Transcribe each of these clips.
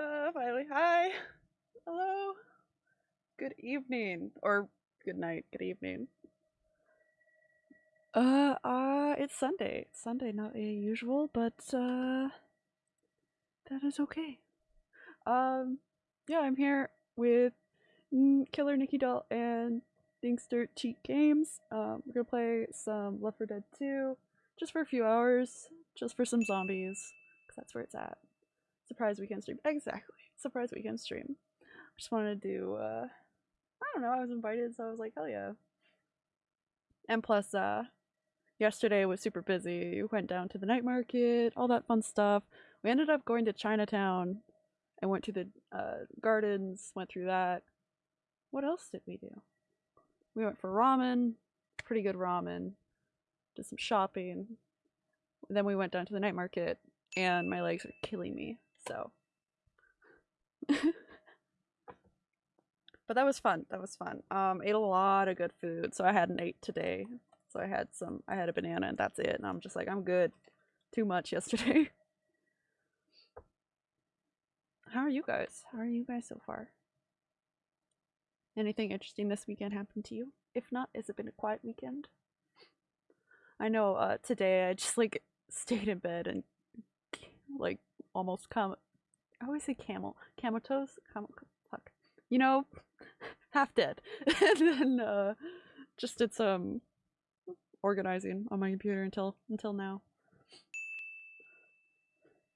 Uh, finally, hi. Hello. Good evening, or good night, good evening. Uh, uh, it's Sunday. It's Sunday, not a usual, but, uh, that is okay. Um, yeah, I'm here with Killer Nikki Doll and Dinkster Cheat Games. Um, we're gonna play some Left 4 Dead 2, just for a few hours, just for some zombies, because that's where it's at. Surprise weekend stream. Exactly. Surprise weekend stream. Just wanted to do, uh, I don't know, I was invited, so I was like, hell yeah. And plus, uh, yesterday was super busy. We went down to the night market, all that fun stuff. We ended up going to Chinatown and went to the uh, gardens, went through that. What else did we do? We went for ramen, pretty good ramen, did some shopping. Then we went down to the night market, and my legs are killing me, so. but that was fun. That was fun. Um, ate a lot of good food, so I hadn't ate today. So I had some. I had a banana, and that's it. And I'm just like, I'm good. Too much yesterday. How are you guys? How are you guys so far? Anything interesting this weekend happened to you? If not, has it been a quiet weekend? I know uh today I just like stayed in bed and like almost come I always say camel. Comatose? Cam fuck. You know, half dead. and then uh just did some organizing on my computer until until now.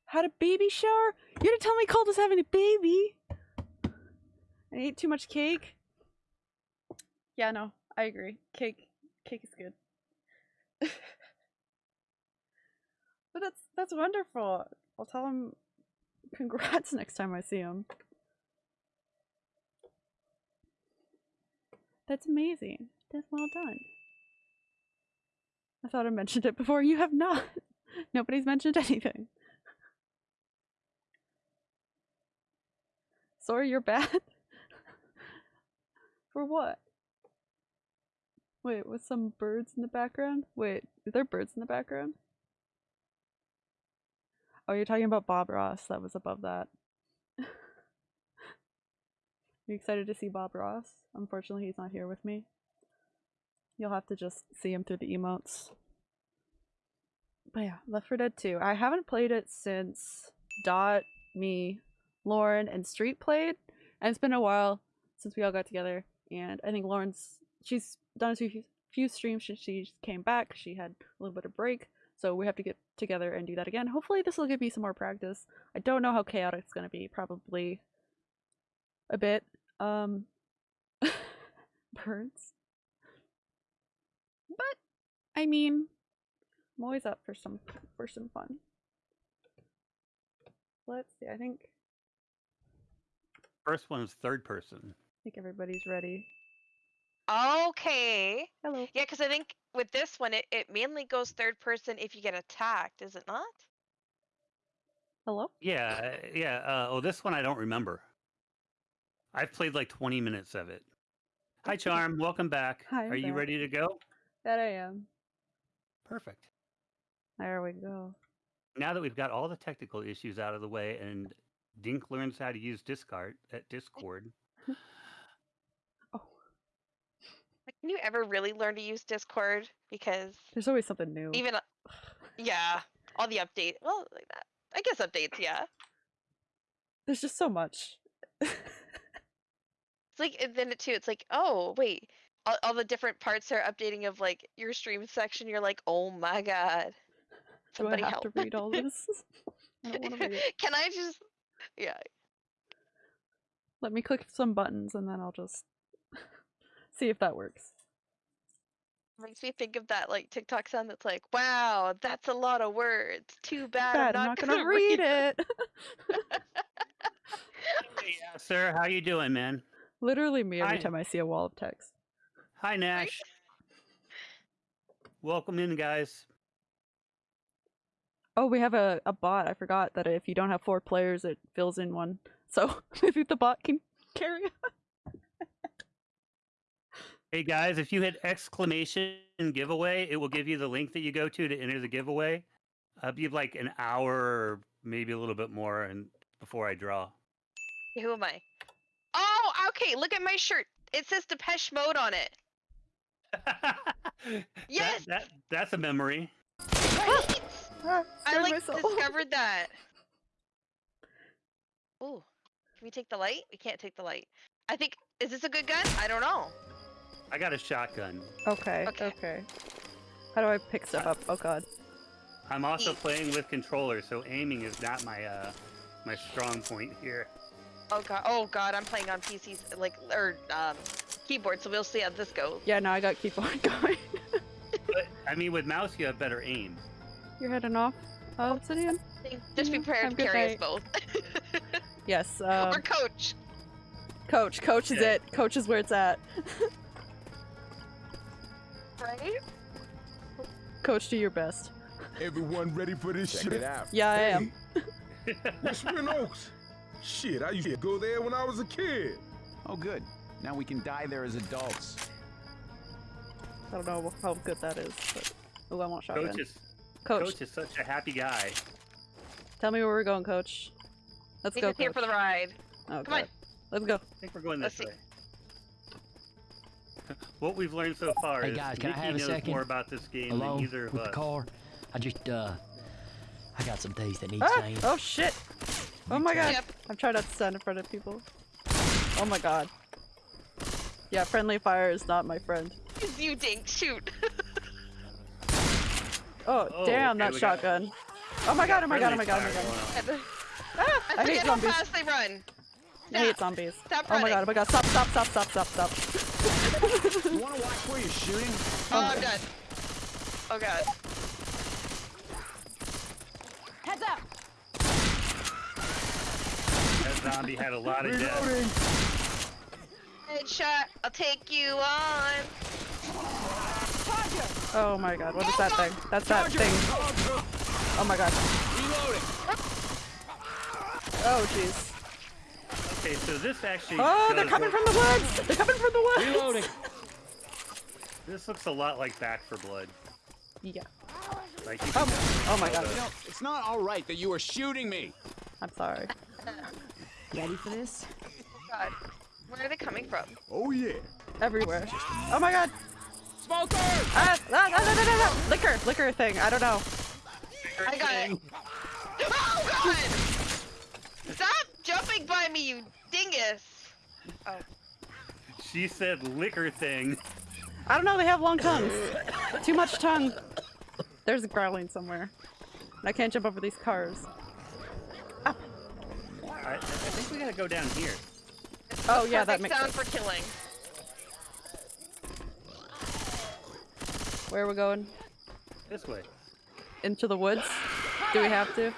Had a baby shower? You didn't tell me Colt was having a baby. I ate too much cake. Yeah, no, I agree. Cake, cake is good. but that's that's wonderful. I'll tell him congrats next time I see him. That's amazing. That's well done. I thought I mentioned it before. You have not. Nobody's mentioned anything. Sorry, you're bad? For what? Wait, with some birds in the background? Wait, are there birds in the background? Oh, you're talking about Bob Ross. That was above that. you excited to see Bob Ross? Unfortunately, he's not here with me. You'll have to just see him through the emotes. But yeah, Left 4 Dead 2. I haven't played it since Dot, me, Lauren, and Street played. And it's been a while since we all got together. And I think Lauren's, she's done a few, few streams since she came back. She had a little bit of break. So we have to get together and do that again. Hopefully this will give me some more practice. I don't know how chaotic it's going to be. Probably a bit. Um, birds. But, I mean, I'm always up for some for some fun. Let's see. I think First one is third person. I think everybody's ready. Okay. Hello. Yeah, because I think with this one, it, it mainly goes third person if you get attacked, is it not? Hello. Yeah, uh, yeah. Uh, oh, this one I don't remember. I've played like 20 minutes of it. Hi, Charm. Welcome back. Hi, I'm Are you back. ready to go? That I am. Perfect. There we go. Now that we've got all the technical issues out of the way and Dink learns how to use Discard at Discord, Like, Can you ever really learn to use Discord? Because there's always something new. even, uh, yeah, all the update. Well, like that. I guess updates, yeah. There's just so much. It's like, and then it too, it's like, oh, wait. All, all the different parts are updating of like your stream section. You're like, oh my god. Somebody Do I have help. to read all this? I read. Can I just, yeah. Let me click some buttons and then I'll just see if that works. Makes me think of that like TikTok sound that's like, wow, that's a lot of words. Too bad, Bad, I'm not, gonna, gonna, read it. hey, uh, sir, how you doing, man? Literally me every Hi. time I see a wall of text. Hi, Nash. Welcome in, guys. Oh, we have a, a bot. I forgot that if you don't have four players, it fills in one. So maybe the bot can carry on. Hey guys, if you hit exclamation giveaway, it will give you the link that you go to to enter the giveaway. I'll be like an hour or maybe a little bit more and before I draw. Who am I? Oh, okay. Look at my shirt. It says Depeche Mode on it. Yes! that, that's a memory. Right? Ah, I like myself. discovered that. Ooh, can we take the light? We can't take the light. I think is this a good gun? I don't know. I got a shotgun. Okay, Okay. okay. How do I pick stuff up? Oh god. I'm also Eat. playing with controller, so aiming is not my uh my strong point here. Oh god. Oh god. I'm playing on PCs like or um, keyboard, so we'll see how this goes. Yeah, now I got keyboard going. But I mean, with mouse you have better aim. You're heading off, Obsidian? Just be prepared Have to a good carry us both. Yes, or um, coach. coach. Coach is Okay. it. Coach is where it's at. Right? Coach, do your best. Everyone ready for this Check shit? it out. Yeah, I am. That's Whispering Oaks. Shit, I used to go there when I was a kid. Oh, good. Now we can die there as adults. I don't know how good that is, but oh, I want shotgun. Coach is Coach, Coach is such a happy guy. tell me where we're going, Coach. Let's He's go, just here for the ride. Oh, Come on. Let's go. I think we're going Let's this see. Way. What we've learned so far Hey, is guys, can I Nikki have a knows second? more about this game Alone than either of with of the us. car. I just uh, I got some things that need Ah! saying. Oh shit! Oh my god! Yep. I'm trying not to stand in front of people. Oh my god. Yeah, friendly fire is not my friend. You dink. Shoot. Oh, Oh, damn, okay, that we got- shotgun. Oh my god, oh my god, oh my god, oh my fire god. going on. Ah, I I hate forget how zombies. fast they run. I hate Stop. zombies. Stop Oh my god, oh my god, stop, stop, stop, stop, stop, stop. You want to watch where you're shooting? Oh, I'm done. Oh god. Heads up! That zombie had a lot of death. Headshot. I'll take you on. Oh my god, what is that thing? That's that thing. Oh my god. Oh jeez. Okay, so this actually. Oh, they're coming work- from the woods! They're coming from the woods! Reloading. This looks a lot like Back 4 Blood. Yeah. Like you Oh, can definitely oh my god. You know, it's not all right that you are shooting me. I'm sorry. Ready for this? God. Where are they coming from? Oh yeah. Everywhere. Oh my god! Smoker! Ah, ah, ah, ah, ah, ah, ah. Liquor, liquor thing, I don't know. I got it. Oh god! Stop jumping by me, you dingus! Oh. She said liquor thing. I don't know, they have long tongues. Too much tongue. There's a growling somewhere. I can't jump over these cars. I, I think we gotta go down here. Oh yeah, that Perfect makes sound sense. for killing. Where are we going? This way. Into the woods? Do we have to?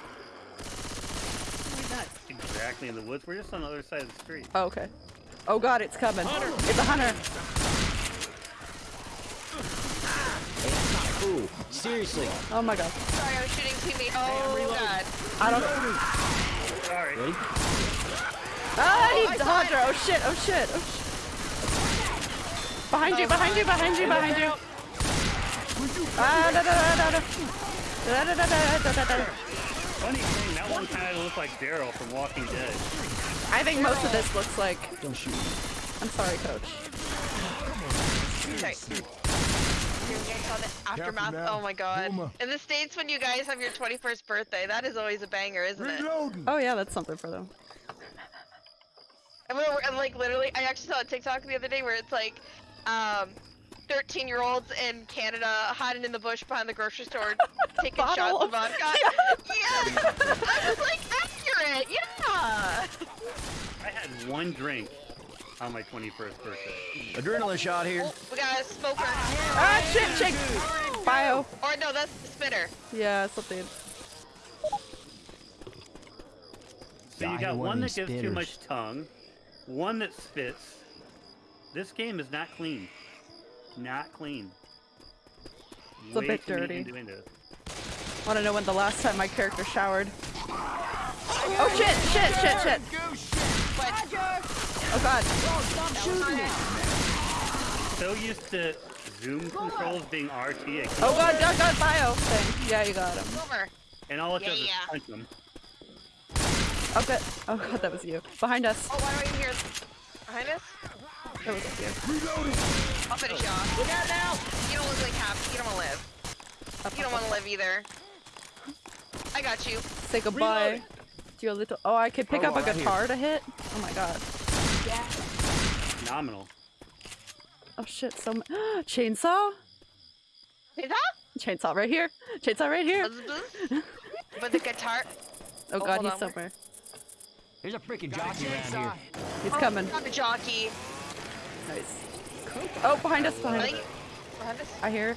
We're not exactly in the woods. We're just on the other side of the street. Oh, okay. Oh god, it's coming. It's a hunter. Ooh, seriously. Oh my god. Sorry, I was shooting teammate. Oh god. I don't Sorry. Ready? Ah, Oh, I he's saw Hunter! Oh shit, oh shit, oh shit. Behind you, behind you, behind you, behind you. Ah, da da da da da. Da da da da da da da. Funny thing, that one kind of looked like Daryl from Walking Dead. I think most of this looks like. Don't shoot. I'm sorry, coach. Sorry. You guys saw the aftermath? Oh my god. In the States, when you guys have your 21st birthday, that is always a banger, isn't it? Oh yeah, that's something for them. And, we're, and like literally, I actually saw a TikTok the other day where it's like, um, 13 year olds in Canada hiding in the bush behind the grocery store taking Bottle shots of- of vodka. Yeah! I was like, accurate! Yeah! I had one drink on my 21st birthday. Adrenaline shot here. Oh, we got a smoker. Ah shit, shit. Bio. Or no, that's the spitter. Yeah, something. So you Got got one that these gives too much tongue, one that spits. This game is not clean. Not clean. It's a bit too many dirty. innuendos. Want to know when the last time my character showered? Oh shit, shit, shit, shit. Oh god. So used to zoom controls being RT, I Oh god, god, god, bio thing. Yeah, you got him. Over. and all it does is Yeah. punch them. Oh god. Oh god, that was you. Behind us. Oh, why do I hear behind us? That was you. Reloading. I'll finish you off. Look out now! You don't look like happy. You don't want to live. Up, You don't want to live either. I got you. Say goodbye to your little. Oh, I could pick Oh, up a right here. guitar to hit. Oh my god. Yeah. Phenomenal. Oh shit. So m chainsaw. Is that? Chainsaw right here. Chainsaw right here. Buzz, buzz. With the guitar. Oh Oh, god, hold he's on. somewhere. There's a freaking jockey around here. He's Oh, coming. Got the jockey. Nice. Oh, behind us. I Behind us. Behind us. I hear.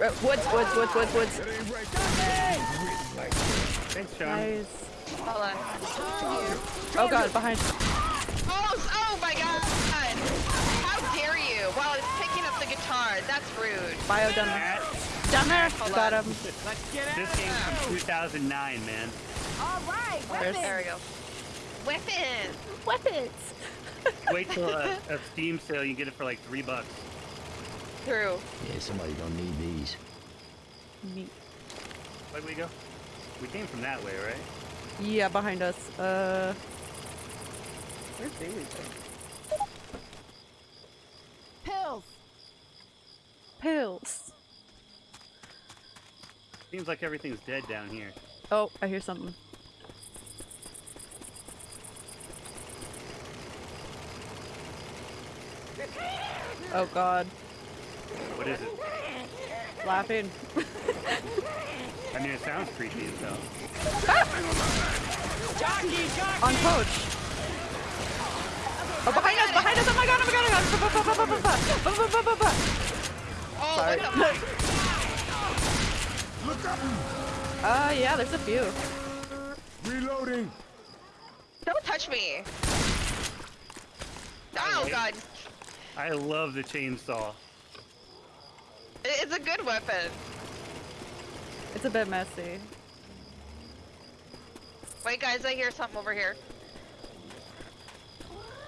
Uh, Woods, woods, woods, woods, woods. That ain't. Thanks, Sean. Nice. Hold on. Oh god, behind. Oh, oh my god! How dare you? While it's picking up the guitar. That's rude. Bio down there. That, Down there. Hold Got on. him. this game's from 2009, man. There's There we go. Weapons! weapons. Wait till a, a Steam sale, you get it for like three bucks. True. Yeah, somebody gonna need these. Neat. Where'd we go? We came from that way, right? Yeah, behind us. Uh. Where's Bailey go? Pills. Pills. Seems like everything's dead down here. Oh, I hear something. Oh god. What is it? Laughing. I mean, it sounds creepy as hell. On coach. Oh, behind us, behind us! Oh my god, oh my god, oh my god! Oh, Sorry. look at him. Look up. Uh, yeah, there's a few. Reloading. Don't touch me. Oh god. I love the chainsaw. It's a good weapon. It's a bit messy. Wait guys, I hear something over here.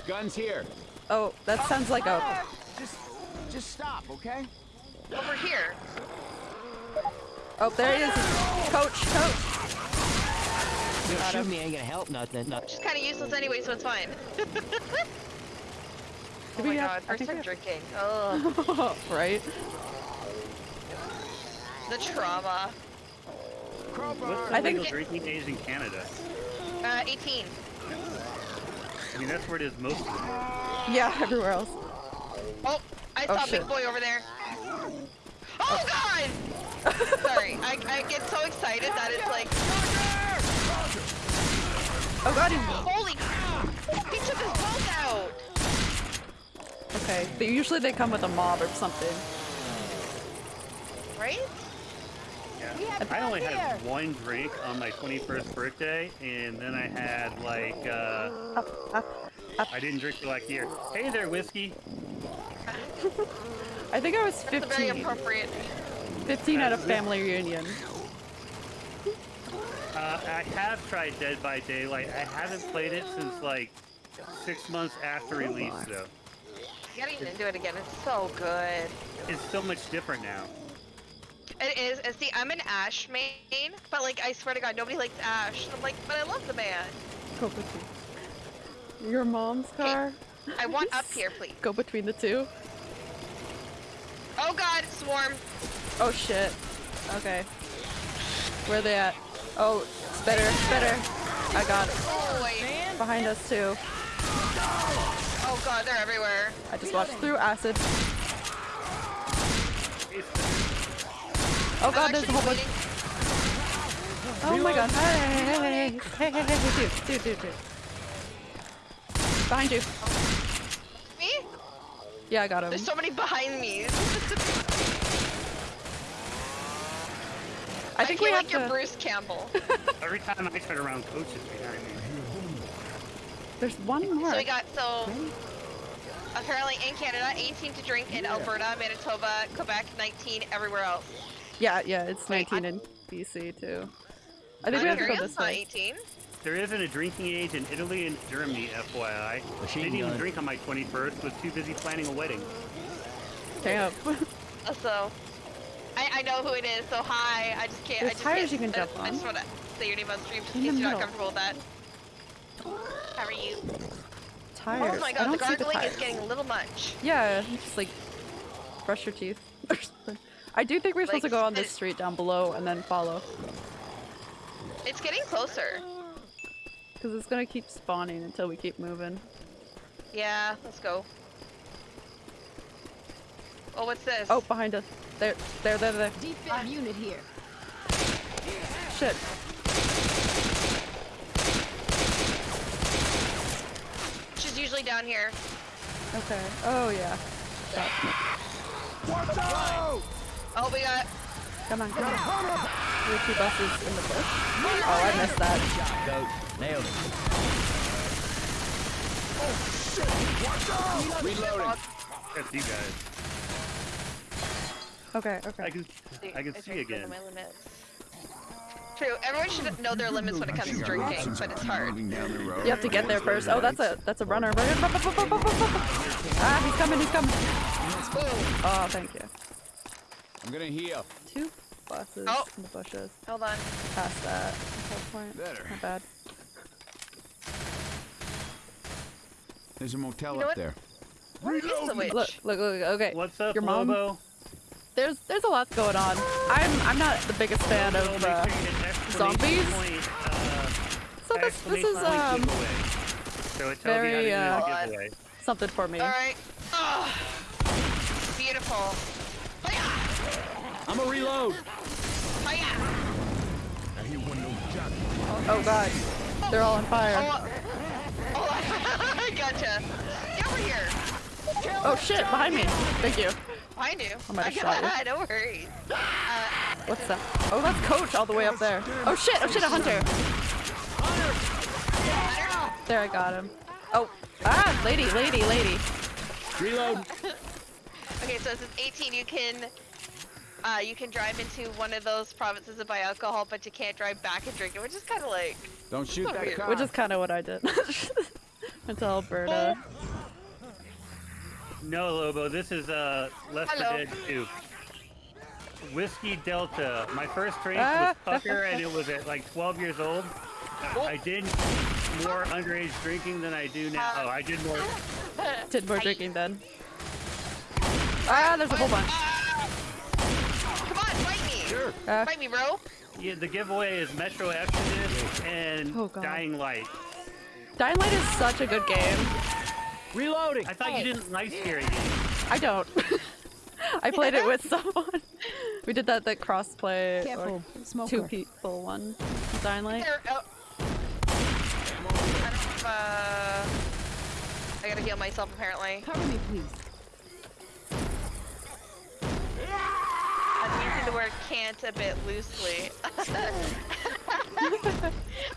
Guns here. Oh, that oh, sounds like a. Just, just stop, okay? Over here. Oh, there he is. Coach, coach. You Got shoot him. me ain't gonna help nothing. No. Just kind of useless anyway, so it's fine. oh Did my we have- god, I first time we drinking. Ugh, right? the trauma. What's I the think- legal drinking age in Canada? Uh, 18. I mean, that's where it is most of the time. Yeah, everywhere else. Oh, I Oh, saw shit. Big Boy over there. Oh god! Sorry, I, I get so excited that it's like, Oh god, he... holy crap! He took his bolt out! Okay, but usually they come with a mob or something. Right? Yeah. I only had one drink on my 21st birthday, and then I had like, uh, Up, up, up. I didn't drink for like a year. Hey there, whiskey. I think I was 15. That's very 15. appropriate. 15 at a family reunion. Uh, I have tried Dead by Daylight. I haven't played it since like six months after release, though. Getting into it again, it's so good. It's so much different now. It is, and see, I'm an Ash main, but like, I swear to god, nobody likes Ash. I'm like, but I love the man. Go between. Your mom's car? I want up here, please. Go between the two? Oh god, swarm. Oh shit. Okay. Where are they at? Oh, it's better, it's better. I got it. Oh wait. Behind us too. Oh god, they're everywhere. I just watched through acid. Oh god, there's a whole bunch. Oh my god. Hey, hey, hey, hey, hey, hey, hey, hey, dude, dude, dude, dude. Behind you. Me? Yeah, I got him. There's so many behind me. I think we feel have like you're to. Bruce Campbell. Every time I turn around, Coach is behind me. There's one more. so we got so apparently in Canada, 18 to drink in Alberta, Manitoba, Quebec, 19 everywhere else. Yeah, yeah, it's Wait, 19 in BC too. I think we have to go Ontario's this way. 18. There isn't a drinking age in Italy and Germany, FYI. Machine Didn't even drink on my 21st. Was too busy planning a wedding. Damn. Uh, So I, I know who it is. So hi. I just can't. I There's just tires can't, you can I- jump I on. just wanna. say your name on stream just In in case you're not comfortable with that. How are you? Tired. Oh my god, the don't see gargling is getting a little much. Yeah, just like brush your teeth. I do think we're supposed to go on this street down below and then follow. It's getting closer. Because it's gonna keep spawning until we keep moving. Yeah, let's go. Oh, what's this? Oh, behind us. There, there, there, there. Defib unit here. Shit. She's usually down here. Okay. Oh yeah. Watch out! Oh, we got. Come on, come on. There are two buses in the bush. Oh, I missed that. Coach, nailed it. Oh shit. Reloading. That's you guys. Okay, I okay. can I can see tried to go again. My limits. True. Everyone should know their limits when it comes to drinking, but it's hard. Moving down the road. You have to get there first. Oh, that's a that's a runner. Ah, he's coming, he's coming. Oh, thank you. I'm gonna heal. Two buses Oh. in the bushes. hold on. Past that. Point. Better. Not bad. There's a motel You know up what? there. Where is the witch? Look, look, look. Okay. What's up, Your mom? Lobo? There's there's a lot going on. I'm I'm not the biggest fan of. Uh, sure you hit exclamation zombies? So this this is um giveaway. So it tells very, you how to uh, do the giveaway. something for me. Alright. Oh, beautiful. I'm a reload. Hiya! I hear one of those jockeys. Oh god, they're all on fire. Oh, oh, I gotcha. Get over here. Oh shit, behind me. Thank you. I knew. I might have shot you. no worries. Uh, What's that? Oh, that's Coach all the way up there. Oh shit, oh shit, a hunter. There, I got him. Oh, ah, lady, lady, lady. Reload. okay, so this is 18. You can, uh, you can drive into one of those provinces and buy alcohol, but you can't drive back and drink it, which is kind of like. Don't shoot Oh, that weird. car. Which is kind of what I did. Went to Alberta. No, Lobo, this is uh, Left 4 Hello. Dead 2. Whiskey Delta. My first drink Ah. was Pucker, and it was at like 12 years old. I did more underage drinking than I do now. Oh, I did more. Did more drinking then. Ah, there's a whole bunch. Come on, fight me. Sure. Ah, Fight me, bro. Yeah, the giveaway is Metro Exodus and Oh, Dying Light. Dying Light is such a good game. Reloading. I thought you didn't like scary games. I don't. I played it with someone. We did that that cross play Careful. Smoker. two people one. Dying Light. There, oh. I don't have, uh, I gotta heal myself apparently. Cover me, please. I'm using the word can't a bit loosely.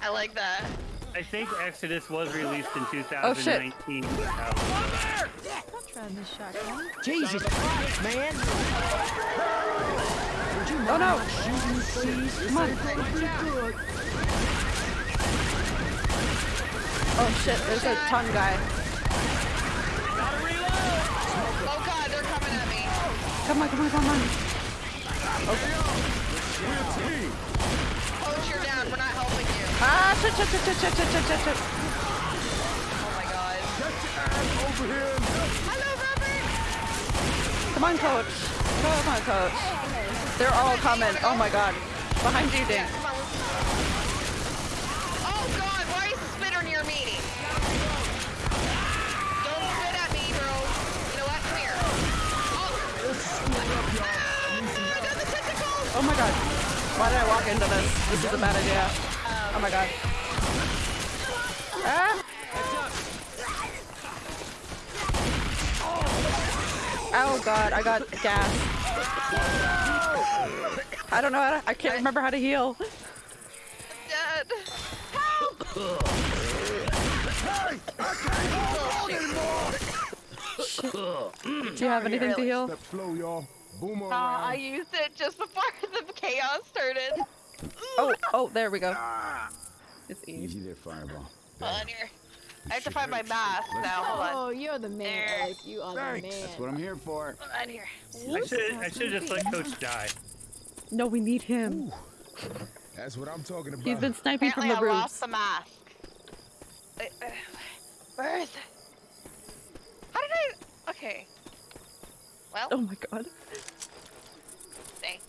I like that. I think Exodus was released in 2019. Oh, shit. 2019. Try this shotgun. Jesus Christ, man. Oh no! Come on. Oh shit, there's a ton guy. Oh god, they're coming at me. Come on, come on, come on. We're a team. Coach, you're down. We're not helping you. Ah, shit, shit, shit, shit, shit, shit, shit, shit, shit. Oh my god. Get your ass over here. Hello, Robert. Come on, coach. Come on, coach. They're all coming. Oh my god. Behind you, Dink. Oh god, why is the spitter near me? Don't spit at me, bro. You know what? Come here. Oh. Ah, I got the tentacles. Oh my god. Why did I walk into this? This is a bad idea. Oh my god. Ah! Oh god, I got gas. I don't know how to, I can't remember how to heal. Dead. Do you have anything to heal? Step slow, y'all. Boomer Uh, I used it just before the chaos started. Oh, oh, there we go. It's easy. Easy there, Fireball. Hold on here. I have to find my mask now. Hold on. Oh, you're the man, There. Eric. You are the man. That's what I'm here for. Hold on here. I should I should just let Coach die. No, we need him. That's what I'm talking about. He's been sniping from Apparently, the I roofs. lost the mask. Uh, uh, where is it? How did I? Okay. Well, Oh my god. stay.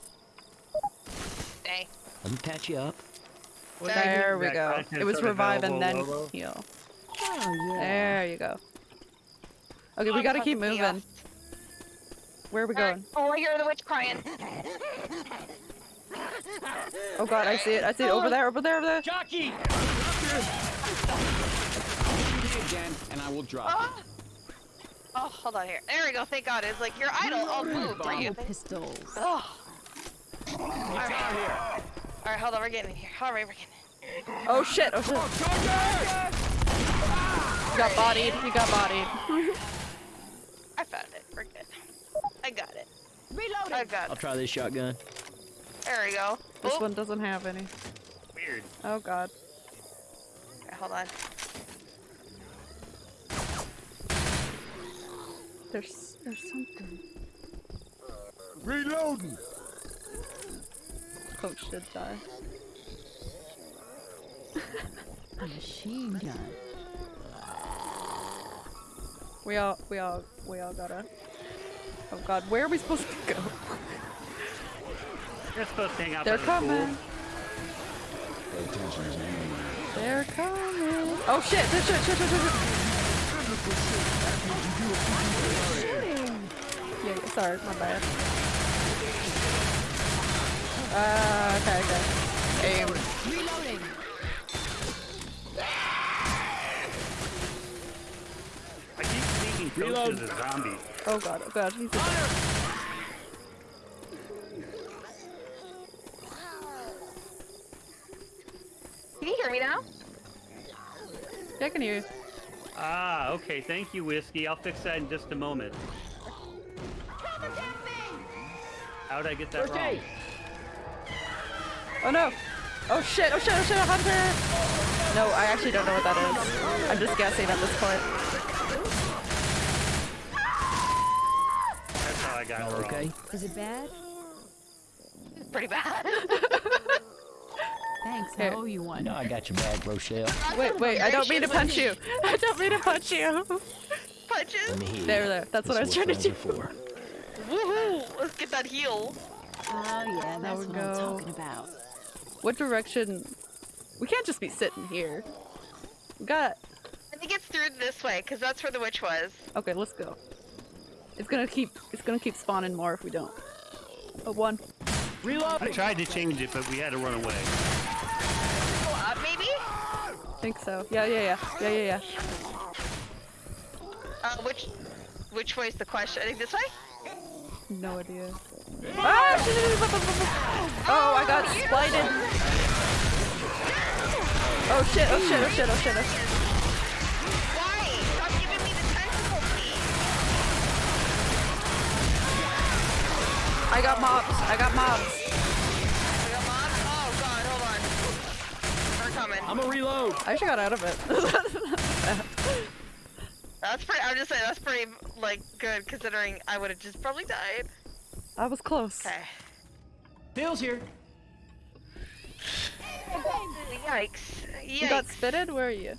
Stay. Let me patch you up. Well, There we go. It was revive and then available, heal. Oh, yeah. There you go. Okay, we gotta keep moving. Where are we going? Oh, I hear the witch crying. Oh god, I see it. I see it over there, over there, over there. Jockey! Me again, and I will drop. Oh. oh, hold on here. There we go. Thank God. It's like your idol. Move for you. Double pistols. Oh. Alright. Alright, hold on. We're getting in here. Alright, we're getting in. Oh shit, oh shit. You got bodied, you got bodied. I found it. We're good. I got it. Reloading. I got I'll try this shotgun. There we go. This Oh, one doesn't have any. Weird. Oh god. okay, hold on. There's there's something. Reloading. Coach did die. A machine gun. We all we all we all gotta Oh god, where are we supposed to go? You're supposed to hang out there. They're by the coming. Pay attention, there's an enemy around. They're coming. Oh shit, shit, shit, shit, shit, shit. Yeah, yeah, sorry, my bad. Uh, okay, okay. Aim. Reloading. I keep sneaking coaches as zombies. Oh god, oh god, he's a Can you hear me now? Yeah, I can hear you. Ah, okay. Thank you, Whiskey. I'll fix that in just a moment. How'd I get that wrong? Oh no! Oh shit, oh shit, oh shit, a hunter! No, I actually don't know what that is. I'm just guessing at this point. That's how I got it wrong. okay? Is it bad? It's pretty bad. Thanks. Here. I owe you one. No, I got your bag, Rochelle. Wait, wait, I don't mean to punch you. I don't mean to punch you. Punches. Let There, you. there. That's what I was trying to do. are for. Woohoo! Let's get that heal. Oh yeah, that's what go. I'm talking about. What direction? We can't just be sitting here. We got. I think it's through this way, because that's where the witch was. Okay, let's go. It's gonna keep. It's gonna keep spawning more if we don't. Oh, one. Reload. I tried to change it, but we had to run away. Go up, maybe? Think so. Yeah, yeah, yeah, yeah, yeah, yeah. Uh, which, which way's the question? I think this way? No idea. Ah! Oh, I got splited. Oh shit! Oh shit! Oh shit! Oh shit! Oh shit! Why? Stop giving me the tentacle key. I got mobs. I got mobs. We got mobs? Oh god, hold on. We're coming. I'm a reload. I actually got out of it. That's pretty, I'm just saying, that's pretty, like, good, considering I would have just probably died. I was close. Okay. Bill's here. Yikes. Yikes. You got spitted? Where are you?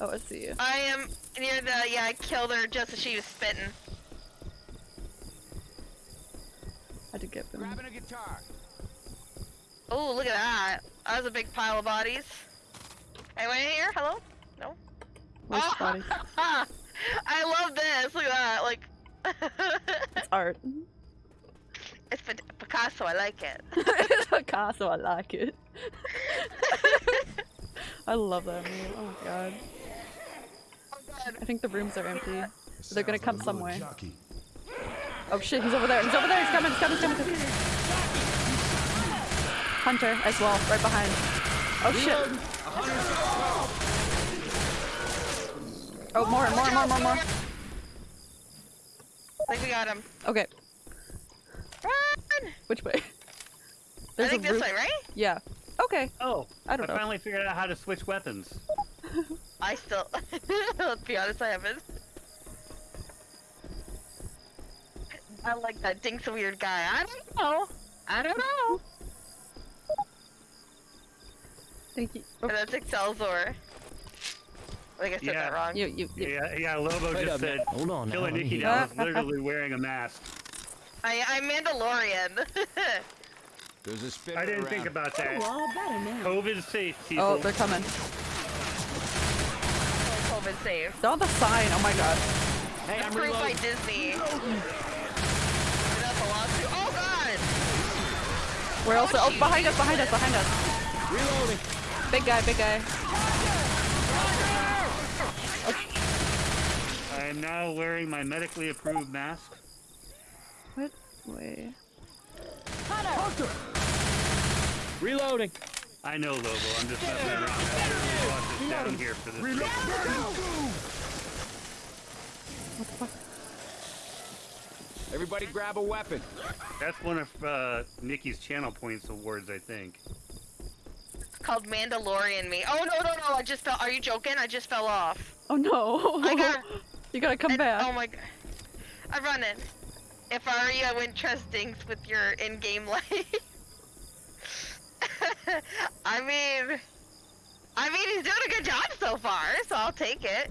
Oh, I see you. I am near the, yeah, I killed her just as she was spitting. I did get them. Grabbing a guitar. Oh, look at that. That was a big pile of bodies. Anyone in here? Hello? No? Where's oh, the body? I love this. Look at that. Like, It's art. It's Pic- Picasso. I like it. it's Picasso. I like it. I love that meme. Oh my god. Oh god. I think the rooms are empty. They're gonna come somewhere. Jockey. Oh shit, he's over there. He's over there. He's coming. He's coming. He's coming. He's coming. Hunter as well, right behind. Oh shit. Oh, more, more, more, more, more. I think we got him. Okay, Run! which way? I think this way, right? Yeah. Okay. Oh, I don't know. I finally figured out how to switch weapons. I still, let's be honest, I haven't. I like that Dink's a weird guy. I don't know. I don't know. Thank you. And that's Excelsior. I think I said Yeah. that wrong. You, you, you. Yeah, yeah. Lobo Wait just said Hold on. Killer now, Nikki hear now it. is literally wearing a mask. I, I'm Mandalorian. There's a spinner I didn't around. think about that. Oh, all better now. COVID safe, oh, people. Oh, they're coming. COVID safe. They're on the sign. Oh my god. Hey, I'm Approved by. Disney. That's a lawsuit. Oh god! Where else? Oh, jeez. behind us, behind us, behind us. Reloading. Big guy, big guy. I am now wearing my medically approved mask. What? Wait. Reloading. I know, Lobo. I'm just messing around. I literally brought this down here for this. reason. What the fuck? Everybody grab a weapon. That's one of uh, Nikki's channel points awards, I think. It's called Mandalorian me. Oh no no no! I just fell. Are you joking? I just fell off. Oh no. I got. you gotta come and- back. Oh my god. I'm running. If I were you, I wouldn't trust Dinks with your in-game life. I mean, I mean, he's doing a good job so far, so I'll take it.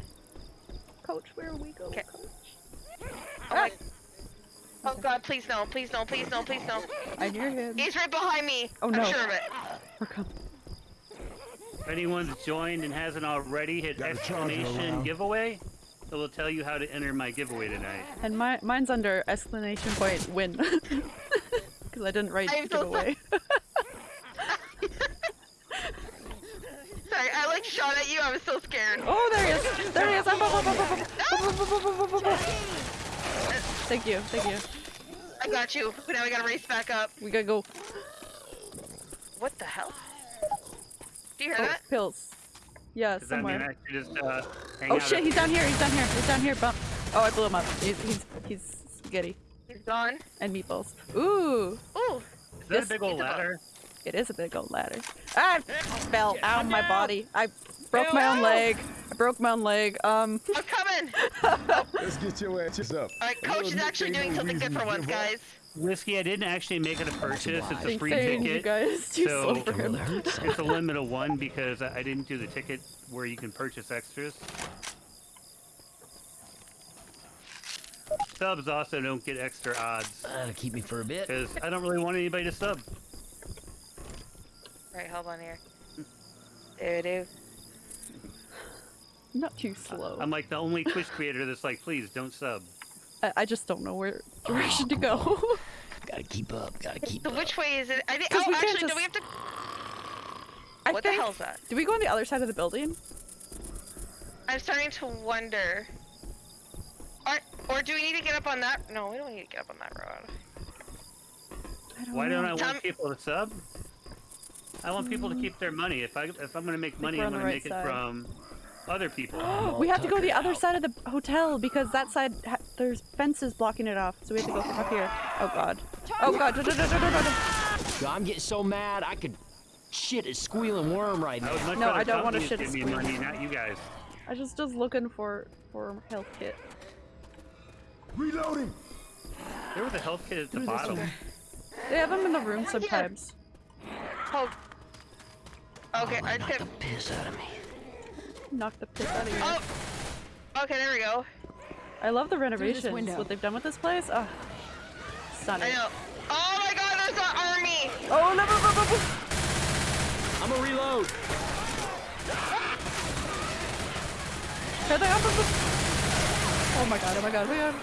Coach, where are we go? Okay. Coach? Oh, my- oh god, please no, please no, please no, please no. I hear him. He's right behind me. Oh, I'm no. sure of it. We're coming. If anyone's joined and hasn't already, hit Got a exclamation around. giveaway. It'll tell you how to enter my giveaway tonight. And my, mine's under exclamation point win. Because I didn't write I giveaway. Sorry, I like shot at you, I was so scared. Oh, there he is! There he is! I'm Thank you, thank you. I got you. Now we gotta race back up. We gotta go. What the hell? Do you hear oh, that? Pills. Yeah, Does that mean somewhere. I just uh, hang Oh out shit, he's down here, he's down here, he's down here, bump. Oh, I blew him up. He's, he's, he's spaghetti He's gone. and meatballs. Ooh, Ooh. Is that Yes, a big old ladder? it is a big old ladder. I fell out of my body. I broke my own leg. I broke my own leg. Um, I'm coming. Let's get your ass up. All right, coach is actually doing something good for once, give up. guys. Whiskey, I didn't actually make it a purchase. It's a thanks, free saying you ticket. guys. Too so- slow for him. It's a limit of one because I I didn't do the ticket where you can purchase extras. Subs also don't get extra odds That'll keep me for a bit. because I don't really want anybody to sub. All right, hold on here. Do do. Not too slow. I'm like the only Twitch creator that's like, please don't sub. I, I just don't know where direction to go. Gotta keep up. Gotta keep So up. which way is it? I think. 'Cause Oh, we can't actually, do we have to? I what think, the hell's that? Do we go on the other side of the building? I'm starting to wonder. Or, or do we need to get up on that? No, we don't need to get up on that road. I don't Why know. don't I Tom- want people to sub? I want people to mm. keep their money. If I if I'm gonna make money, I'm gonna the make right it from other people. we have to go the other out. side of the hotel because that side ha- there's fences blocking it off. So we have to go from up here. Oh god. Oh god. I'm getting so mad. I could shit a squealing worm right now. would much No, I don't wanna shit give a me squeal. not you guys. I just just looking for for health kit. Reloading. There was a health kit at the Through bottom. They have them in the room sometimes. Oh. Okay, oh, I Knock tip. piss out of me. Knock the piss out of you. Oh. Okay, there we go. I love the renovations. What they've done with this place. Oh, stunning. I know. Oh my God, there's an army. Oh no! no, no, no, no. I'm a reload. Here they are. Oh my god! Oh my god! Oh my god!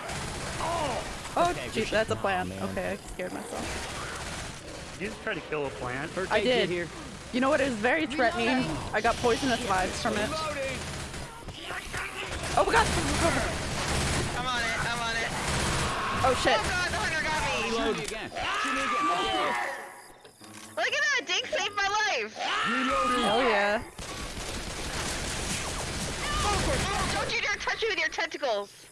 Oh, oh Okay, geez, that's a Aw, plan. Okay, I scared myself. Did you just try to kill a plant? First I did. Here. You know what is very threatening? I got poisonous vibes from it. Oh my god! I'm on it. I'm on it. Oh shit! Oh God, the hunter got me. Shoot again. Shoot me again. Look at that. Dink saved my life. Oh yeah! Oh, don't you dare touch me with your tentacles.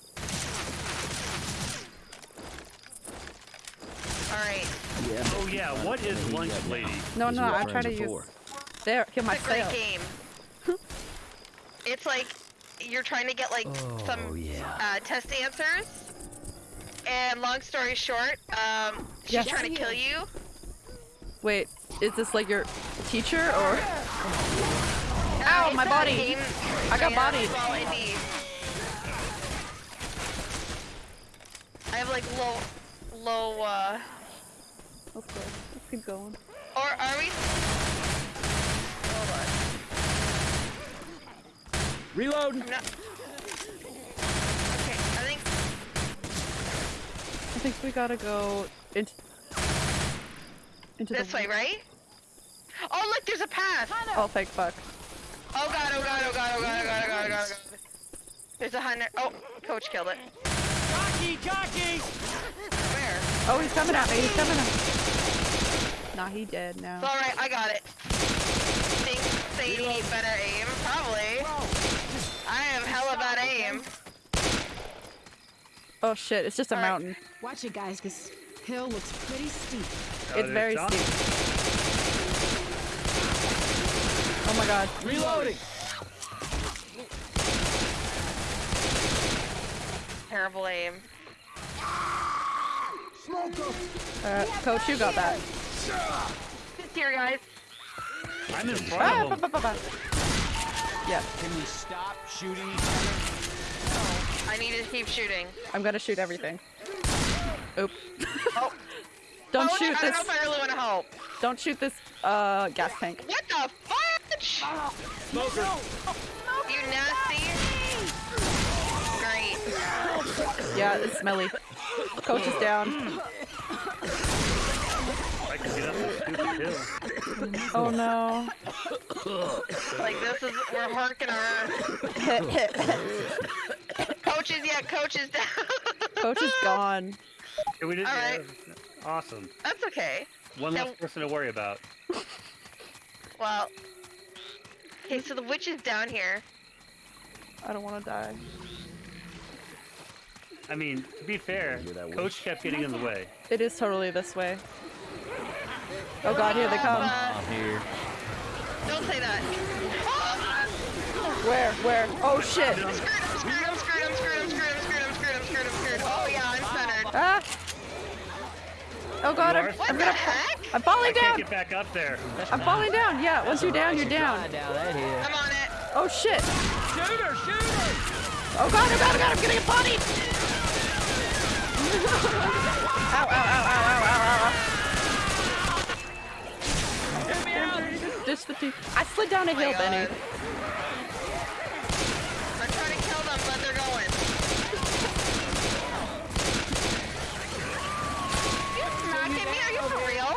Alright. Yeah. Oh yeah, what is lunch lady? No, no, I try friends to are use. for. There, kill It's a great game. it's like you're trying to get like Oh some yeah. uh, test answers. And long story short, um, she's Yes. trying to kill you. Wait, is this like your teacher or? Ow, my body. game I got ran bodied. I have like low, low. uh... Let's. Let's keep going. Or are we? Hold on. Reload. I'm. Okay, I think I think we gotta go into into this the way, right? Oh, look, there's a path. Oh, thank fuck. Oh god, oh god, oh god, oh god, oh god, oh god, oh god. oh god. There's a hunter. Oh, coach killed it. Jockey, jockey. Where? Oh, he's coming at me. He's coming at me. Nah, he dead now. It's alright, I got it. Think they need better aim? Probably. I have hella bad aim. Oh shit, it's just a Alright. mountain. Watch it, guys, because hill looks pretty steep. Oh, it's there's very John. steep. Oh my god. Reloading. Terrible aim. Uh, coach, you got that. Here, guys. I'm in front Ah, of ba, him. ba, ba, ba. Yeah, Can we stop shooting each other? I need to keep shooting. I'm gonna shoot everything. Oop. Oh. Don't oh, shoot I this. I don't know if I really want to help. Don't shoot this uh gas tank. What the fudge? Smoker. You nasty. Great. Yeah, it's smelly. Coach is down. I can get up this stupid hill. Oh no. Like this is we're harking our coaches. Yeah, coaches down. Coach is gone. Yeah, we did. All yeah. Awesome. That's okay. One Now- less person to worry about. Well. Okay, so the witch is down here. I don't want to die. I mean, to be fair, Coach kept getting in the way. It is totally this way. Oh god, here they come. Uh, Here. don't say that. Where? Where? Oh shit! I'm screwed. I'm screwed. I'm screwed. I'm screwed. I'm screwed. I'm screwed. I'm screwed. I'm screwed. I'm screwed. Oh yeah, I'm centered. Ah! Oh god, I'm, I'm gonna. heck? I'm I falling can't down! get back up there. I'm falling down! Yeah, once you're down, you're down. down. I'm on it. Oh shit! Shoot her, shoot her. Oh god, oh god, oh god, I'm getting a body! ow, ow, ow, ow, ow, ow, ow, Get me out. Ditch the teeth. I slid down a Oh hill, Benny. I'm trying to kill them, but they're going. You smacking me? Are you for real?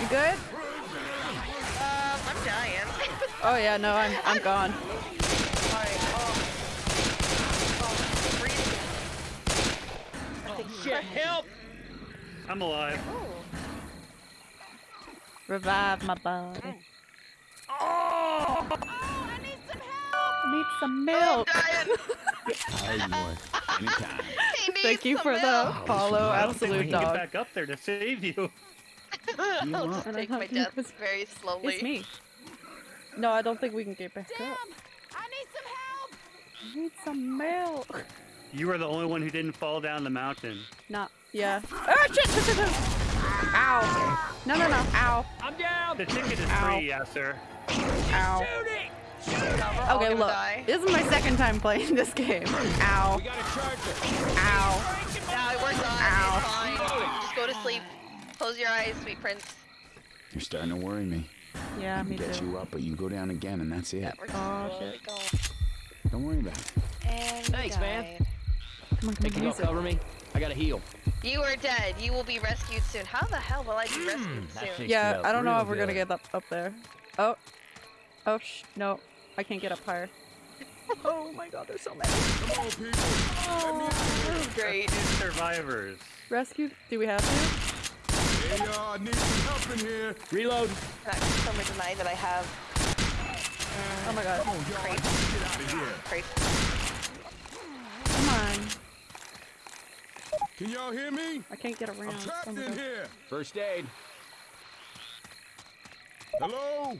You good? Oh yeah, no, I'm I'm gone. Help! I'm alive. Revive my body. Oh! oh I need some help! I need some milk! Thank you for milk. the follow, oh, absolute dog. Get back up there to save you. you take my death very slowly. It's me. No, I don't think we can get back up. I need some help! I need some milk. You were the only one who didn't fall down the mountain. Not, yeah. Ah, shit, shit, shit, shit. Ow. No, no, no. Ow. I'm down. The ticket is Ow. free, yes, sir. Ow. Shooting. No, we're Okay, look. die. This is my second time playing this game. Ow. We got a charger. Ow. No, we're done. Ow. It's fine. Just go to sleep. Close your eyes, sweet prince. You're starting to worry me. Yeah, me Get too. you up, but you go down again, and that's it. Yeah, we're Oh, shit. Don't worry about it. And Thanks, we man. Come on, come Hey, on, can you use cover me? I gotta heal. You are dead. You will be rescued soon. How the hell will I be rescued hmm, soon? Yeah, I don't know real if we're gonna get up up there. Oh. Oh, sh no. I can't get up higher. Oh my god, there's so many. Come on, people. Oh, great. Two survivors. Rescue? Do we have to? Hey, y'all, need some help in here. Reload. Can I someone deny that I have Oh my god. Come on, y'all. Get out of here. crazy? Come on. Can y'all hear me? I can't get around. I'm trapped Oh in god. here. First aid. Hello?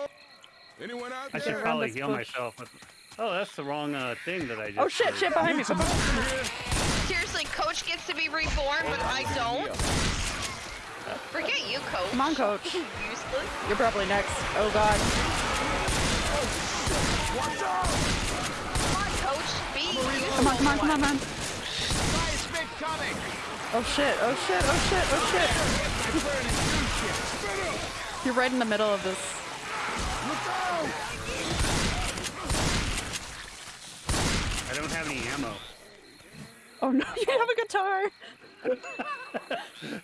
Anyone out I there? should probably heal bush. myself. With... Oh, that's the wrong uh, thing that I just. Oh shit, did. shit behind me. Need some help in here. Seriously, Coach gets to be reborn, but I don't. Forget you, coach. Come on, coach. Useless. You're probably next. Oh god. Come on, coach. Be useful. Come on, come on, come on, man. Oh shit, oh shit, oh shit, oh shit. You're right in the middle of this. I don't have any ammo. Oh no, you have a guitar!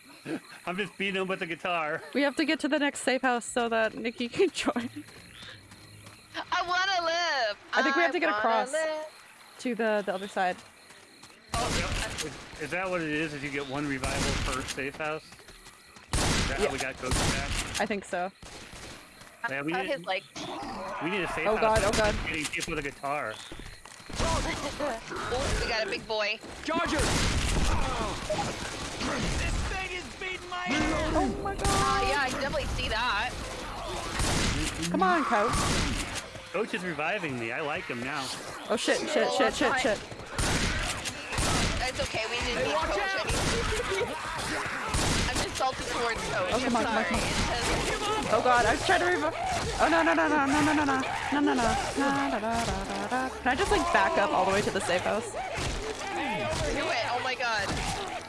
I'm just beating him with the guitar. We have to get to the next safe house so that Nikki can join I wanna live. I think we have to get across. live. to the, the other side. Is, is that what it is? Is you get one revival per safe house? Is that Yeah. how we got coach back? I think so. Yeah, we need, his like. we need a safe oh, house. Oh house. God, oh that's God. Getting people with a guitar. Oh, we got a big boy. Charger! Oh my god! Uh, yeah, I definitely see that. Come on, coach. Coach is reviving me. I like him now. Oh shit, shit, Oh, shit, I'm shit, fine. shit. It's okay. We didn't need coach. I need- I'm just salty towards coach. Oh, come on, I'm come on, sorry. come on. It's just- Oh god, I was trying to revive. Oh no, no, no, no, no, no, no, no, no, no, no, no, da, da, da, da, da. Can I just like back up all the way to the safe house? Do it. Oh my god.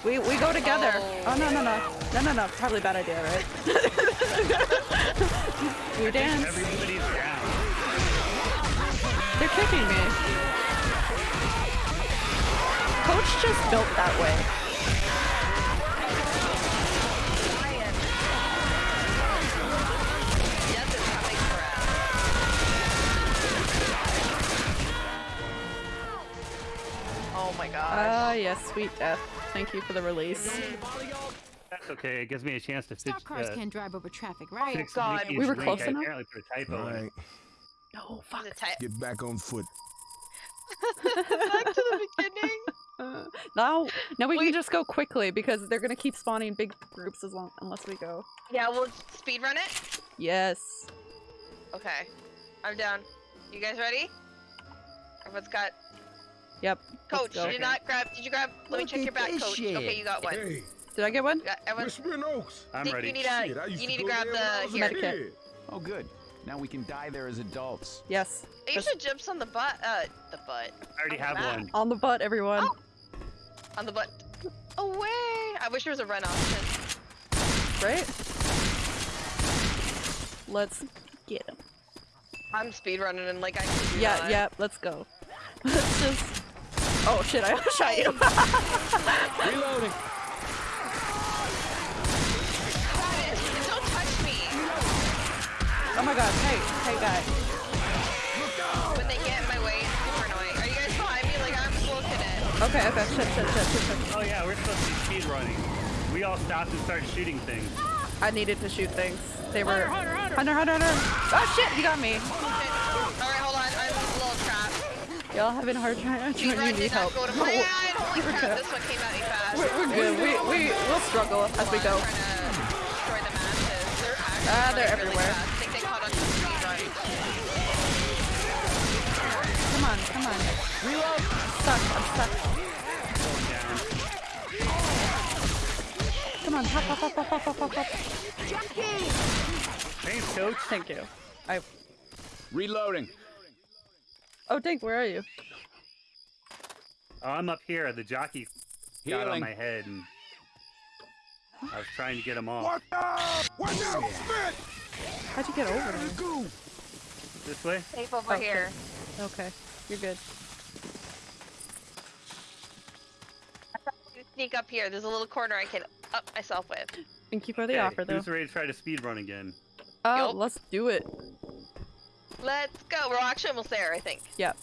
We we go together. Oh. Oh no, no, no, no, no, no. Probably a bad idea, right? we dance. Everybody's down. They're kicking me. Coach just built that way. Ryan. Death is coming for us. Oh my gosh. Ah, yes, sweet death. Thank you for the release. That's okay. It gives me a chance to fix, cars uh, can't drive over traffic, right? fix God. We were close enough? apparently put a typo All in it. right, No, Is it tight? get back on foot. Back to the beginning. Uh, now, now we Wait. can just go quickly because they're gonna keep spawning big groups as long unless we go. Yeah, we'll speed run it. Yes. Okay, I'm down. You guys ready? Everyone's got. Yep. Coach, go. you did not grab. Did you grab? Let me check your back, coach. shit. Okay, you got one. Hey, Did I get one? You got everyone. Whispering Oaks. I'm Think ready. you need a. Shit, you need to go grab there when I the was here. Medikit. kid. Oh, good. Now we can die there as adults. Yes. You Just should jumps on the butt. Uh, the butt. I already have one. on the butt, everyone. Oh. On the butt. Away! I wish there was a run option. Right? Let's get him. I'm speed running and like I. can do Yeah, that. yeah. Let's go. Let's just. Oh shit! I shot you. Reloading. Oh my god! Hey, hey, guy. When they get in my way, it's super annoying. Are you guys behind me? Like I'm looking at. Okay, okay. Shit, shit, shit, shit, shit. Oh yeah, we're supposed to be speed running. We all stopped and started shooting things. I needed to shoot things. They were. Hunter, Hunter, Hunter, Hunter. Oh shit! You got me. Alright, hold on. I'm a little trapped. Y'all having a hard time. Speed You run need help. go to plan. Holy crap! This one came at me fast. We're, we're good. We we we'll struggle as we go. Hold on, I'm trying to destroy the masses. They're actually Ah, they're running really everywhere. fast. I think they caught on to the speed run. Come on. Reload. Stuck. I'm stuck. Come on. Hop, hop, hop, hop, hop, hop, hop, hop. Thanks, coach. Thank you. I. Reloading. Oh, Dink, where are you? Oh, I'm up here. The jockey got on my head, and I was trying to get him off. Watch out! Watch out! Spit! How'd you get over there? This way? Safe over Okay. here. Okay, you're good. Sneak up here. There's a little corner I can up myself with. Thank you for the Okay, offer, though. Who's ready to try to speed run again? Oh, Yup. let's do it. Let's go. We're actually almost there, I think. Yep.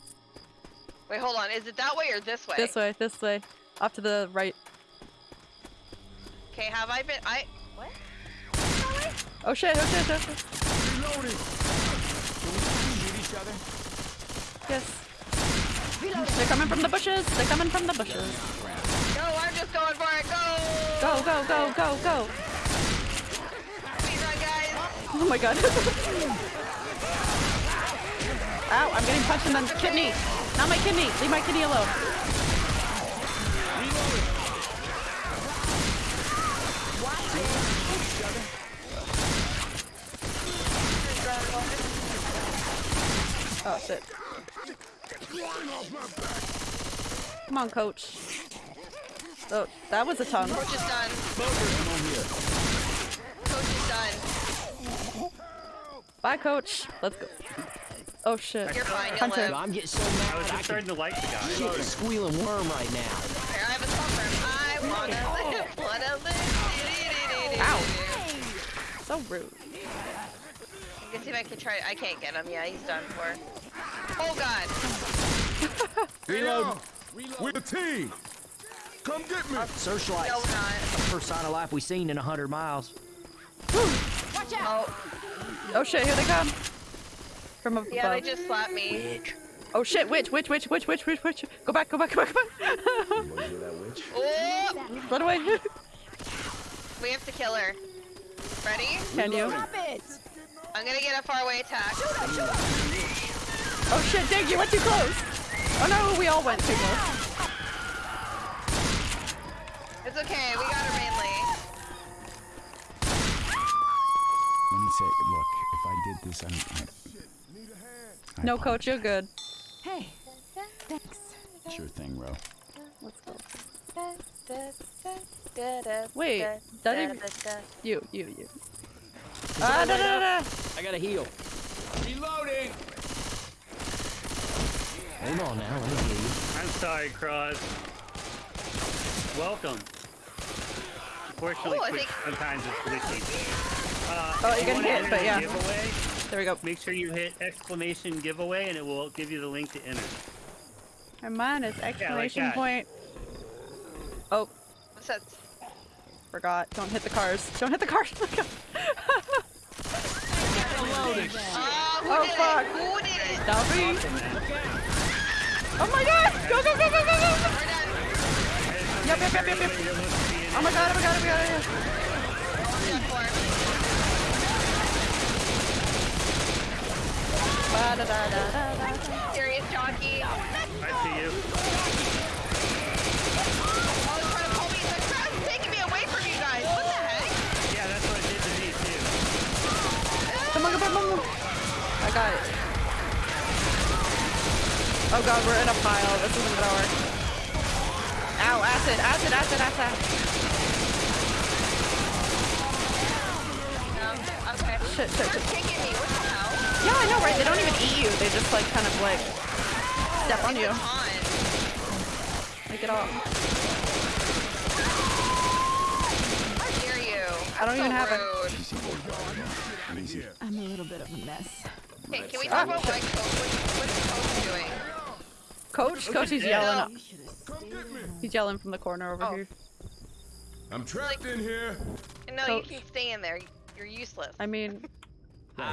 Wait, hold on. Is it that way or this way? this way, this way. Off to the right. Okay, have I been? I. What? Oh shit, oh shit, oh shit. Reloading! Shoot each other? Yes. They're coming from the bushes. They're coming from the bushes. Go, I'm just going for it. Go! Go, go, go, go, go. Oh my god. Ow, I'm getting punched in the kidney. Not my kidney. Leave my kidney alone. Oh shit. Come on, coach. Oh, that was a tongue. Coach is done. Coach is done. Bye, coach. Let's go. Oh shit. You're fine. You'll Hunter. live. I'm getting so mad. I was mad I just starting to like the guy. shit a squealing worm right now. Here, I have a song. I wanna oh. live, wanna live. Ow. So rude. I can see if I can try. I can't get him. Yeah, he's done for. Oh god. Reload. We're the team. Come get me. Searchlights. No, not. First sign of life we seen in a hundred miles. Watch out! Oh, Oh shit, here they come. From above. yeah, they just slapped me. Bitch. Oh shit, witch, witch, witch, witch, witch, witch, witch. Go back, go back, go back, go back. Oh, Run away. we have to kill her. Ready? Can you? Stop it! I'm gonna get a faraway attack. Oh shit, Dig, you went too close. Oh no, we all went too close. It's okay. We got her mainly. Let me say, look, if I did this, I'm. I, I No, coach, you're good. Hey, thanks. Sure thing, Ro. Let's go. Wait, that even- You, you, you. Ah, da, da, da, da. I gotta heal. Reloading. Hold on now, let me heal you. I'm sorry, Cross. Welcome. Unfortunately, Oh, think- sometimes it's glitchy. Uh, Oh, you're gonna hit, enter but yeah. Giveaway, There we go. make sure you hit exclamation giveaway and it will give you the link to enter. And mine is exclamation that. point. Oh, What's that? forgot. Don't hit the cars. Don't hit the cars. Oh, Oh, fuck. it? Who did it? That'll be. Oh my god! Go, go, go, go, go, go! Yep, yep, yep, yep, yep. Oh my god, oh my god, oh my god, oh my god. Done for. Ba da da da da da. Serious jockey. Oh, I see you. Oh, he's trying to pull me. The crowd's taking me away from you guys. What the heck? Yeah, that's what it did to me too. Come on, come on, come on. I got it. Oh god, we're in a pile. This isn't gonna work. Ow, acid, acid, acid, acid. Um, okay. Shit, shit, shit. kicking me. What the hell? Yeah, I know, right? They don't even eat you. They just like kind of like step on you. On. Like it all. How dare you? I don't So even have it. rude. Easy. I'm a little bit of a mess. Okay, can we talk about what shit. Coach, what, what is Coach doing? Coach, coach, he's dead. yelling. You should have Come get me. He's yelling from the corner over Oh. here. I'm trapped in here. No, Coach. you can stay in there. You're useless. I mean, You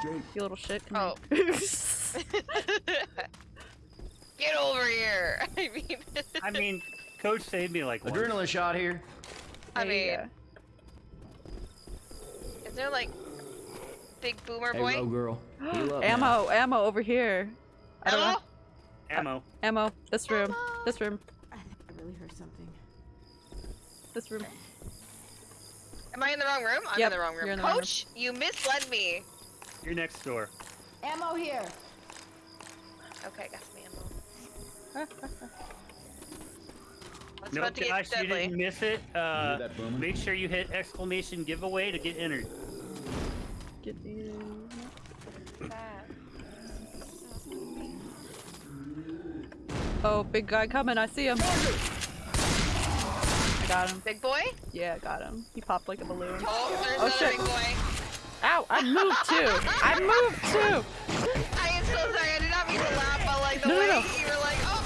straight? you little shit. Come Oh. Get over here. I mean, I mean, Coach saved me like once. Adrenaline shot here. I Hey, mean, uh, is there like big boomer Hey, boy? row girl. Heal up ammo, ammo over here. I don't know. Ammo. Ammo. This room. This room. I think I really heard something. This room. Am I in the wrong room? I'm Yep, in the wrong room. you're in the wrong room. Coach, you misled me. You're next door. Ammo here! Okay, got some ammo. It's No, about to Josh, you didn't miss it. Uh, make sure you hit exclamation giveaway to get entered. Get the. Oh, big guy coming. I see him. I got him. Big boy? Yeah, I got him. He popped like a balloon. Oh, there's Oh, another shit. big boy. Ow! I moved too. I moved too. I am so sorry. I did not mean to laugh, but like the No, no, way no. you were like, oh,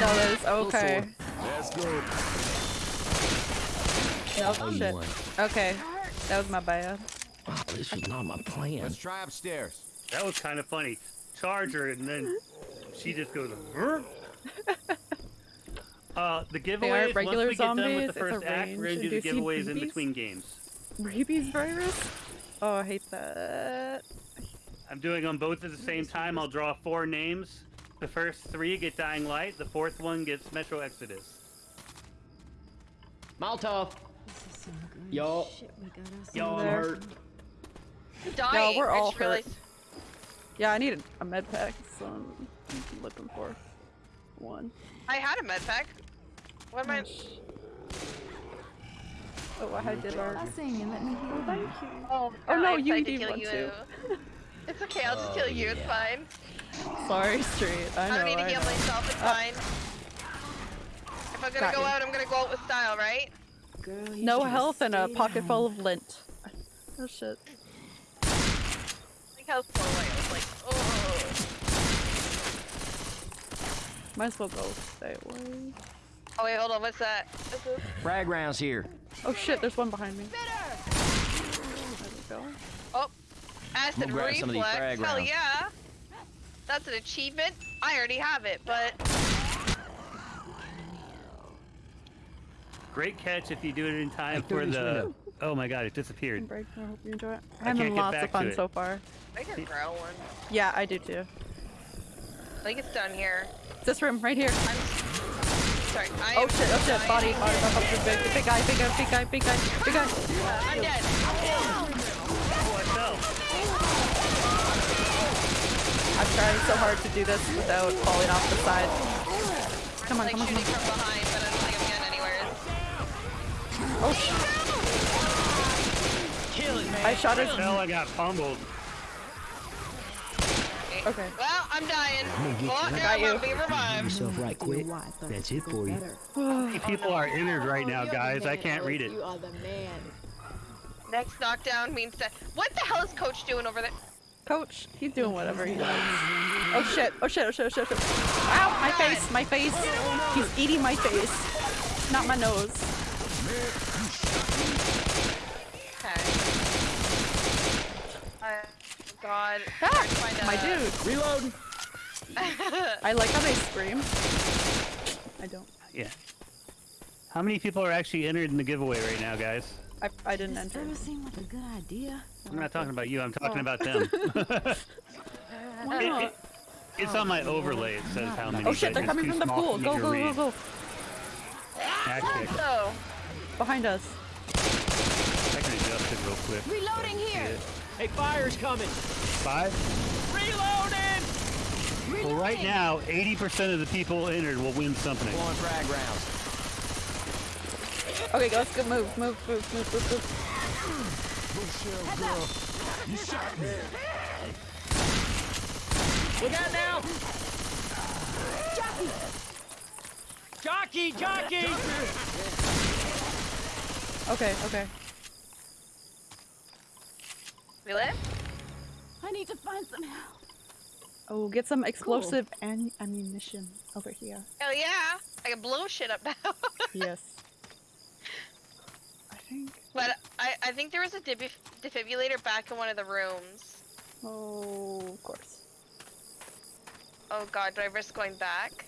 No, that is okay. Let's go. Nope. Oh, shit. Okay, that was my bad. Oh, this was not my plan. Let's try upstairs. That was kind of funny. Charge her, and then she just goes. "Brr." uh, the giveaways. regular once we get done with the first a act, we're gonna do the range-inducing giveaways in between games. Rabies virus. Oh, I hate that. I'm doing them both at the same time. I'll draw four names. The first three get Dying Light. The fourth one gets Metro Exodus. Molotov. This is Yo. shit we got us Yo, I'm hurt. dying. we're all just hurt. realized. Yeah, I need a, a med pack, so I'm looking for one. I had a med pack. What am I? Oh, I did our. Blessing and let me heal. Thank you. Oh, Oh, no, you tried to need one you. too. It's okay. I'll just kill you. It's fine. Sorry, Street. I I, don't need to I heal know. myself. It's Uh, fine. If I'm gonna go you. out, I'm gonna go out with style, right? Girl, No health and a stayed pocket home. full of lint. Oh shit. Like how slow I was. Like, oh. Might as well go that way. Oh wait, hold on. What's that? What's? Frag rounds here. Oh shit, there's one behind me. There we go. Oh, acid I'm some reflex. Hell rounds. yeah. That's an achievement. I already have it, but Great catch if you do it in time for the. window. Oh my god, it disappeared. Break. I hope you enjoy it. I I'm can't having get lots of fun so far. I can grow one. Yeah, I do too. I think it's down here. This room, right here. I'm sorry. I Oh shit, oh shit, body, body, body, body, big, big guy, big guy, big guy, big guy, big guy. Uh, I'm dead. Oh, I fell. I'm trying so hard to do this without falling off the side. Come on, Like come on, come on. from behind, but I don't think I'm getting anywhere. Oh shit. I shot his. I. I got fumbled. Okay. Well, I'm dying. Well, Got I'm gonna be revived. Yourself right quick. know why I thought That's it for go you. better. People are entered right now, guys. I can't read it. You are the man. Next knockdown means that. What the hell is Coach doing over there? Coach, he's doing whatever he does. Oh shit, oh shit, oh shit, oh shit, oh shit. Ow, my face, my face. He's eating my face. Not my nose. Okay. Uh, God. Ah, find my a- dude. Reload. I like how they scream. I don't. Yeah. How many people are actually entered in the giveaway right now, guys? I, I didn't This enter. ever seem like a good idea? I'm not talking about you. I'm talking Oh. about them. Why It- not? it- it's on my overlay. It says how many. Oh shit, they're coming from the pool. for Go, go, go, go. Actually, Behind us. I can adjust it real quick. Reloading here. Hey, fire's coming. Five. Reloading. Well, right now, 80% of the people entered will win something. Blowing frag rounds. Okay, go, let's go. Move, move, move, move, move, move. Look out now. Jockey. Jockey, jockey. Okay, okay. We live? I need to find some help. Oh, get some explosive and ammunition over here. Hell yeah! I can blow shit up now. Yes. I think. but I, I think there was a def- defibrillator back in one of the rooms. Oh, of course. Oh god, do I risk going back?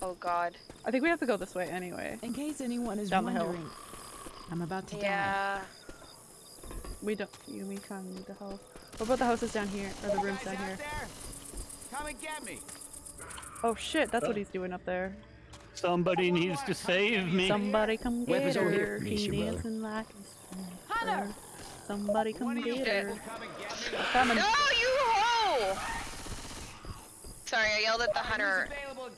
Oh god. I think we have to go this way anyway. In case anyone is Down the hill. wondering, I'm about to die. Yeah. We don't. You, we kind of need the help. What oh, about the houses down here or the rooms down here? Come and get me. Oh shit, that's what he's doing up there. Somebody needs to save me. Somebody come get Weapons over her. here. Me, She your brother. dancing like a Hunter! Somebody come get dead. her. Come and get me. No, you ho! Sorry, I yelled at the hunter. Available,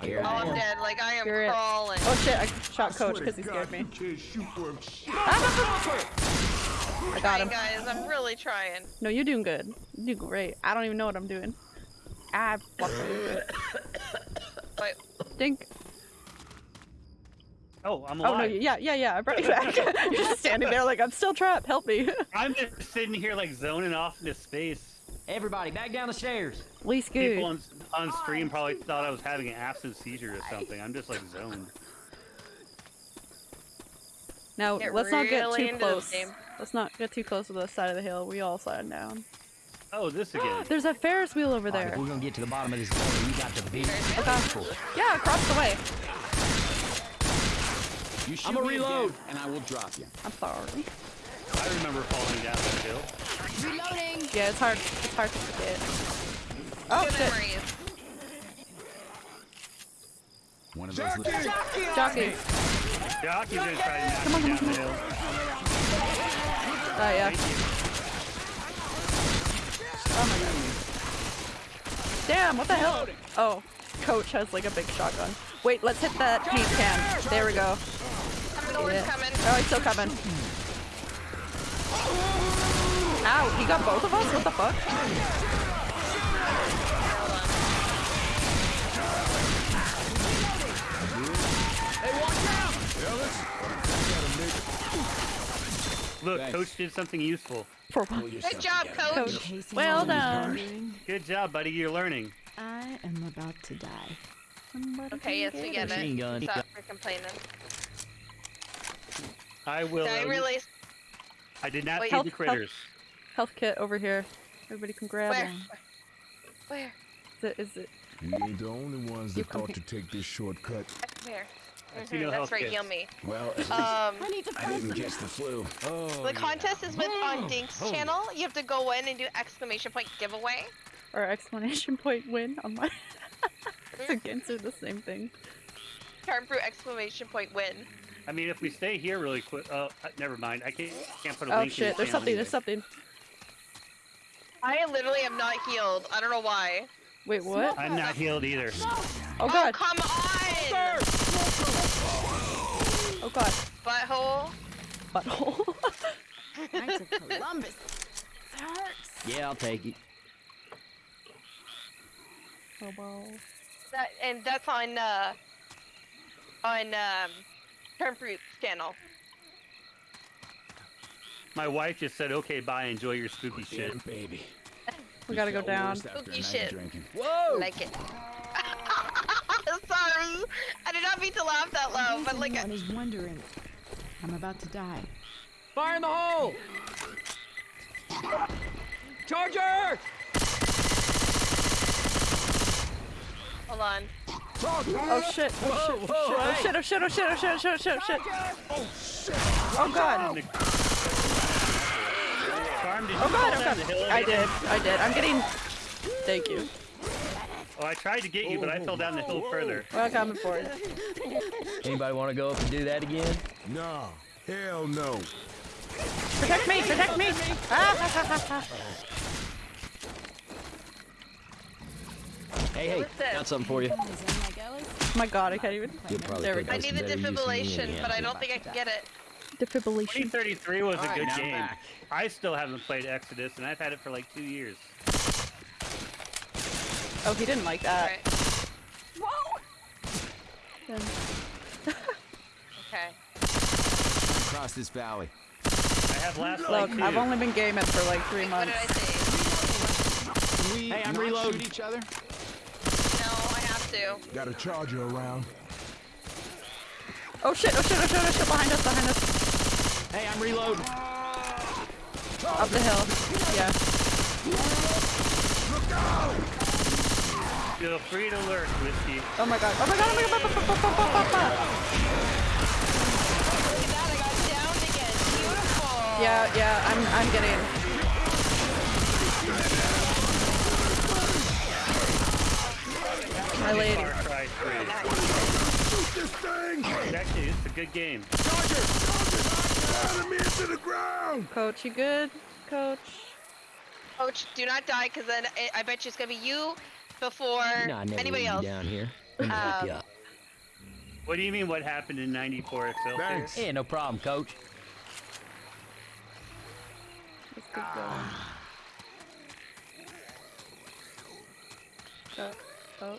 get me out of here. Oh, I'm dead. Like I am You're it. crawling. Oh shit, I shot Coach because he scared me. You can't shoot worth shit. I got him. Trying, guys. I'm really trying. No, you're doing good. You do great. I don't even know what I'm doing. Ah, I fucking do it. Wait, Dink. Oh, I'm alive. Oh no, yeah, yeah, yeah. I brought you back. you're just standing there like I'm still trapped. Help me. I'm just sitting here like zoning off into space. Everybody, back down the stairs. Least People on, on stream probably thought I was having an absent seizure or something. I'm just like zoned. Now Get let's not get too close. Let's not get too close to the side of the hill. We all slide down. Oh, this again. There's a Ferris wheel over there. if we're gonna get to the bottom of this gully, you got to be Okay. careful. Yeah, across the way. You I'ma reload. again, and I will drop you. I'm sorry. I remember falling down that hill. Reloading. Yeah, it's hard. It's hard to forget. Oh good shit. memories. One of those. Jockey! little- Jockey. Jockey's gonna try to knock me down the hill. Oh yeah. Oh my god. Damn, what the hell? Oh, coach has like a big shotgun. Wait, let's hit that paint can. There we go. Coming, Owen's Yeah. coming. Oh, he's still coming. Ow, he got both of us? What the fuck? Look, Thanks. coach did something useful. For what? Good job, coach. Coach. Well done. Good job, buddy. You're learning. I am about to die. Okay, yes, we get Machine it. Stop for complaining. I will. I um, really. I did not Wait. feed Help, the critters. Health kit over here. Everybody can grab Where? one. Where? Is it, is it? You ain't the only ones You that come thought here. to take this shortcut. Come here. Mhm, no That's right, kits. yummy. Well, at least Um, I need to I didn't catch the flu. Oh, the contest is with on Dink's Oh. channel. You have to go in and do exclamation point giveaway. Or exclamation point win on my. Against are the same thing. Charm brew exclamation point win. I mean, if we stay here really quick. Oh, uh, never mind. I can't can't put a Oh link in shit, the there's something, anyway. there's something. I literally am not healed. I don't know why. Wait, what? I'm not healed either. Oh god, come on! oh god. Butthole. Butthole. Knights of Columbus. That hurts. Yeah, I'll take it. oh well. That and that's on uh on um Term Fruit's channel. My wife just said, "Okay, bye. Enjoy your spooky shit." Damn, baby. We gotta go down. worse Spooky shit. drinking. Whoa! Like it. Sorry. I did not mean to laugh that In loud, case but like anyone uh, is wondering, I'm about to die. Fire in the hole! Charger! hold on. Oh shit, oh shit, oh shit, oh shit, oh shit, oh shit, oh shit, oh shit, oh shit. Oh god. Charm, did you Oh god, oh down god. I did, I did. I'm getting. Thank you. Oh, I tried to get you, but I fell down the hill further. Well, coming for it. Anybody want to go up and do that again? Nah, hell no. Protect me, protect me. Ah, ha, ha, ha, ha. Hey, hey, got something for you. Is in my? Oh my god, I can't even. There we go. I need the better use than me defibrillation, but I don't think I can get it. Defibrillation. 2033 was a good now I'm game. back. I still haven't played Exodus, and I've had it for like two years. Oh, he didn't like that. Alright. Then- Okay. Across this valley. I have last light Look, too. I've only been gaming for like three What did months. I say? Can we Hey, I'm reloading. each other? No, I have to. Got a charger around. Oh shit, oh shit, oh shit, oh shit, behind us, behind us. Hey, I'm reloading. Up the hill. Yeah. Feel free to lurk, Whiskey. Oh my god. Oh my god, oh my god. ba. Look at that, I got downed again. Beautiful. Yeah, yeah, I'm I'm getting my lady. Far Cry This thing! Actually, it's a good game. Driving me into the ground! Coach, you good? Coach. Coach, do not die, because then I, I bet you it's gonna be you before No, I never anybody else. down here. Let me help you Um, up. What do you mean? What happened in '94 Excelsior? Thanks. Yeah, no problem, coach. Let's. Oh, oh,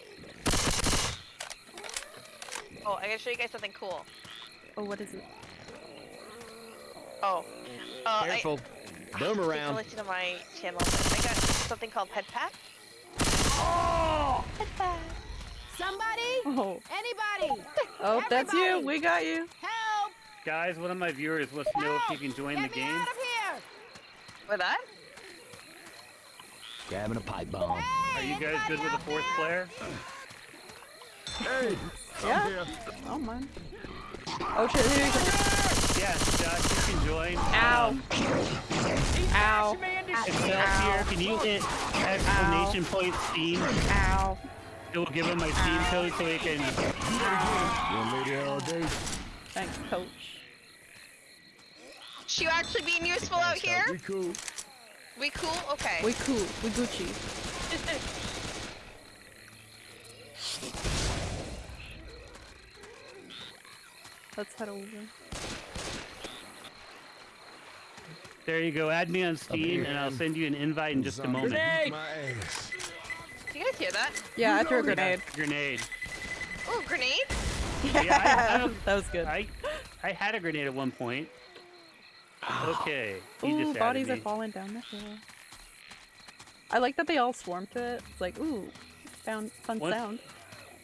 Oh, I gotta show you guys something cool. oh, what is it? Oh. Uh, Careful. Boom I, you around. can listen to my channel. I got something called Head Pack. Head Pack. Somebody? Oh, Anybody? oh, that's you. We got you. Help! Guys, one of my viewers wants to know if you can join the game. Get me game. out of here! With that? Grabbing a pipe bomb. Are you guys good with the fourth player? Hey, Yeah. Here. Oh man. Oh shit, here you go. Yes, Josh, you can join. Ow. Um, Ow. Excelsior, can you hit exclamation point Steam? Ow. We'll give him my Steam code so he can. Gonna lay there all day. Thanks, coach. She actually being useful out here? We cool. We cool? Okay. We cool. We Gucci. Let's head over. There you go. Add me on Steam, and I'll send you an invite in just a moment. beat My. Do you guys hear that? Yeah, I threw a grenade. Grenade. Oh, grenade? Yeah, I- I- um, that was good. I I had a grenade at one point. Okay. He Ooh, just bodies added are falling down the hill. I like that they all swarm to it. It's like, ooh, found fun What? sound.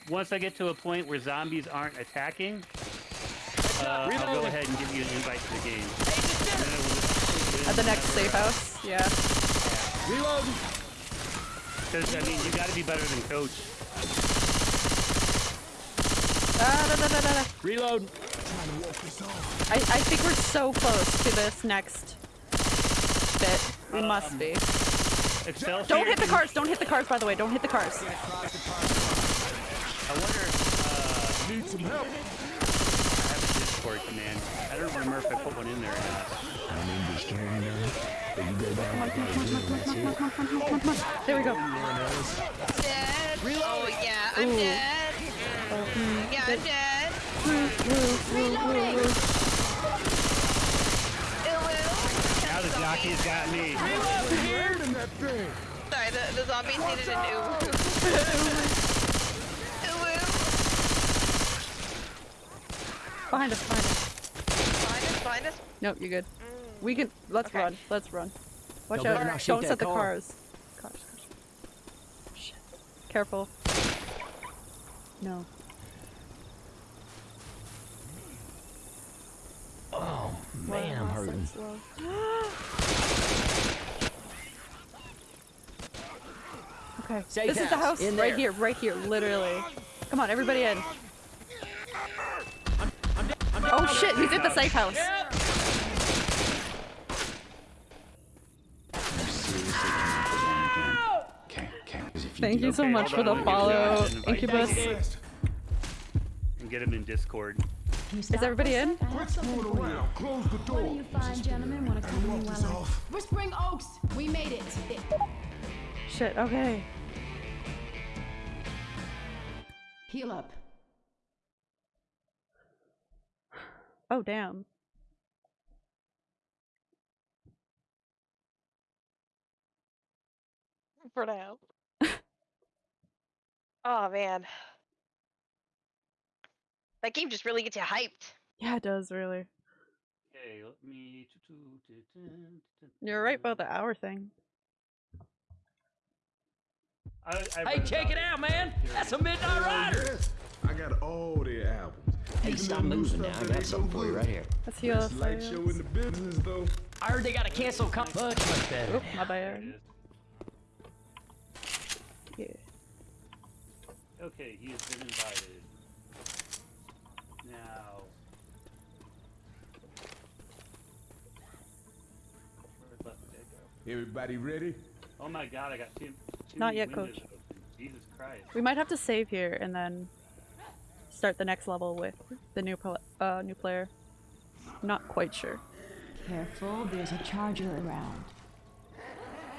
Once I get to a point where zombies aren't attacking, uh, I'll go ahead and give you an invite to the game. At the next safe house. Yeah. Reload! Because I mean, you got to be better than Coach. Ah, da, da, da, da, da. Reloading. I, I think we're so close to this next bit. We must be. Excelsior. Don't hit the can- cars. Don't hit the cars, by the way. Don't hit the cars. I wonder. if, Need some help. I have a Discord command. I don't remember if I put one in there or not. I'm in destroying them. But you go down like that. There we go. Dead. Oh, yeah, I'm Ooh. dead. Mm. Yeah, I'm dead. Reloading. Now the jockey's got me. Landing that thing. Sorry, the, the zombies needed an ooh. ooh. Behind us, behind us. Find us, find us. Nope, you're good. Mm. We can. Let's Okay. run. Let's run. Watch No, out. better not shoot Don't that set the car. cars. Cars, cars. Shit. Careful. No. Oh man, I'm hurting. okay. Safe this is the house, house. in right there. here, right here, literally. Come on, everybody in. Oh shit, he's in the safe house. Seriously, Okay, okay. 'cause if Thank you so Okay, much for the let me give follow, Josh an invite. Incubus. And get him in Discord. Can you stop everybody in? sec? I have Quit something screwing for you. around. Close the One door. of you fine gentlemen want to come in this while I... off. Whispering Oaks, we made it. It- Shit, okay. Heal up. Oh damn. For now. oh, man. That game just really gets you hyped. Yeah, it does really. Okay, let me. You're right about the hour thing. I, I Hey, check it out, man. That's a Midnight Rider. I got all the albums. Hey, stop the new moving now. stuff I that got ain't something for you right here. Let's heal Best light show in the business, though. I heard they got to cancel com- much, much better. Oop, my bad. Yeah. Okay, he has been invited. Now. Where'd left dead go? Everybody ready? Oh my god, I got two. two Not yet, Coach. open. Jesus Christ. We might have to save here and then start the next level with the new pl- uh new player. Not quite sure. Careful, there's a charger around.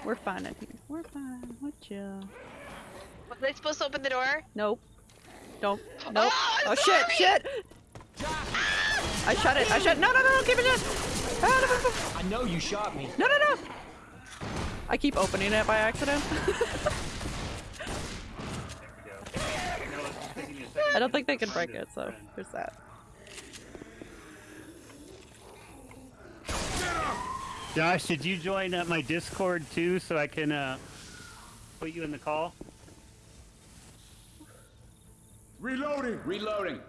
We're fine in here. We're fine. We're chill. Was I supposed to open the door? Nope. Don't. Nope. Oh, Oh I'm shit! sorry! Shit! I shut it. I shut. No! No! No! No! Keep it in. Ah, no, no, no. I know you shot me. No! No! No! I keep opening it by accident. There we go. No, it's just taking me a second I don't think they can break it, so friend. there's that. Josh, did you join uh, my Discord too, so I can uh, put you in the call? Reloading. Reloading.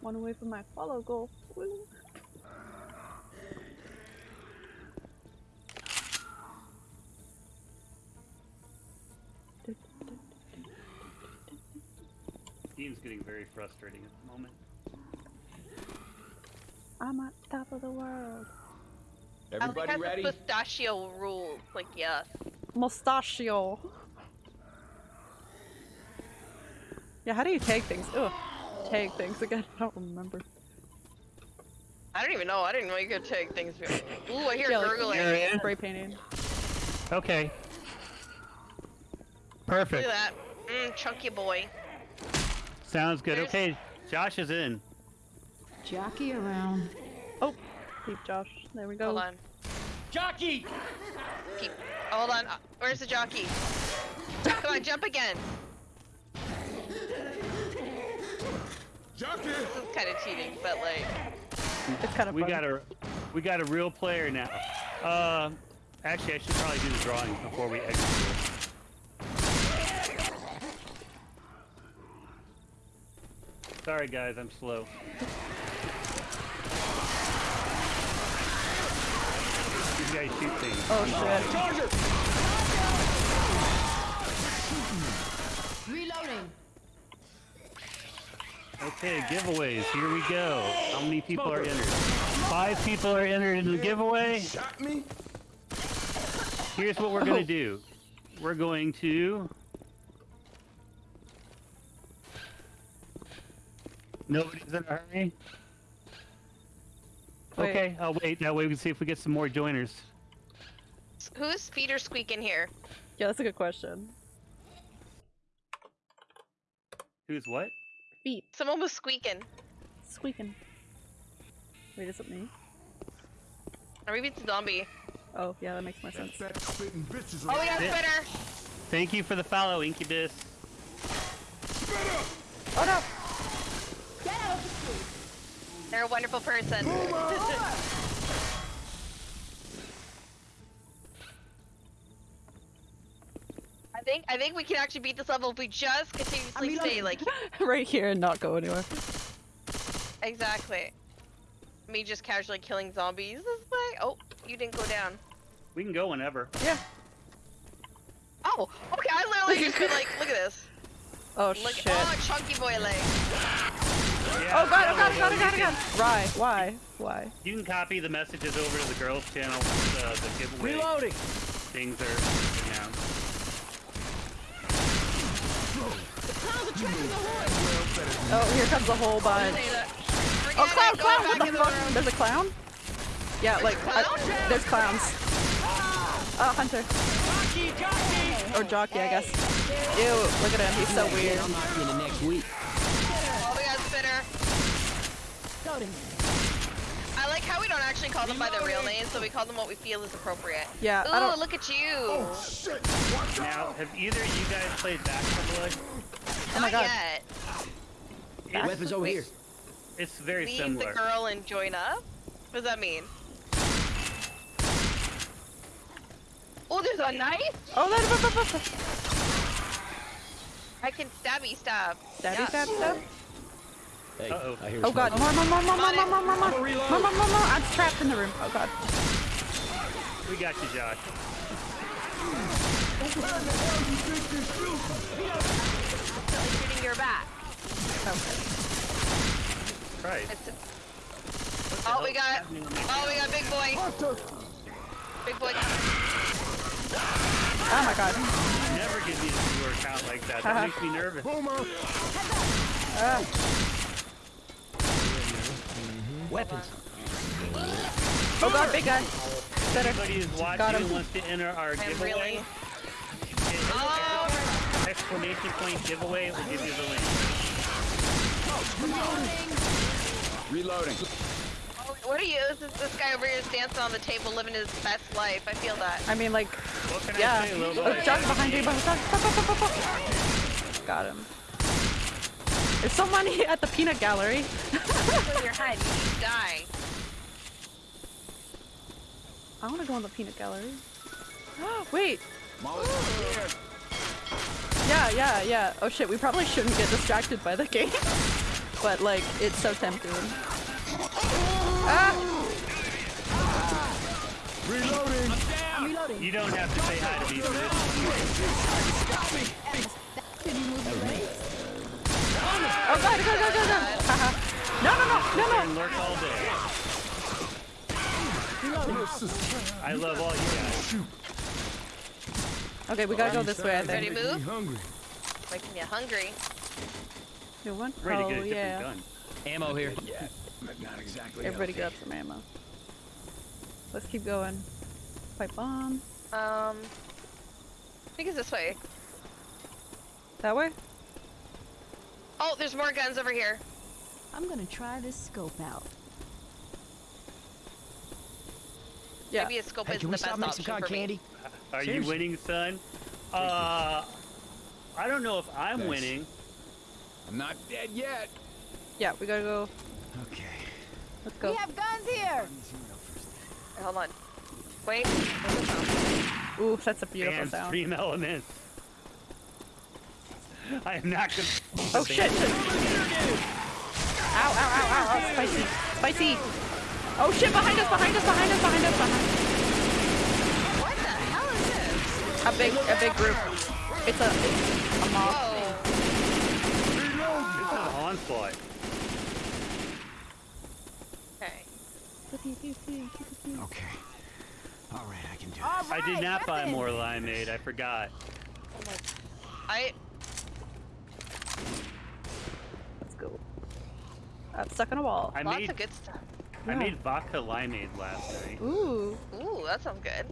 One away from my follow goal. Woo. Game's getting very frustrating at the moment. I'm on top of the world. I don't think Everybody that's ready? a pistachio rule. Like, yes. Mustachio. Yeah, how do you tag things? Ugh. Tag things again. I don't remember. I don't even know. I didn't know you could take things. Ooh, I hear Yeah, gurgling. You're in? Spray painting. Okay. Perfect. Look at that. Mm, chunky boy. Sounds good. There's- Okay, Josh is in. Jockey around. Oh, keep Josh. There we go. Hold on. Jockey! Keep. Hold on. Uh, Where's the jockey? Come on, jump again. Jockey! This is kind of cheating, but like. It's kind of We fun. got a we got a real player now. Uh, actually, I should probably do the drawing before we exit. Sorry, guys, I'm slow. These guys shoot things. Oh shit. Charger! Reloading. Okay, giveaways. Here we go. How many people are entered? Five people are entered in the giveaway. Shot me? Here's what we're gonna Oh. do. We're going to. Nobody's in a hurry. Wait. Okay, I'll wait. That way we can see if we get some more joiners. Who's Peter squeaking here? Yeah, that's a good question. Who's what? Feet Someone was squeaking. squeaking. Wait, is it me? Or maybe it's a zombie. Oh, yeah, that makes more sense. Fat spitting bitches Oh, we got a Yeah. spinner. Thank you for the follow, Incubus. Oh no! They're a wonderful person. I think I think we can actually beat this level if we just continuously stay like right here and not go anywhere. exactly. Me just casually killing zombies this way. Oh, you didn't go down. We can go whenever. Yeah. Oh, okay. I literally just been like, look at this. Oh Look, shit. oh, chunky boy leg. Yeah, Oh god, oh god, oh god, oh god, oh god. Why? Why? Why? You can copy the messages over to the girls' channel. Uh, the giveaway Reloading! things are announced. Oh, here comes a whole bunch. Oh, clown, clown! What the the fuck? There's a clown? Yeah, like, uh, there's clowns. Oh, Hunter. Jockey! Jockey! Or Jockey, I guess. Ew, look at him, he's so weird. I'll knock you in the next week. We got a spinner. Loading. I like how we don't actually call them by their real names, so we call them what we feel is appropriate. Yeah, Ooh, I don't- look at you. Oh, shit! Watch! Now, have either of you guys played Back 4 Blood? Oh my Not God. yet. It's, Weapons over here. it's very Leave similar. the girl and join up? What does that mean? Oh, there's a knife? Oh, that, that, that, that, I can stabby stab. Stabby Yeah. stab stab? Hey, Uh-oh. I hear Oh god, more, more, more, more, more, more, more, more, more, more, more, more, more, more, I'm trapped in the room. Oh god. We got you, Josh. Shooting your back. Okay. Right. It's oh, we got. Oh, we got big boy. Big boy. Oh my god. Never give me a viewer count like that. That makes me nervous. Boomer! Ah. Weapons. Oh god, big guy. Better. Anybody who's Got watching him. and wants to enter our I'm giveaway, really. hit Oh, exclamation point giveaway will give you the link. Reloading. oh, what are you? This is this guy over here is dancing on the table, living his best life. I feel that. I mean, like, What can yeah. I say, Oh, boy? Behind you. behind- fuck. Got him. There's so many at the peanut gallery. Kill your head. You die. I want to go in the peanut gallery. Wait. Yeah, yeah, yeah. Oh shit, we probably shouldn't get distracted by the game. but like, it's so tempting. Ah! Reloading! Reloading. You don't have to say hi to me for this. Can you move your legs? Oh god, go, go, go, go! No, no, no, no, no! Lurk all day. I love all you guys. Okay, we gotta go this way, I Ready to move? hungry. Making you hungry. New one? Ready oh, to get a different yeah. gun. Ammo here. Yeah, not exactly. Everybody healthy. grab some ammo. Let's keep going. Pipe bomb. Um, I think it's this way. That way? Oh, there's more guns over here. I'm gonna try this scope out. Yeah. Maybe a scope Hey, isn't can the we stop best making option some cotton for me. candy? Are you winning, son? Uh, I don't know if I'm Thanks. winning. I'm not dead yet. Yeah, we gotta go. Okay. Let's go. We have guns here. Hold on. Wait. where's the sound? Ooh, that's a beautiful and sound. StreamElements. I am not gonna. Oh shit! shit. Ow, ow, ow, ow, ow, spicy, spicy! Oh shit, behind us, behind us, behind us, behind us, behind us! What the hell is this? A big, a big group. It's a, a mob. Whoa. It's an onslaught. Okay. Okay. All right, I can do All this. I did not buy more limeade. I forgot. I Let's go. I'm stuck on a wall. I lots made of good stuff. I Yeah. made vodka limeade last night. Ooh. Ooh, that sounds good.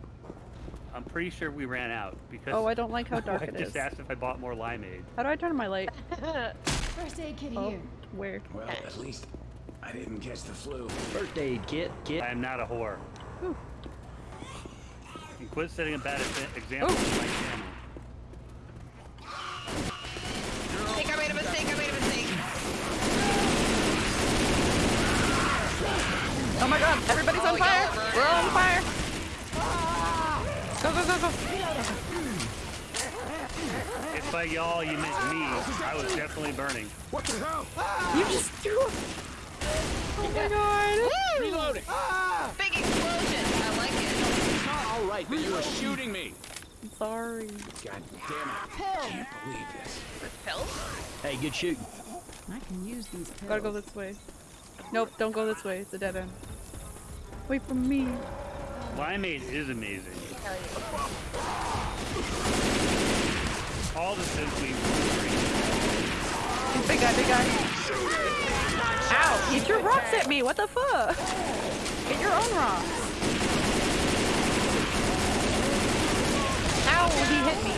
I'm pretty sure we ran out because Oh, I don't like how dark it is. I just asked if I bought more limeade. How do I turn my light? First aid kit Oh, here. where? Well, at least I didn't catch the flu. First aid kit, kit. I am not a whore. Ooh. And quit setting a bad example Ooh. on my channel. I think I made a mistake. I made a mistake. Oh my god, everybody's on Oh, fire! y'all are We're all on fire! Go, go, go, go! If by y'all you meant me, I was definitely burning. What the hell? You just threw a... Oh my god! Reloading. Ah! Big explosion. I like it. It's not All right, but you were shooting me. I'm sorry. God damn it. Pill. Can't believe this. Pills? Hey, good shooting. I can use these pills. Gotta go this way. Nope, don't go this way. It's a dead end. Wait for me. Limeade is amazing. Hell yeah. All the simply Big guy, big guy. Ow! You threw rocks at me! What the fuck? Get your own rocks. Ow! He hit me.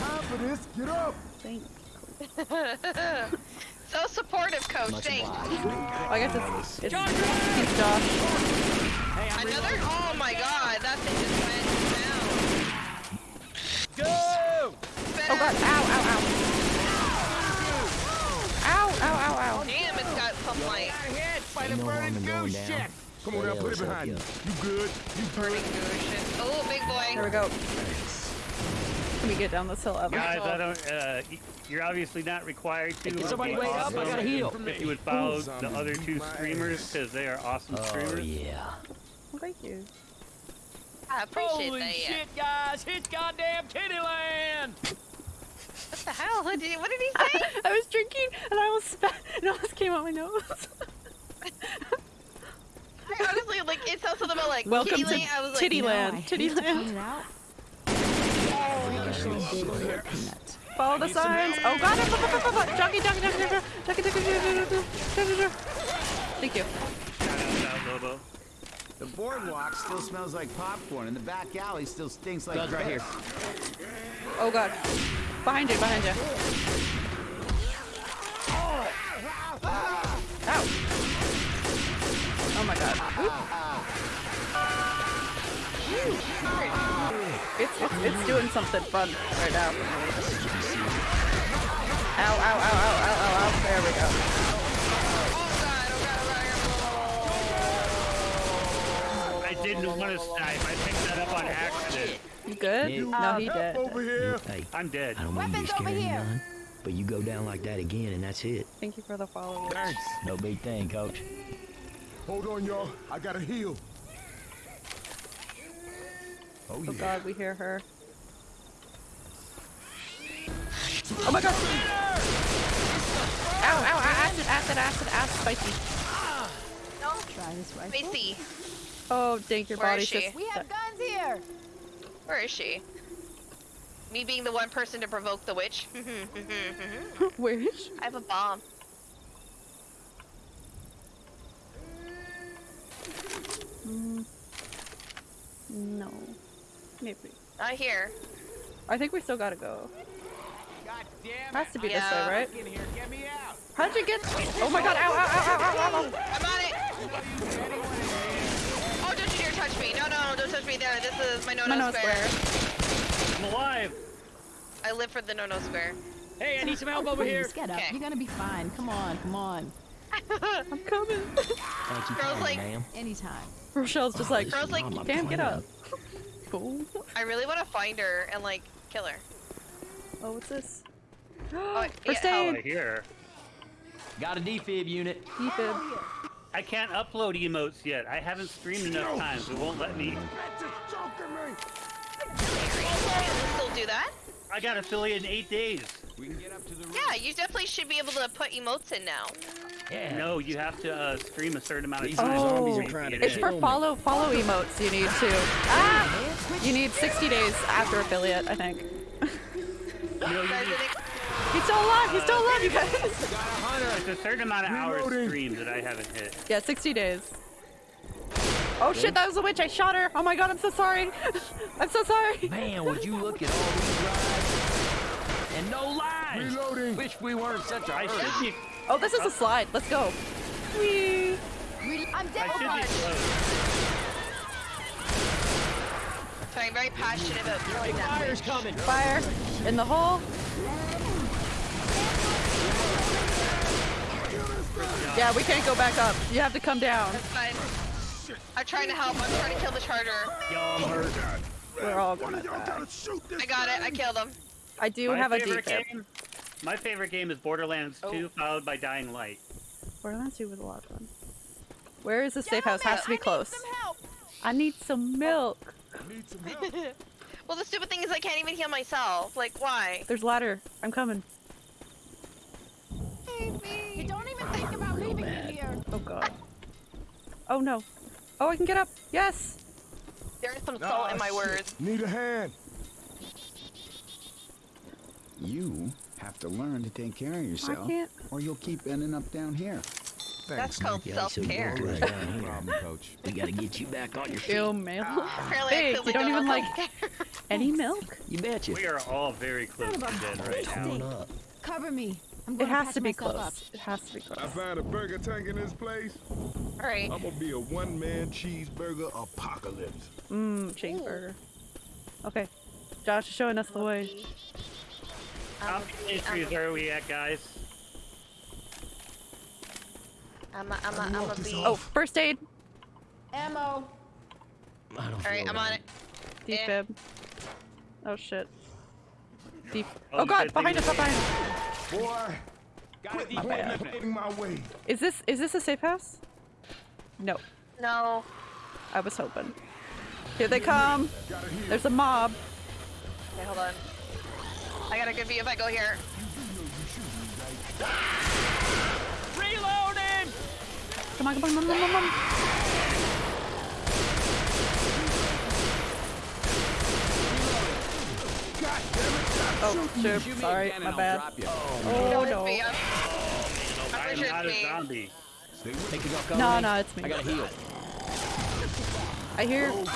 Time for this. Get up. Thank so supportive, coach. Much Thanks. obliged. I guess it's, it's, it's Josh. Hey, Another? reloading. Oh my god, that thing just went down. Go! Oh god, ow, ow, ow. Ow, ow, ow, ow. Damn, it's got some like Ain't no harm in going down. Come on now, put it behind you. You good? You burning goo shit. Oh, big There boy. we go. Can we get down this hill ever? Guys, I don't. Uh, y- you're obviously not required to. Can It would somebody be wake up? I gotta heal. If you would follow Ooh, the other two streamers because they are awesome Oh, streamers. yeah. Well, thank you. I appreciate Holy that. yeah. shit, guys! It's goddamn Kittyland! What the hell? What did, what did he say? I was drinking and I almost spat and it almost came out my nose. I honestly, like, it sounds something about like Welcome to Kittyland. I was like, Titty Now I Land. hate Titty to point Land. it out. Freakishly big hair peanut. Follow the signs. Oh god, jockey, jockey, jockey, jockey, jockey, jockey, jockey, jockey, jockey. Thank you. The boardwalk still smells like popcorn, and the back alley still stinks like Guns right here. Oh god. Behind you, behind you. Ow. Oh my god. It's, it's, it's doing something fun right now. Ow, ow, ow, ow, ow, ow, ow. There we go. I didn't want to snipe. I picked that up on accident. You good? Yeah. No, he did. over here. Hey, I'm dead. I don't mean to be Weapons over here. none, but you go down like that again and that's it. Thank you for the follow. -up. Thanks. No big thing, coach. Hold on, y'all. I gotta heal. Oh Oh yeah. god, we hear her. Oh my god! Ow, ow, ow, acid, acid, acid, acid, spicy. Try this Let me see. Oh, dang, your Where body's is she? just. We have guns here. Where is she? Me being the one person to provoke the witch. Where is she? I have a bomb. Mm. No. Maybe. Not here. I think we still gotta go. God Has to be this way, right? In here, get me out. How'd you get? Oh my god! Ow! Ow! Ow! Ow! Ow! Ow! ow. I'm on it! Oh, don't you dare touch me. No, no, don't touch me there. This is my no-no square. square. I'm alive. I live for the no-no square. Hey, I need some help over here. Get up. Okay. You're gonna be fine. Come on, come on. I'm coming. Thank you Girls kindly, like- Anytime. Rochelle's just like, Girls like, I'm Cam, get up. Cool. I really want to find her and like kill her. Oh, what's this? Oh, First yeah, aid. Right here. Got a defib unit. Defib. I can't upload emotes yet. I haven't streamed enough times. It won't let me. That's just choking me. Can still do that? I got affiliate in eight days. We can get up to the roof. Yeah, you definitely should be able to put emotes in now. Yeah. No, you have to uh, stream a certain amount of These time. zombies are before you trying to get It's in. for follow follow emotes. You need to. Ah! You need 60 days after affiliate, I think. No, you need- I think He's still alive. He's still alive, you guys. It's a certain amount of hours Reloading. streamed that I haven't hit. Yeah, 60 days. Oh shit, that was a witch. I shot her. Oh my god, I'm so sorry. I'm so sorry. Man, would you look at all these rides? And no lies. Reloading. Wish we weren't such a I hurry. should be. Oh, this is a slide. Let's go. Whee. I'm dead. I should be close. so I'm very passionate about killing that Fire's coming. Fire in the hole. Yeah, we can't go back up. You have to come down. That's fine. I'm trying to help. I'm trying to kill the charger. Yo, I'm hurt. We're all gonna of y'all die. gotta shoot this I got it. I killed him. I do My have a favorite defib. game. My favorite game is Borderlands Oh. 2, followed by Dying Light. Borderlands 2 was a lot of fun. Where is the safe house? Has to be close. help. I need some milk. I Need some milk. well, the stupid thing is I can't even heal myself. Like, why? There's ladder. I'm coming. You don't even think about leaving me here. Oh god. Oh no. Oh, I can get up. Yes. There is some Ah, salt in my shit. words. Need a hand. You have to learn to take care of yourself, can't. or you'll keep ending up down here. That's Thanks, called Yeah, self-care. you're Right. Problem, coach. We gotta get you back on your feet. Ew, milk. Apparently, I Hey, clearly you don't even like any milk? You betcha. We are all very close to dead right now. Cover me. I'm It has to be myself close. up. It has to be I found a burger tank in this place. All right. I'm gonna be a one-man cheeseburger apocalypse. Mmm, cheeseburger. Okay. Josh is showing us the way. How many entries are we at, guys? I'm a, I'm a, I'm a bee. Oh, first aid. Ammo. All right, I'm on it. right. Eh. Oh shit. Def Oh, oh god, behind us, up behind us. Boy, quit defib bad. my way. Is this is this a safe house? No. No. I was hoping. Here they come. There's a mob. Okay, hold on. I got a good view if I go here. Reloading. Come on, come on, come on, come on, come on. God damn it! Stop Oh, Shoot shoot. Sorry, my I'll bad. drop you. Oh it's no. me. I'm, I'm I'm not it's a me. zombie. Think you No, me? no, it's me. I gotta heal. I hear That was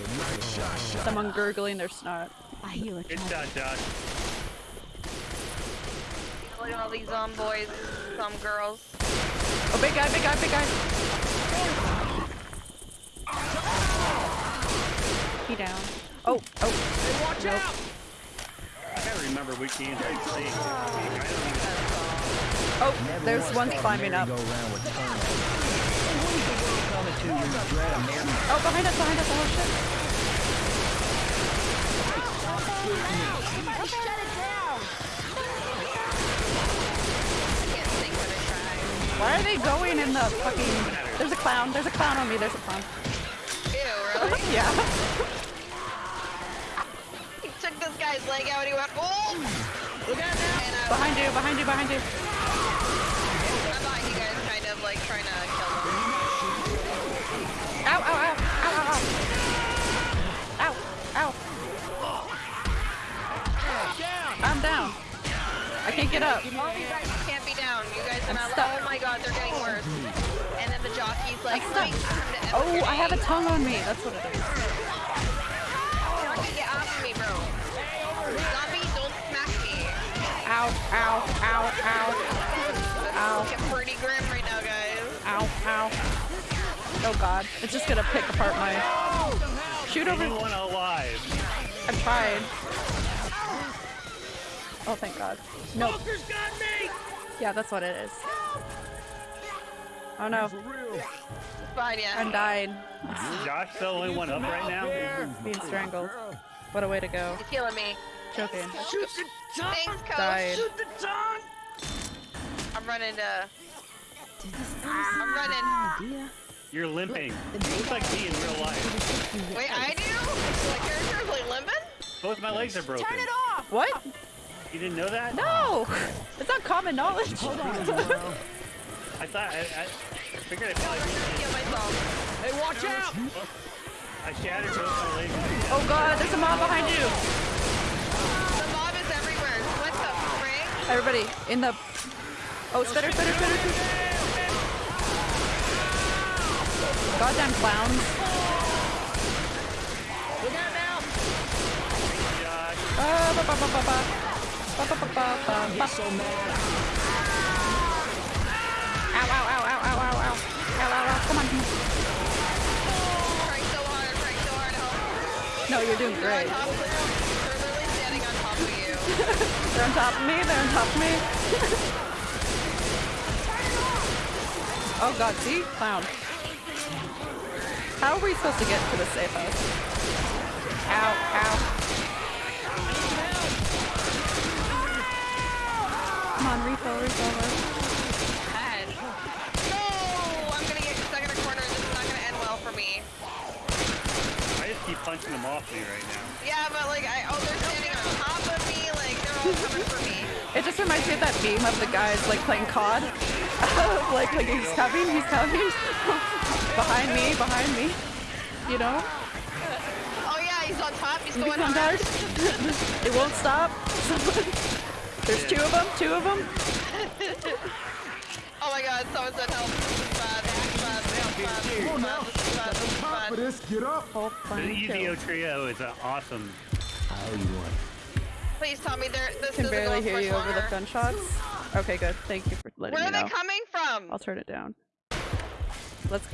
a nice shot, shot. someone gurgling their snot. I heal it. Good child. shot, Josh. Look at all these um boys, some girls. Oh, big guy, big guy, big guy. He down. Oh, oh. Watch out. I gotta remember which games I'm playing. I don't even Oh, there's one climbing up. Go around with turn. When's the world coming to you, dread American? Oh, behind us, behind us. Oh, shit. I can't think but I try. Why are they going in the fucking... There's a clown. There's a clown on me. There's a clown. Ew, really? Yeah guy is laying out. He went, oh! Look out now! And, uh, behind you, behind you, behind you. I'm behind you guys, kind of like trying to kill them. Ow, ow, ow, ow, ow, ow. Ow, ow. I'm down. I can't get up. All you guys can't be down. You guys are not. Oh my god, they're getting worse. And then the jockey's like, I'm stuck. Oh, I have a tongue on me. That's what it is. Ow, ow, ow, ow, Ow. is pretty grim right now, guys. ow, ow. Oh god, it's just gonna pick apart my. Shoot over. Anyone alive? I tried. Oh, thank god. Nope. Smoker's got me! Yeah, that's what it is. Oh no, For real. It's fine, yeah. I'm dying. Josh the only one up right now? Being strangled. What a way to go. He's killing me. Choking. Shoot the tongue! Thanks, coach. Died. Shoot the tongue! I'm running to. I'm running. You're limping. You look like me in real life. Wait, I do? My character is like limping? Both my legs are broken. Turn it off! What? You didn't know that? No! It's not common knowledge. Hold on. I thought I, I figured I'd probably be. Kill myself. Hey, watch out! I shattered both my legs. oh god, there's a mob behind you! Everybody, in the... Oh, spitter, spitter, spitter, spitter. Goddamn clowns. Look out now! Josh, Ah, ba, ba, ba, ba, ba. Ba, ba, ba, ba, ba, ba. So mad. Ow, ow, ow, ow, ow, ow, ow. Ow, ow, ow, come on. Trying so hard, so hard. No, you're doing great. They're on top of me, they're on top of me. oh god, see? Clown. How are we supposed to get to the safe house? Ow, ow. Come on, refill, refill. refill. No! I'm gonna get stuck in a corner. This is not gonna end well for me. I just keep punching them off me right now. Yeah, but like, I, oh, they're standing on top of It just reminds me of that meme of the guys like playing COD. like, like he's coming, he's coming. behind me, behind me. You know? Oh yeah, he's on top. He's He's going on hard. it won't stop. There's two of them, two of them. Oh my god, someone said help. Come on now. This is bad. This is Top bad. of this, get up. Whole The plan EZO kill. trio is uh, awesome. How you want? Please tell me they're. This Can barely hear much you over the gunshots. Okay, good. Thank you for letting me. know. Where are they coming from? I'll turn it down. Let's.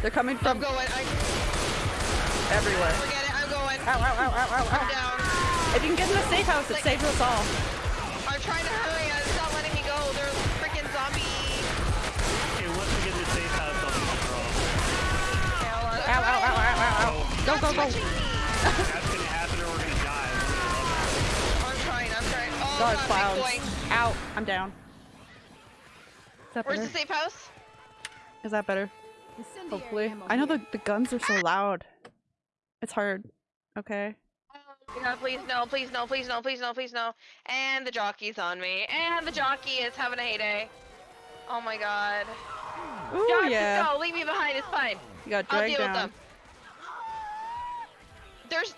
They're coming from. I'm going. I everywhere. forget it. I'm going. Ow, ow, ow, ow, ow, I'm ow. down. If you can get in the safe house, it saves us all. I'm trying to hurry. It's not letting me go. They're freaking zombie. Okay, once we get in the safe house, I'll do the draw. Okay. Ow, ow, ow, ow, ow, ow. Go, go, go. I'm trying. Oh God, god, clowns. boy. I'm down. Is that Where's better? the safe house? Is that better? Hopefully. I know the, the guns are so loud. It's hard. Okay. No, please no, please no, please no, please no, please no. And the jockey's on me. And the jockey is having a heyday. Oh my god. Ooh, Josh, yeah. let's go. Leave me behind. It's fine. You got I'll dragged deal with them. There's,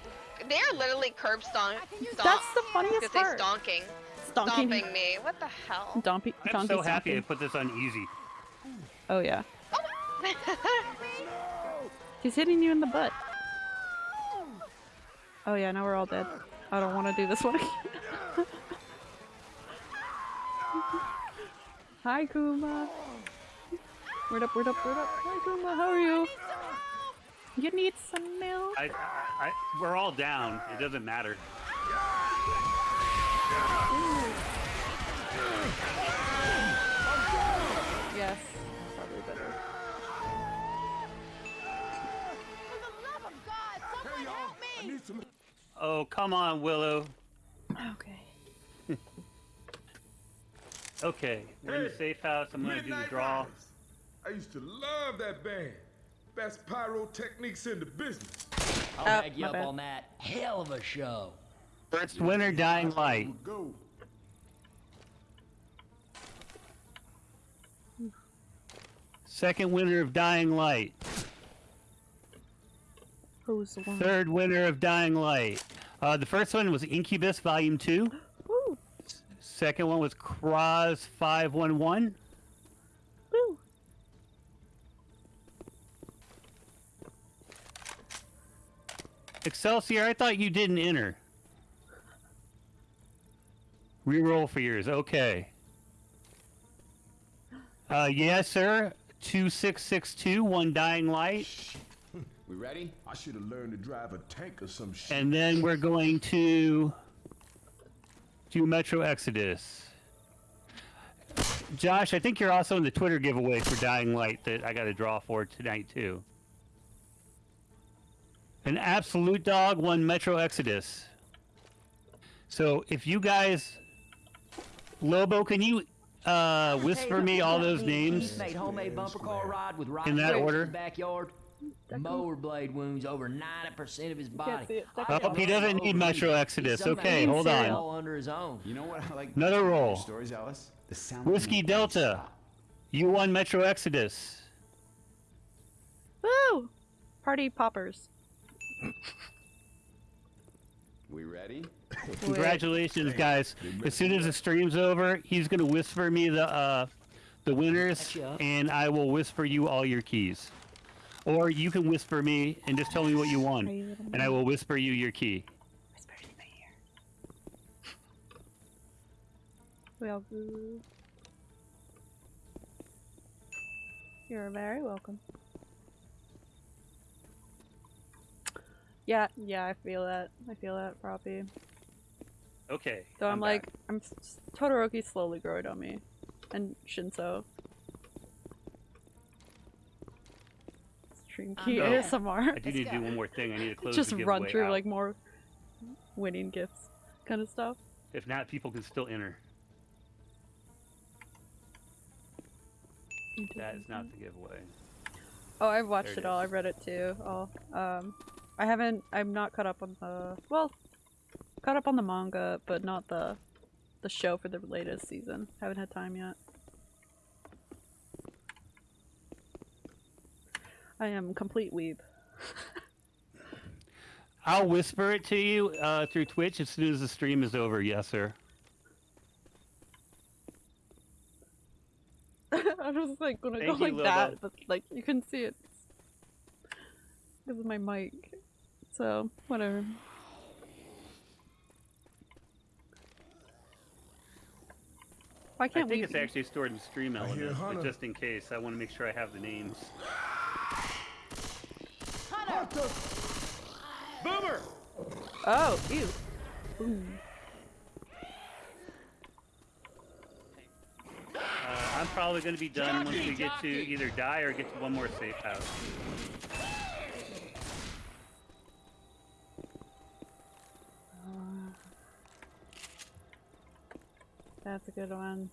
they're literally curb stomp. That's the funniest Say part. stonking. Stonking. Stomping me. What the hell? Donkey, I'm donkey so happy I put this on easy. Oh, yeah. Oh, He's hitting you in the butt. Oh, yeah, now we're all dead. I don't want to do this one again. Hi, Kuma. Word up, word up, word up. Hi, Kuma, how are you? You need some milk? I, I, I, we're all down. It doesn't matter. Yes. Probably better. For the love of God, someone help I me! need some. Oh, come on, Willow. Okay. Okay, we're in the safe house. I'm gonna do the draw. Riders. I used to love that band. Best pyrotechnics in the business. I'll Oh, back you up bad. on that. Hell of a show. First winner, Dying Light. Go. Second winner of Dying Light. Who's the one? Third winner of Dying Light. Uh, the first one was Incubus Volume 2. Woo! Second one was Cross 511. Excelsior, I thought you didn't enter. Reroll for yours. Okay. Uh, yes, sir. 2662, one dying light. We ready? I should have learned to drive a tank or some shit. And then we're going to do Metro Exodus. Josh, I think you're also in the Twitter giveaway for Dying Light that I got to draw for tonight, too. An Absolute Dog won Metro Exodus. So if you guys. Lobo, can you uh, whisper me all those names? Made homemade bumper car ride with In that order? In the backyard. Mower blade wounds over 90% of his body. I Oh, he doesn't need. Metro Exodus. Okay, hold on. under his own. You know what I like? Another roll. Stories, Alice. The sound. Whiskey Delta. stop. You won Metro Exodus. Woo! Party poppers. We ready? Congratulations, guys! As soon as the stream's over, he's gonna whisper me the uh, the winners, and I will whisper you all your keys. Or you can whisper me and just tell me what you Are won, you and I will whisper you your key. Whisper it in my ear. Well. You're very welcome. Yeah, yeah, I feel that. I feel that, Proppy. Okay. So I'm, I'm like, back. I'm s- Todoroki slowly growing on me, and Shinso. Stream key No. ASMR. I do need to do one more thing. I need to close Just the run through out. like more winning gifts, kind of stuff. If not, people can still enter. That is not the giveaway. Oh, I've watched it, it all. I've read it too. All. Um, I haven't. I'm not caught up on the. Well, caught up on the manga, but not the, the show for the latest season. Haven't had time yet. I am complete weeb. I'll whisper it to you uh, through Twitch as soon as the stream is over. Yes, sir. I was like gonna Thank go you, like that, Lobo. but like you can see it This is my mic. So whatever. Why I can't think we? it's actually stored in Stream I hear Element, but just in case, I want to make sure I have the names. Boomer! Oh, ew. Boom. Uh, I'm probably going to be done once we get to either die or get to one more safe house. That's a good one.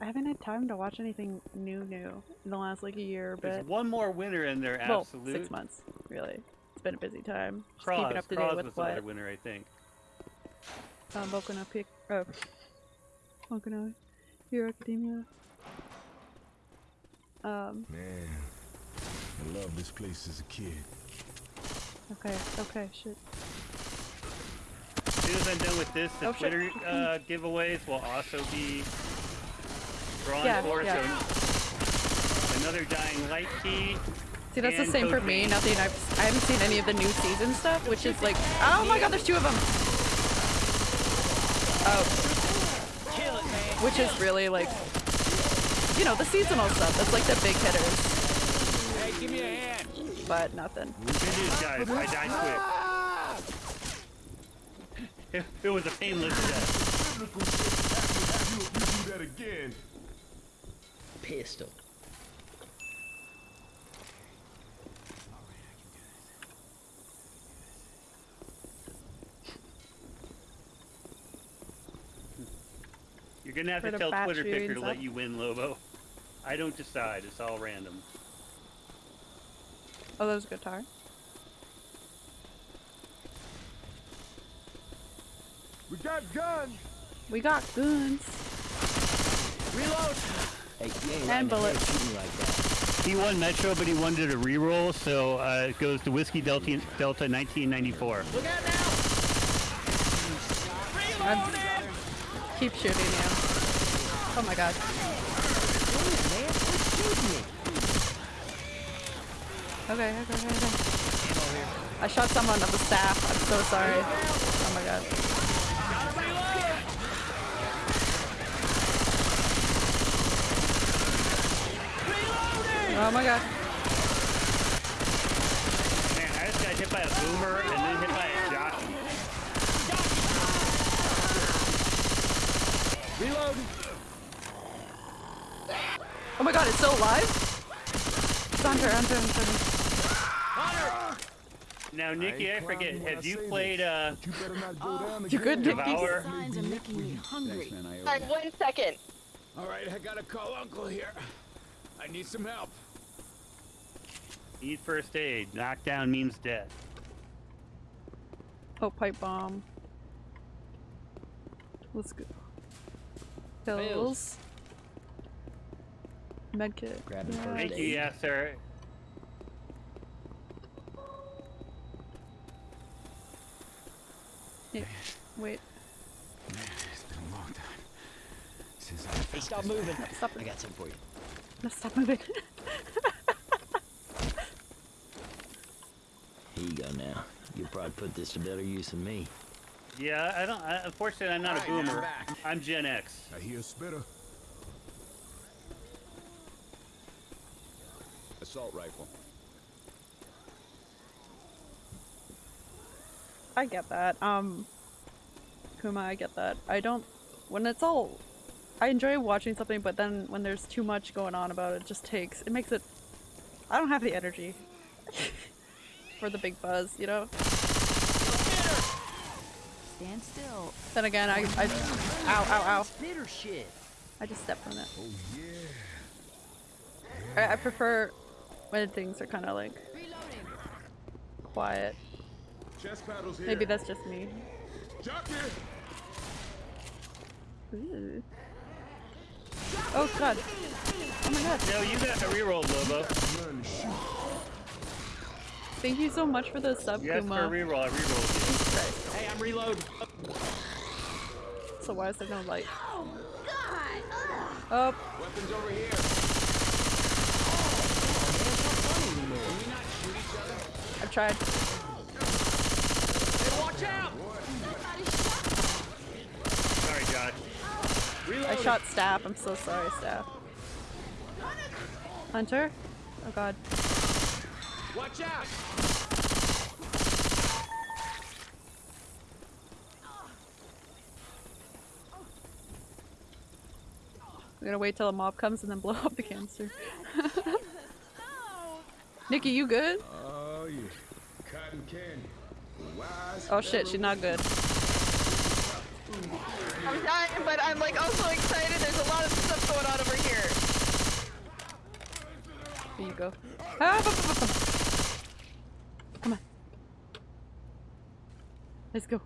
I haven't had time to watch anything new, new in the last like a year, There's but one more winner in there, well, six months really. It's been a busy time. Just Cross, keeping up to Cross date with was the other what winner, I think. um, Boku no Pic. Oh, Boku no Hero Academia. Um. Man, I love this place as a kid. Okay. Okay. Shit. As soon as I'm done with this, the Oh. Twitter uh, giveaways will also be drawn Yeah, for. yeah. So another Dying Light key. See, that's the And same for me. Nothing. I've I haven't seen any of the new season stuff, which is like, oh my god, there's two of them. Oh, Kill it, man. which is really like, you know, the seasonal stuff. That's like the big hitters, Hey, give me a hand. but nothing. Good news, guys. I died quick. It, it was a painless death. Biblical shit happen if you, you do that again. Pistol. You're gonna have For to tell bat Twitter Picker to let you win, Lobo. I don't decide. It's all random. Oh, that was a guitar. We got guns. We got guns Reload. Hey, you ain't and letting bullets. head shoot me like that. He won Metro, but he wanted a reroll, so uh, it goes to Whiskey Delta, Delta 1994. Look out now! I'm keep shooting you. Oh my god. Man, quit shooting me. Okay, okay, okay, okay. I shot someone with the staff. I'm so sorry. Oh my god. Oh my god. Man, I just got hit by a boomer and then hit by a jockey. Reloading. Oh my god, it's still alive? It's Hunter, Hunter, Hunter. Now, Nikki, I ain't forget, have I you played, this. uh, You better not go down You good, again. Nikki? Devour? Signs are making me hungry. Thanks, man. I owe Alright, one second. All right, I gotta call Uncle here. I need some help. Need first aid. Knockdown means dead. Oh, pipe bomb. Let's go. Pills. Medkit. Grabbing Yeah. first Thank you, aid. yes, sir. Yeah. Wait. Man, it's been a long time since I Hey, stop moving. Stop I got something for you. No, stop moving. Here you go now. You'll probably put this to better use than me. Yeah, I don't, I, unfortunately, I'm not a Alright, I'm boomer. I'm Gen X. I hear a spitter. Assault rifle. I get that. Um, Kuma, I get that. I don't. When it's all. I enjoy watching something, but then when there's too much going on about it, it just takes. It makes it. I don't have the energy. for the big buzz, you know? Stand still. Then again, I. I ow, ow, ow. Spitter shit. I just stepped on it. Oh yeah. I, I prefer when things are kind of like Reloading. quiet. Chest paddles here. Maybe that's just me. Ooh. Oh god. Oh my god. No, you got a reroll, Lobo. Learn to shoot. Thank you so much for the sub, You asked for a Kuma. reroll, I rerolled Christ. Hey, I'm reloading. So why is there no light? Oh, God. Oh, Weapons over here. Oh, I've tried. Hey, watch out! you. Sorry, Josh. I shot staff. I'm so sorry, staff. Hunter? Oh god. Watch out! We're gonna wait till a mob comes and then blow up the canister. Nikki, you good? Oh yeah. Cotton candy. Wise. Oh shit, she's not good. I'm dying, but I'm like also excited. There's a lot of stuff going on over here. Here you go. Ah, Let's go.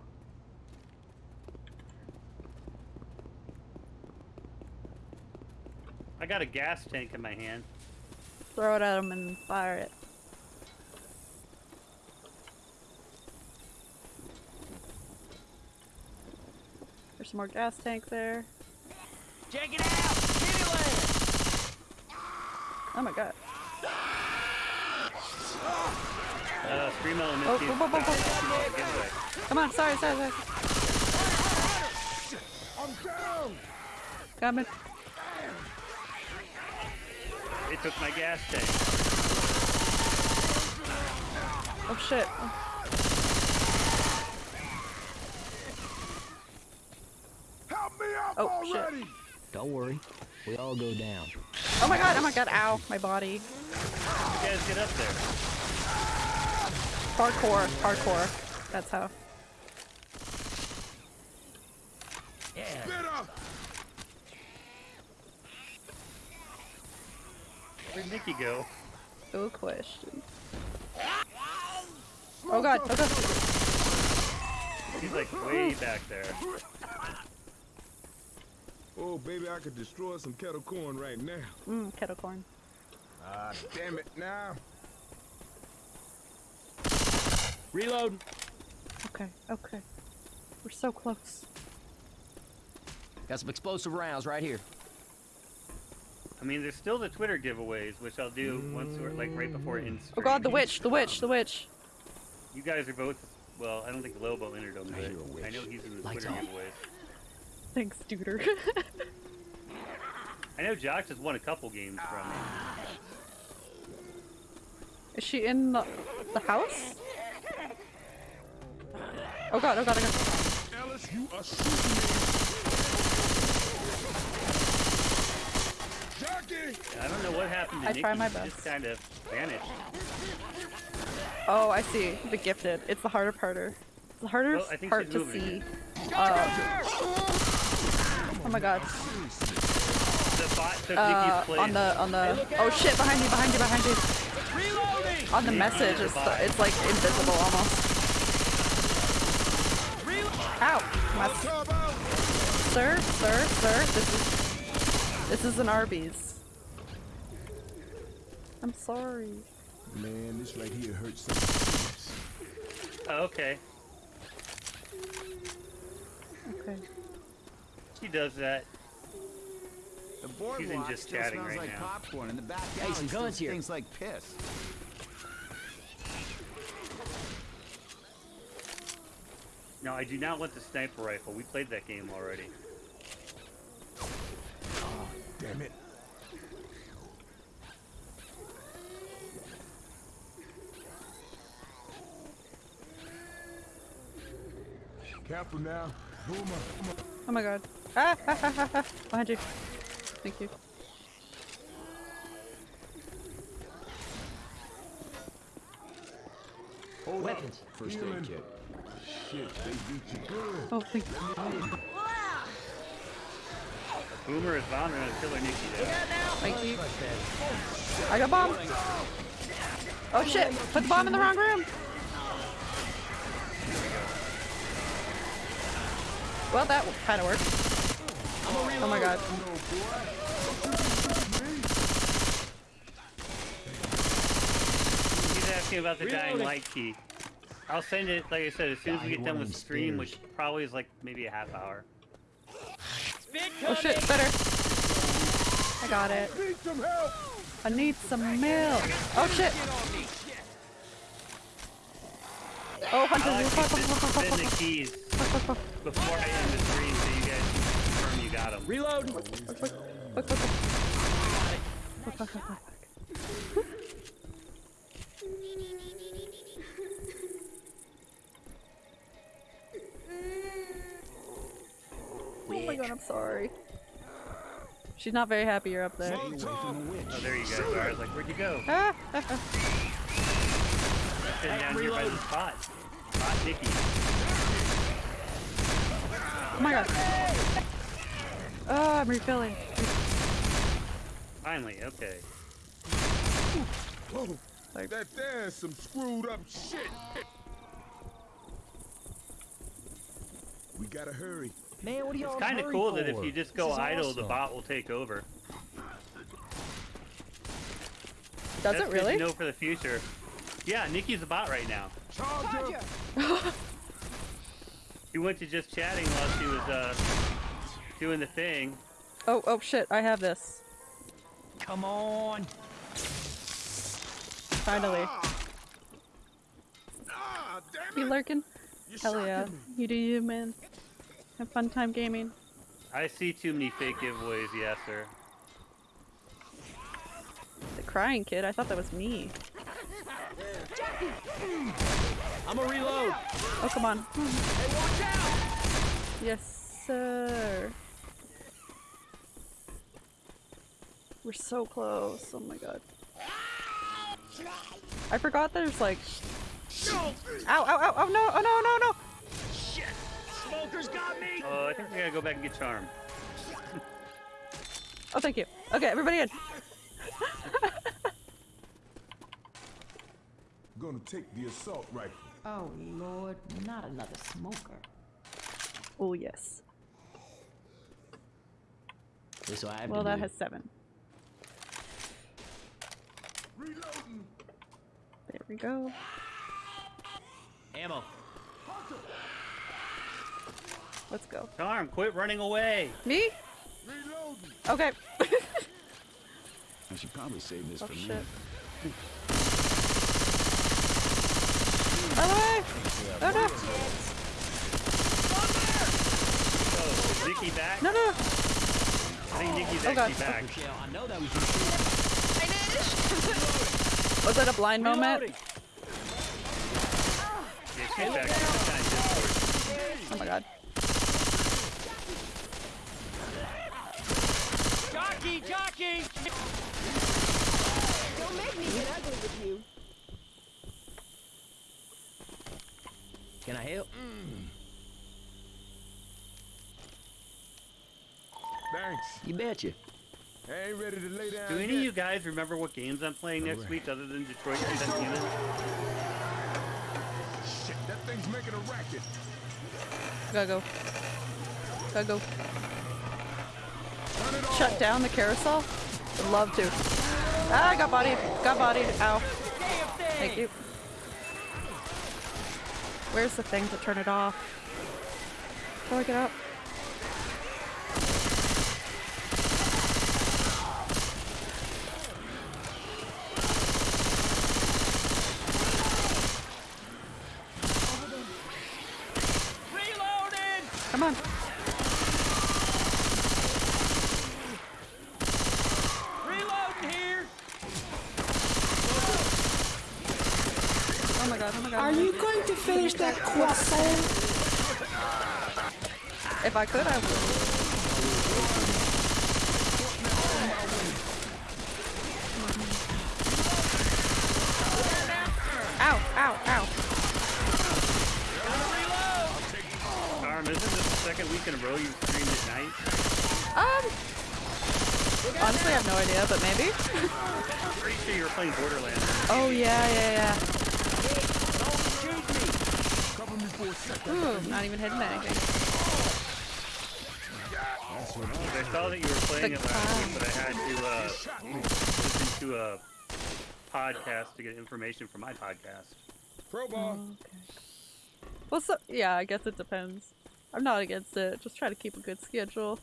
I got a gas tank in my hand. Throw it at him and fire it. There's some more gas tank there. Check it out! Kittyland! Oh my god. Uh, Screamo and Oh, Misty. whoa, whoa, whoa, whoa. Come on, sorry, sorry, sorry. I'm down. Coming. They took my gas tank. Oh shit. Oh. Help me out Oh, shit. Don't worry. We all go down. Oh my god, oh my god, ow, my body. You guys get up there. Parkour, parkour. That's how. Spitter. Where'd Nikki go? Good question. Oh god, oh god. She's like way back there. Oh baby, I could destroy some kettle corn right now. Mmm, kettle corn. Ah, damn it now. Reload. Okay, okay. We're so close. Got some explosive rounds right here. I mean, there's still the Twitter giveaways, which I'll do once or like right before in Oh god, the witch, the witch, the witch. You guys are both. Well, I don't think Lobo entered them, I but a witch. I know he's in the Lights Twitter off. giveaways. Thanks, Duder. I know Josh has won a couple games from me. Is she in the, the house? Oh god, oh god, oh god. Ellis, you are shooting me. Jackie! I don't know what happened to I Nikki. try my She just best. kind of vanished. Oh, I see. The gifted. It's the harder parter. It's the harder Well, I think part to see. Uh, oh my god. The bot took Uh, Nikki's place. on the on the. Oh shit! Behind you! Behind you! Behind you! Reloading. On the Yeah, message, it's bot. it's like invisible almost. Ow! My Come out! sir, sir, sir. This is this is an Arby's. I'm sorry. Man, this right here hurts so Oh, okay. Okay. She does that. The boardwalk She's in just still chatting smells right like now. popcorn, and the back Hey, alley some guns here. stinks like piss. No, I do not want the sniper rifle. We played that game already. Oh, Damn it. Careful now. Boomer. Oh my god. Ah, ha, ha, ha, ha. Behind you. Thank you. Hold Weapons. up. First aid kit. Shit, they beat you good. Oh, thank you. Boomer is vomiting on Killer Nikki you. I got bomb. Oh shit! Put the bomb in the wrong room. Well, that kind of worked. Oh my god. He's asking about the dying light key. I'll send it, like I said, as soon as we get done with the stream, which probably is like maybe a half hour. Oh shit, better. I got it. Need some help! I need some milk. Oh shit. Oh, I Hunter. like to send, send the keys before I end the stream so you guys can confirm you got them. Reload. Look, look, look. Look, look, look, look, look. Oh my god, I'm sorry. She's not very happy you're up there. Oh, there you guys are. I was like, where'd you go? Ah, Sitting down here by the spot. Spot Nikki. oh my god. Oh, I'm refilling. Finally, okay. Like That there's some screwed up shit. We gotta hurry. Man, what are y'all It's kind of hurry cool that if you just go is idle, the bot will take over. Does That's it really? to know for the future. Yeah, Nikki's a bot right now. Charger! She went to just chatting while she was uh doing the thing. Oh, oh shit, I have this. Come on. Finally. Ah, damn You it! lurking? You're Hell yeah. me. You do you, man. Have fun time gaming. I see too many fake giveaways, yes sir. The crying kid, I thought that was me. I'm a reload. Oh, come on. Yes, sir. We're so close. Oh my god. I forgot there's like. Ow, ow, ow, oh no, oh no, no, no! Shit. Smokers got me. Oh, I think we gotta go back and get charmed. Oh, thank you. Okay, everybody in. Gonna take the assault rifle. Oh, Lord, not another smoker. Oh, yes. This is I have Well, that do. has seven. Reloading. There we go. Ammo. Let's go. Charm, quit running away. Me? Reloading. Okay. I should probably save this oh for me. shit. Bye Oh no! Oh, Nikki back? No, no! I think Nikki's Oh, God. back. I know that was your shit. Finish. Was that a blind moment? Reloading. Yeah, she's back. She's kinda discord. Oh my god. Jockey, jockey! Don't make me get ugly with you. Can I help? Mm. Thanks. You betcha. I ain't ready to lay down. Do any of you guys remember what games I'm playing next Alright. week other than Detroit Become Human? Shit, that thing's making a racket. Gotta go. Gotta go. Shut down the carousel? Would love to. Ah, I got bodied. Got bodied. Ow. Thank you. Where's the thing to turn it off? Do I get up? Come on. Reloading here! Oh my god, oh my god. Are you going to finish that croissant? If I could, I would. Ow, ow, ow. Charm, isn't this the second week in a row you've streamed at night? Um. Honestly, I have no idea, but maybe. I'm pretty sure you were playing Borderlands. Oh, yeah, yeah, Cover me for a second. yeah. Ooh, not even hitting anything. I saw that you were playing The it last week, but I had to uh, listen to a podcast to get information for my podcast. Crowbar. Well, so, yeah, I guess it depends. I'm not against it. Just try to keep a good schedule.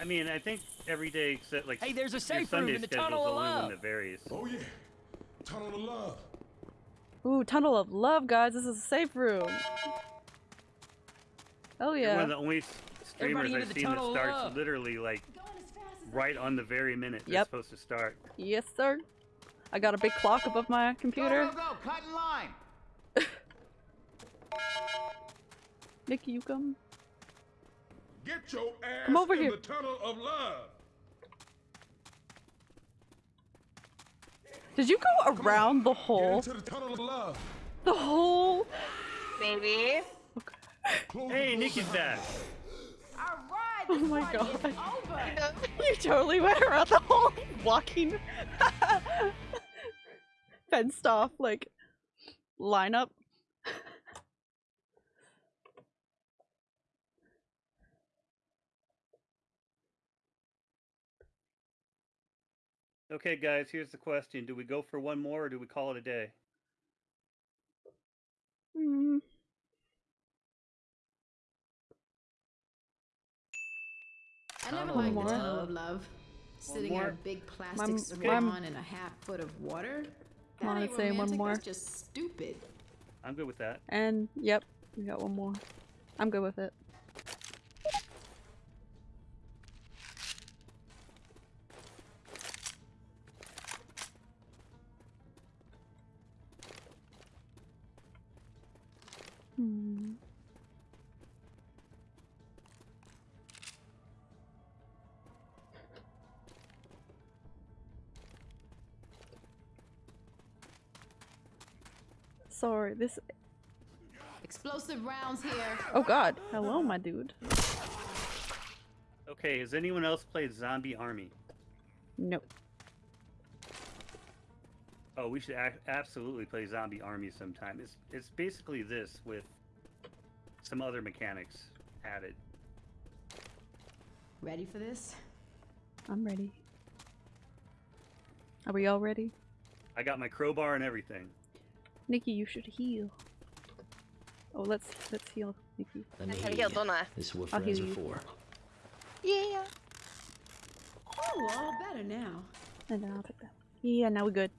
I mean, I think every day except like Hey, there's a safe room Sunday in the schedule's Tunnel the of only Love. one that varies. Oh yeah. Tunnel of love. Ooh, Tunnel of Love, guys. This is a safe room. Oh, You're one of the only streamers I've seen that starts Love. literally like right on the very minute Yep. it's supposed to start. Yes, sir. I got a big clock above my computer. Go, go, go. Cut in line. Nikki, you come. Get your ass Come over in here. the tunnel of love. Did you go around the Get hole? into the tunnel of love. The hole? Maybe. Close Hey, the Nikki's back. All right, Oh my God. You totally went around the hole walking. Fenced off, like, lineup. Okay, guys, here's the question: Do we go for one more, or do we call it a day? Hmm. I never liked the Love. tunnel of love. Sitting in a big plastic Mom- swan Mom- in a half foot of water. Come That on, ain't let's say one more. That's just stupid. I'm good with that. And, yep, we got one more. I'm good with it. Sorry, this. Explosive rounds here. Oh god. Hello, my dude. Okay, has anyone else played Zombie Army? Nope. Oh, we should absolutely play Zombie Army sometime. It's it's basically this with some other mechanics added. Ready for this? I'm ready. Are we all ready? I got my crowbar and everything. Nikki, you should heal. Oh, let's let's heal Nikki. Let me I heal you. don't I? This is what I'll friends heal are you. for. Yeah. Oh, all better now. And then I'll take that. Yeah, now we're good.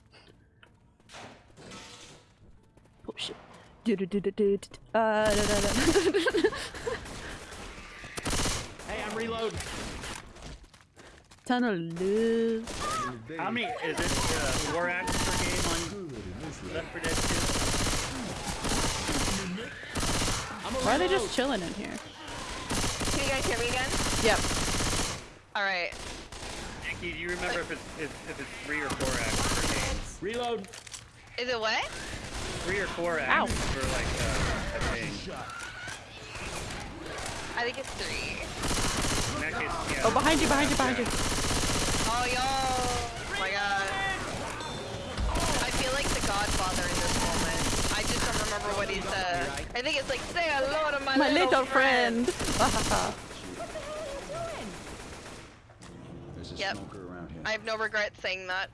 Oh shit. Du-du-du-du-du-du. Uh, da, da, da. Hey, I'm reloading. Ton of love. How many is it? Uh, four acts per game on Left 4 Dead 2? I'm Why are they just chilling in here? Can you guys hear me again? Yep. All right. Nikki, do you remember if it's if, if it's three or four acts per game? Reload. Is it what? Three or four Ow. for like uh, a thing. I think it's three. In that case, yeah. Oh, behind you, behind you, behind you. Oh, yo! Remember what he said. I think it's like, say hello to my, My little friend. What the hell are you doing? There's a Yep. smoker around here. I have no regret saying that.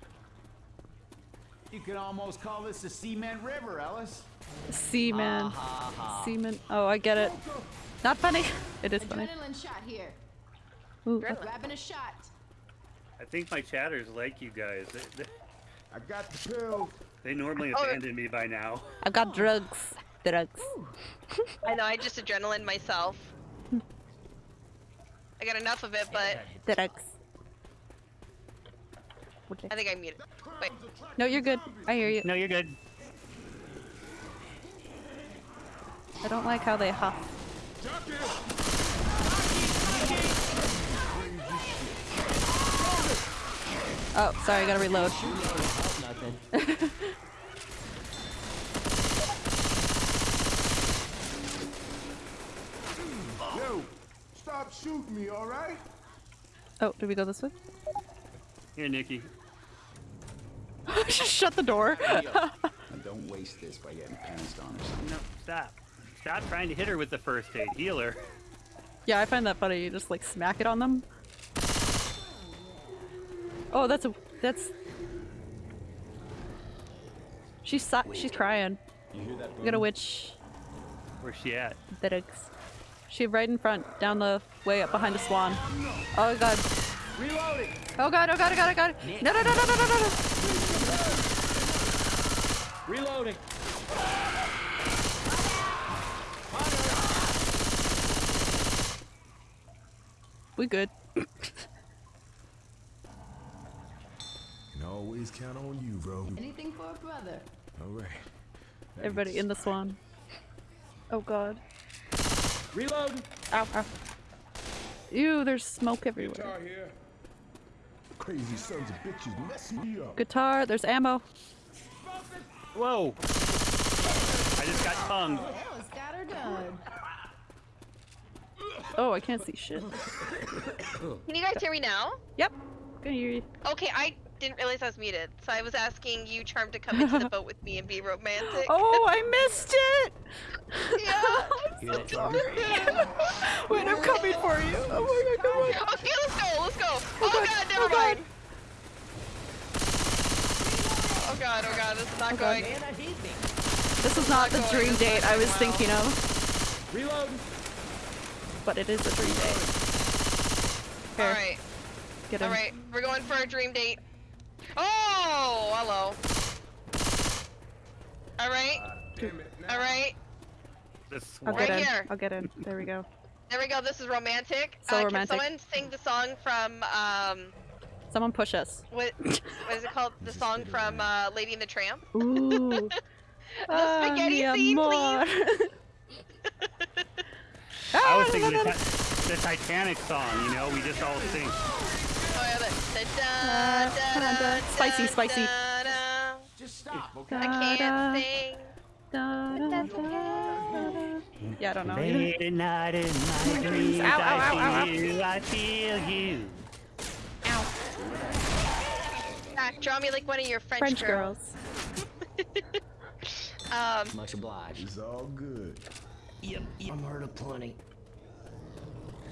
You could almost call this the Cement River, Ellis. Seaman. Ah, Seaman. Oh, I get it. Not funny. It is funny. Adrenaline shot here. Ooh, Grabbing a shot. I think my chatters like you guys. They, they, I got the pills. They normally Oh. abandon me by now. I've got drugs. Drugs. I know, I just adrenaline myself. I got enough of it, but Drugs. I think I muted. Wait. No, you're good. I hear you. No, you're good. I don't like how they huff. Oh, sorry, I gotta reload. Nothing. Yo, stop shooting me, all right? Oh, did we go this way? Here, Nikki. Just Shut the door. Now don't waste this by getting pounced on or something. No, stop. Stop trying to hit her with the first aid. Heal her. yeah, I find that funny. You just like smack it on them. Oh, that's a that's. She's si she's crying. You hear that? We got a witch. Where's she at? Drugs. She right in front, down the way up behind the swan. Oh god. Reloading. Oh god, oh god, oh god, oh god. No, no, no, no, no, no, no, no. Reloading. We good. Can always count on you, bro. Anything for a brother. All right. Everybody in the swan. Oh god. Reload. Ow, ow. Ew, there's smoke everywhere. Guitar here. Crazy sons of bitches messing me up. Guitar, there's ammo. Whoa! I just got tongued. Ellis got her done. Oh, I can't see shit. Can you guys hear me now? Yep. Can hear you. Okay, I didn't realize I was muted, so I was asking you, Charm, to come into the boat with me and be romantic. Oh, I missed it! yeah. Hear that, Charm? Wait, I'm coming for you. Oh my god, come on. Oh, okay, let's go, let's go. Oh, oh God, god, oh never God. mind. Oh god, oh god, this is not Oh going. Man, that hit me. This is not the going dream this date I was well. thinking of, Reload! but it is a dream date. Alright. Alright, we're going for a dream date. Oh, hello. Alright, Damn it. Now. alright. This I'll get Right in. here. I'll get in. There we go. There we go, this is romantic. So uh, romantic. Can someone sing the song from, um, Someone push us. what, what is it called? The song from, uh, Lady and the Tramp? Ooh. The spaghetti mi scene, amor. I was Ah, thinking the, no, no. Ti- the Titanic song, you know, we just all sing. Oh, yeah, the da, da, da, da, spicy, spicy. da, da. Just stop, okay? I can't sing. da, da, That's da, okay. da. Yeah, I don't know. Late night in my dreams, Ow, ow, ow, ow, ow. Feel you, I feel you. Zach, draw me like one of your French, French girls. girls. Um, Much obliged. It's all good. Yep, yep. I'm heard of plenty.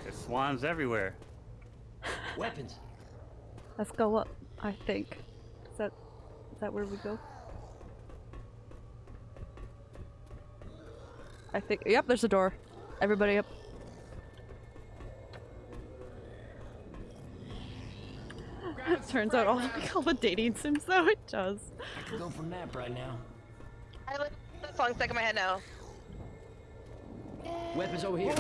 There's swans everywhere. Weapons. Let's go up, I think. Is that is that where we go? I think yep, there's a door. Everybody up. it Turns out all, all the dating sims though it does. I could go for a nap right now. I like that song stuck in my head now. Weapons over here.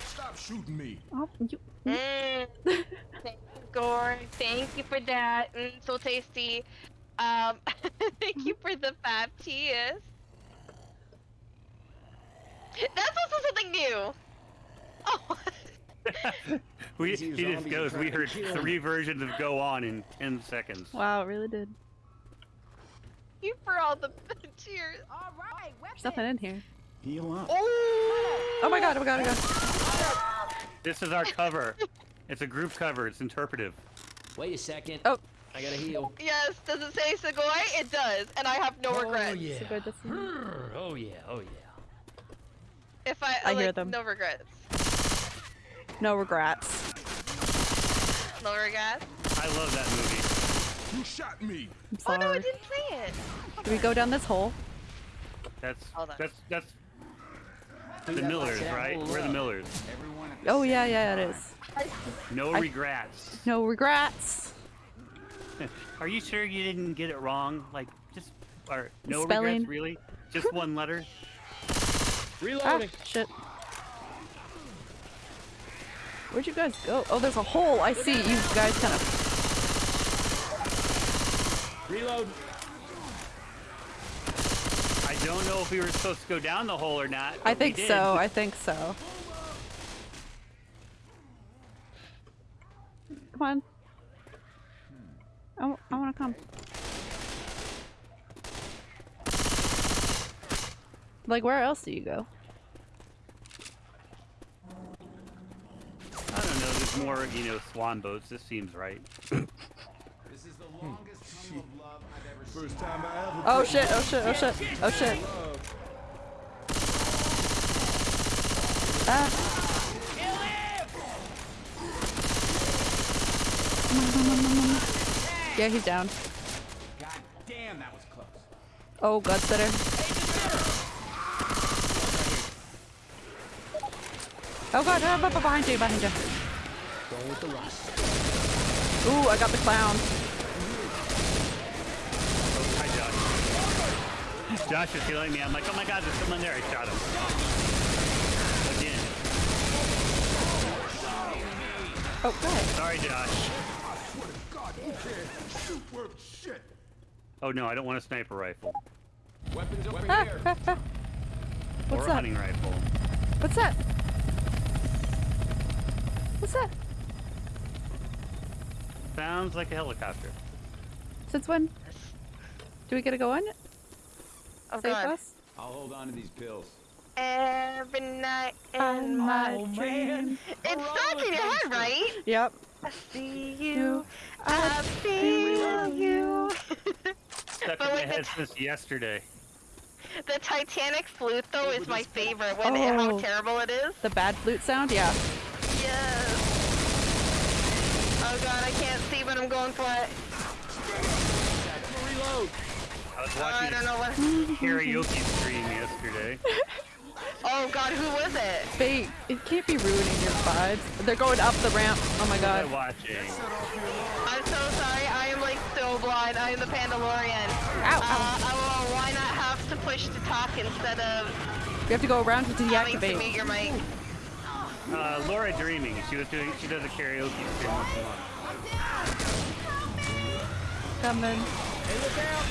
Stop shooting me. Oh, you. Mm. Thank you, Thank you for that. Mm, so tasty. Um, thank you for the five tears. That's also something new. Oh, we he just goes. We heard three versions of "Go On" in ten seconds. Wow, it really did. thank you for all the tears. All right, There's nothing in here. Heal up. Oh, Oh my god, oh my god, oh my god. This is our cover. It's a group cover. It's interpretive. Wait a second. Oh. I gotta heal. Yes, does it say Segoy? It does, and I have no Oh regrets. yeah. So Oh yeah. Oh yeah. If I, I like, hear them. No regrets. No regrets. No regrets. I love that movie. You shot me. I'm Oh no, I didn't say it. Do we go down this hole? That's Hold on. that's that's the Millers, right? We're the Millers. Everyone at Oh yeah, yeah, it is. No I- regrets. No regrets. Are you sure you didn't get it wrong? Like just or no Spelling. regrets, really? Just one letter? Ah, Reloading. shit. Where'd you guys go? Oh, there's a hole. I see. You guys kind of. Reload. I don't know if we were supposed to go down the hole or not. I think so. I think so. Come on. I, w- I want to come. Like, where else do you go? I don't know. There's more, you know, swan boats. This seems right. This is the longest tunnel of love I've ever seen. First time I ever. Oh shit, oh shit, oh shit, oh shit. Ah. Yeah, he's down. God damn, that was close. Oh, God, sitter. Oh god, oh, b- behind you, behind you. Going with the rust. Ooh, I got the clown. Oh, hi, Josh. Josh is healing me. I'm like, oh my god, there's someone there. I shot him. Again. Oh, good. Sorry, Josh. God, who cares? Shoot worth shit. Oh no, I don't want a sniper rifle. Weapons over Ah, here. ah, ah. or What's a that? hunting rifle. What's that? What's that? Sounds like a helicopter. Since when? Do we get to go on it? Oh Save god. us? I'll hold on to these pills. Every night On in my my dream. It's stuck in your head, right? Yep. I see you. You. I feel you. Stuck But in my head since yesterday. The Titanic flute though is my favorite. When it, how Oh. terrible it is. The bad flute sound? Yeah. Yes. Oh god, I can't see, but I'm going for it. Reload. I was Oh, I watching don't know what. karaoke stream yesterday. Oh god, who was it? They, it can't be ruining your vibes. They're going up the ramp. Oh my What was I god. watching? I'm so sorry. I am like so blind. I am the Pandalorian. Ow, Uh, ow. oh, why not have to push to talk instead of You have to go around to having to deactivate. mute your mic? Uh, Laura Dreaming. She was doing. She does a karaoke stream once in a month. Coming. Hey, look out.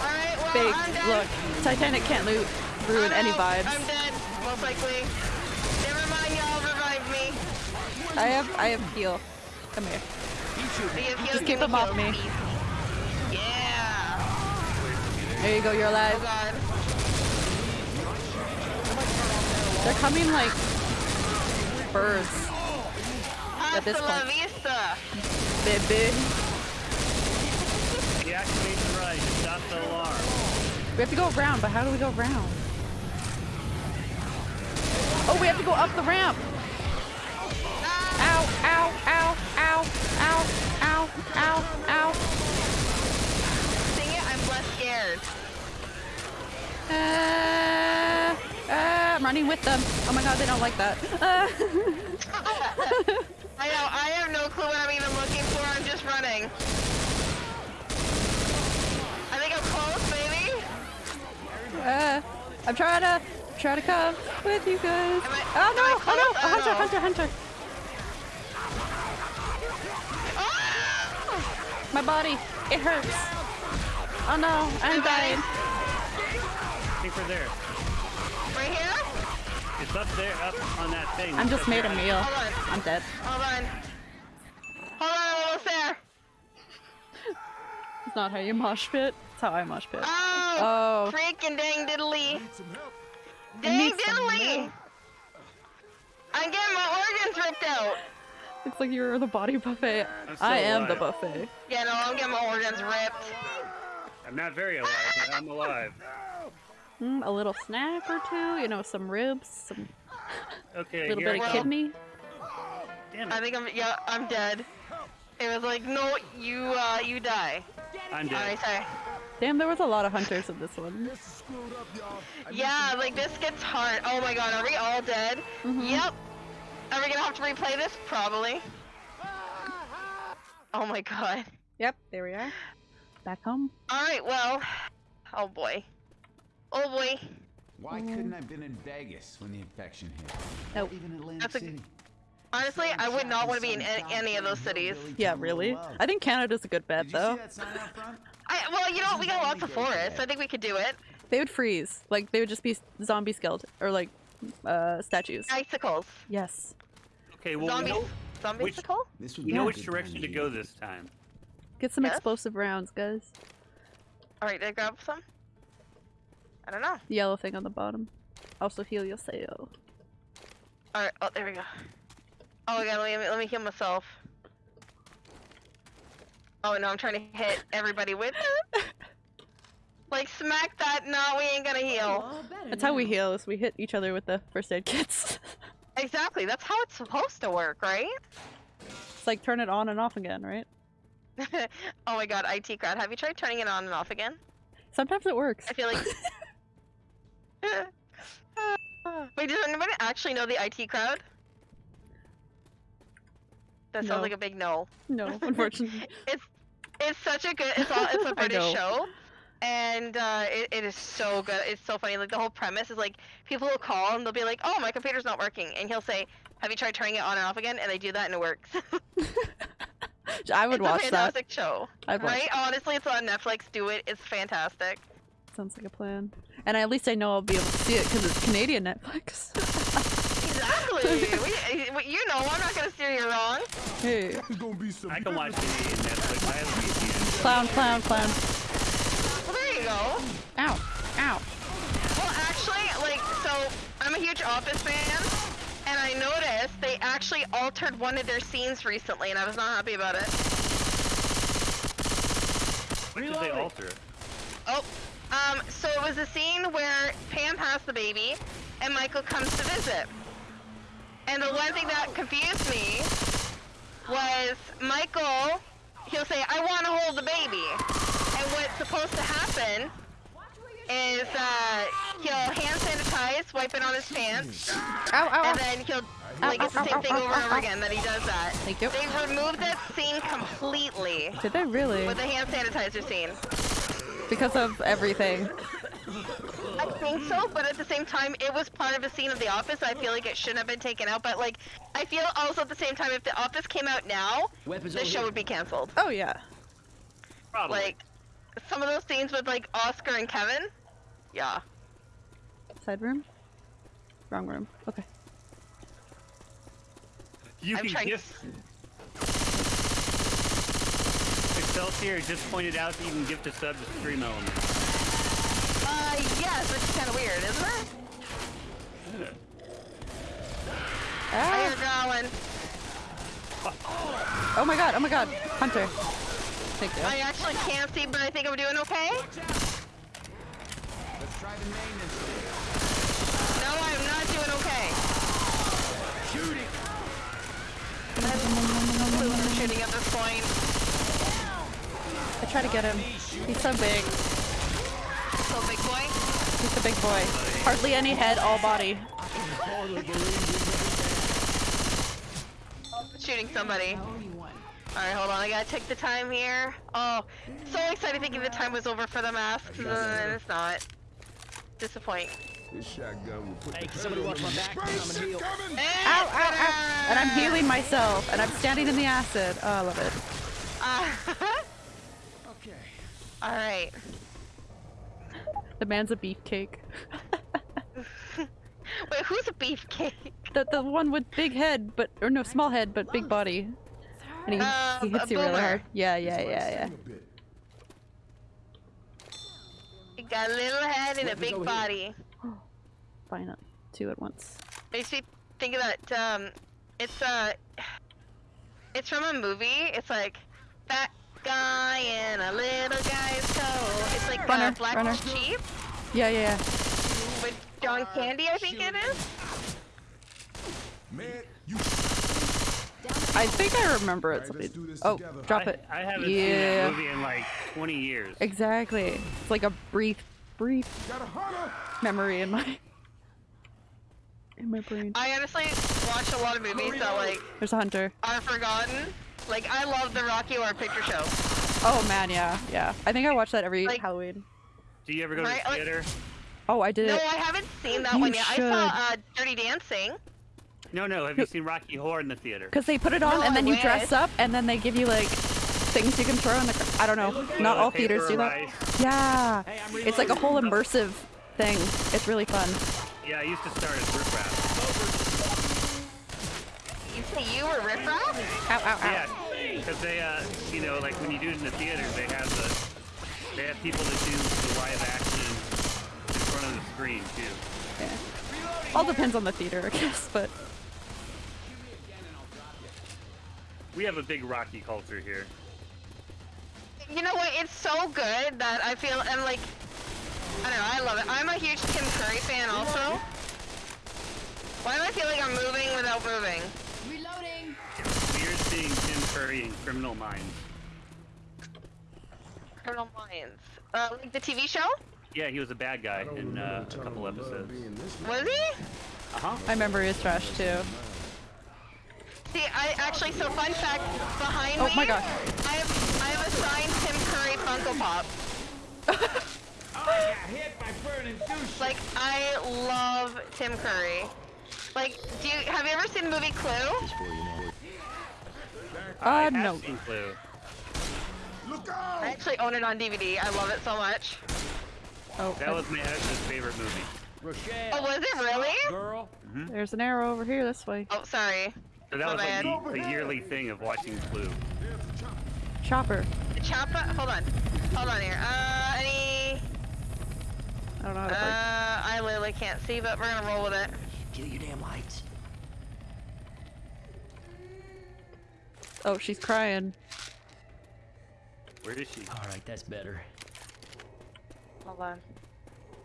Alright, well, Big. I'm dead. Look, Titanic can't lo- ruin I'm any out. vibes. I'm dead, most likely. Never mind, y'all revived me. I have, I have heal. Come here. The Just keep them off heals me. Yeah. There you go, you're Oh alive. god. They're coming like birds, At this Hasta la point. vista. baby. The ride to stop the alarm. We have to go around, but how do we go around? Oh, we have to go up the ramp. Ow, ow, ow, ow, ow, ow, ow, ow. Sing it, I'm less scared. Uh, uh, I'm running with them. Oh my god, they don't like that. Uh, I know, I have no clue what I'm even looking for, I'm just running. I think I'm close, maybe? uh, I'm trying to, try to come with you guys. I- Oh no, oh no, close? a I hunter, know. hunter, hunter. Ah! My body, it hurts. Oh no, I'm dying. I think we're there. Right here? It's up there, up on that thing. I'm just made a meal. Hold on. I'm dead. Hold on. It's not how you mosh pit. It's how I mosh pit. Oh, Oh. freaking dang diddly. I Dang need some diddly. I'm getting my organs ripped out. Looks like you're the body buffet. I'm still I am the buffet. Yeah, no, I'm getting my organs ripped. I'm not very alive, but I'm alive. Mm, a little snack or two, you know, some ribs, some Okay, little bit I of come. kidney. Damn I think I'm, yeah, I'm dead. It was like, no, you, uh, you die. I'm I dead. say. Damn, there was a lot of hunters in this one. Yeah, like this gets hard. Oh my god, are we all dead? Mm-hmm. Yep. Are we gonna have to replay this? Probably. Oh my god. Yep, there we are. Back home. Alright, well. Oh boy. Oh boy. Why couldn't I have been in Vegas when the infection hit? Nope. Even Atlantic That's a- City. Honestly, I would not want to be in any, any of those cities. Yeah, really? I think Canada's a good bet, though. see that sign out front? I, well, you know what? We got lots of forests. I think we could do it. They would freeze. Like, they would just be zombie skeleton or like uh statues. Icicles. Yes. Okay, well, we Zombies. know, Zombie which- icicle? This would we be know which direction to go this time. Get some Yes? explosive rounds, guys. Alright, did I grab some? I don't know. Yellow thing on the bottom. Also heal yourself. Alright, oh, there we go. Oh my god, let me, let me heal myself. Oh no, I'm trying to hit everybody with it. Like, smack that, no, we ain't gonna heal. All better That's how we heal, is we hit each other with the first aid kits. Exactly, that's how it's supposed to work, right? it's like turn it on and off again, right? oh my god, IT crowd, have you tried turning it on and off again? Sometimes it works. I feel like. Wait, does anybody actually know the IT crowd? That sounds No. like a big no. No, unfortunately. It's it's such a good. It's all. It's a British show, and uh, it, it is so good. It's so funny. Like the whole premise is like people will call and they'll be like, "Oh, my computer's not working," and he'll say, "Have you tried turning it on and off again?" And they do that and it works. I would it's watch a that. fantastic show. I'd right? Honestly, it's on Netflix. Do it. It's fantastic. Sounds like a plan. And at least I know I'll be able to see it because it's Canadian Netflix. Exactly. we, we- you know, I'm not gonna steer you wrong. hey. It's gonna be some I can watch Canadian Netflix. I have a VPN. Clown, clown, clown. Well, there you go. Ow. Ow. Well, actually, like, so I'm a huge Office fan, and I noticed they actually altered one of their scenes recently, and I was not happy about it. What did they alter? Oh, um, so it was a scene where Pam has the baby, and Michael comes to visit. And the one thing that confused me was Michael, he'll say, I want to hold the baby. And what's supposed to happen is uh, he'll hand sanitize, wipe it on his pants, Ow, ow, ow. and then he'll, like, it's the same thing over and over again that he does that. Thank you. They removed that scene completely Did they really? with the hand sanitizer scene. Because of everything. I think so, but at the same time, it was part of a scene of The Office. I feel like it shouldn't have been taken out. But like, I feel also at the same time, if The Office came out now, Weapons the show here. would be canceled. Oh, yeah. Probably. Like, some of those scenes with like Oscar and Kevin. Yeah. Side room? Wrong room. Okay. you I'm can trying- gift. Excelsior just pointed out that you can gift a sub to Stream Element. Uh, yes, which is kind of weird, isn't it? I Ah. hear growling. Oh my god, oh my god. Hunter. Thank you. I actually can't see, but I think I'm doing okay. Let's try the maintenance. No, I'm not doing okay. Clue when we're shooting at this point. I try to get him. He's so big. So big boy. He's a big boy. Hardly any head, all body. Oh, shooting somebody. Alright, hold on. I gotta take the time here. Oh, so excited thinking the time was over for the mask, and then it's not. Disappoint. This shotgun will put Hey, the somebody watch my back? the I'm gonna heal. And, Ow, ow, ow. And I'm healing myself, and I'm standing in the acid. Oh, I love it. Ah. Okay. Alright. The man's a beefcake. Wait, who's a beefcake? The the one with big head, but or no, small head, but big body. And he, Uh, he hits you really hard. Yeah, yeah, yeah, yeah. A bit. You got a little head and a big over here. body. Finally, two at once. Makes me think of that, um, it's, uh, it's from a movie. It's like, fat guy in a little guy's coat. It's like, uh, Runner, Black runner. Sheep Yeah, yeah, yeah. with John Candy, I think it is. Man, you I think I remember it. Alright, let's do this Oh, together. drop it. I haven't seen Yeah. that movie in like 20 years. Exactly. It's like a brief, brief got a hunter. memory in my in my brain. I honestly watch a lot of movies that, like, There's a hunter. are forgotten. Like, I love the Rocky Horror Picture Show. Oh man, yeah, yeah. I think I watch that every Like- Halloween. Do you ever go to Right, the like- theater? Oh, I did No. I haven't seen that You one yet. I saw, uh, Dirty Dancing. No, no. Have you seen Rocky Horror in the theater? Because they put it on No, and then you I dress up and then they give you like things you can throw in the. cr- I don't know. Not all Paper theaters do that. rice. Yeah. Hey, It's like a whole immersive thing. It's really fun. Yeah, I used to start as Riff Raff. You see, you were Riff Raff? Ow, ow, ow. Yeah, because they, uh, you know, like when you do it in the theater, they have the, they have people that do the live action in front of the screen too. Yeah. All depends on the theater, I guess, but We have a big Rocky culture here. You know what? It's so good that I feel I'm like I don't know. I love it. I'm a huge Tim Curry fan also. Why do I feel like I'm moving without moving? Reloading. It's weird seeing Tim Curry in Criminal Minds. Criminal Minds. Uh, like the TV show? Yeah, he was a bad guy in uh, a couple episodes. Was he? Uh huh. I remember he was trash too. See, I actually. So fun fact behind me. Oh me. my god. I have I have a signed Tim Curry Funko Pop. Like I love Tim Curry. Like, do you have you ever seen the movie Clue? I Uh, have no. seen Clue. Look I actually own it on DVD. I love it so much. Oh, That was my ex's favorite movie. Rochelle. Oh, was it really? Girl. there's an arrow over here this way. Oh, sorry. So that My was like bad. the, the yearly thing of watching Clue. Chopper. The Choppa. Hold on. Hold on here. Uh, any? I don't know how Uh, to play. I literally can't see, but we're gonna roll with it. Kill your damn lights. Oh, she's crying. Where is she? All right, that's better. Hold on.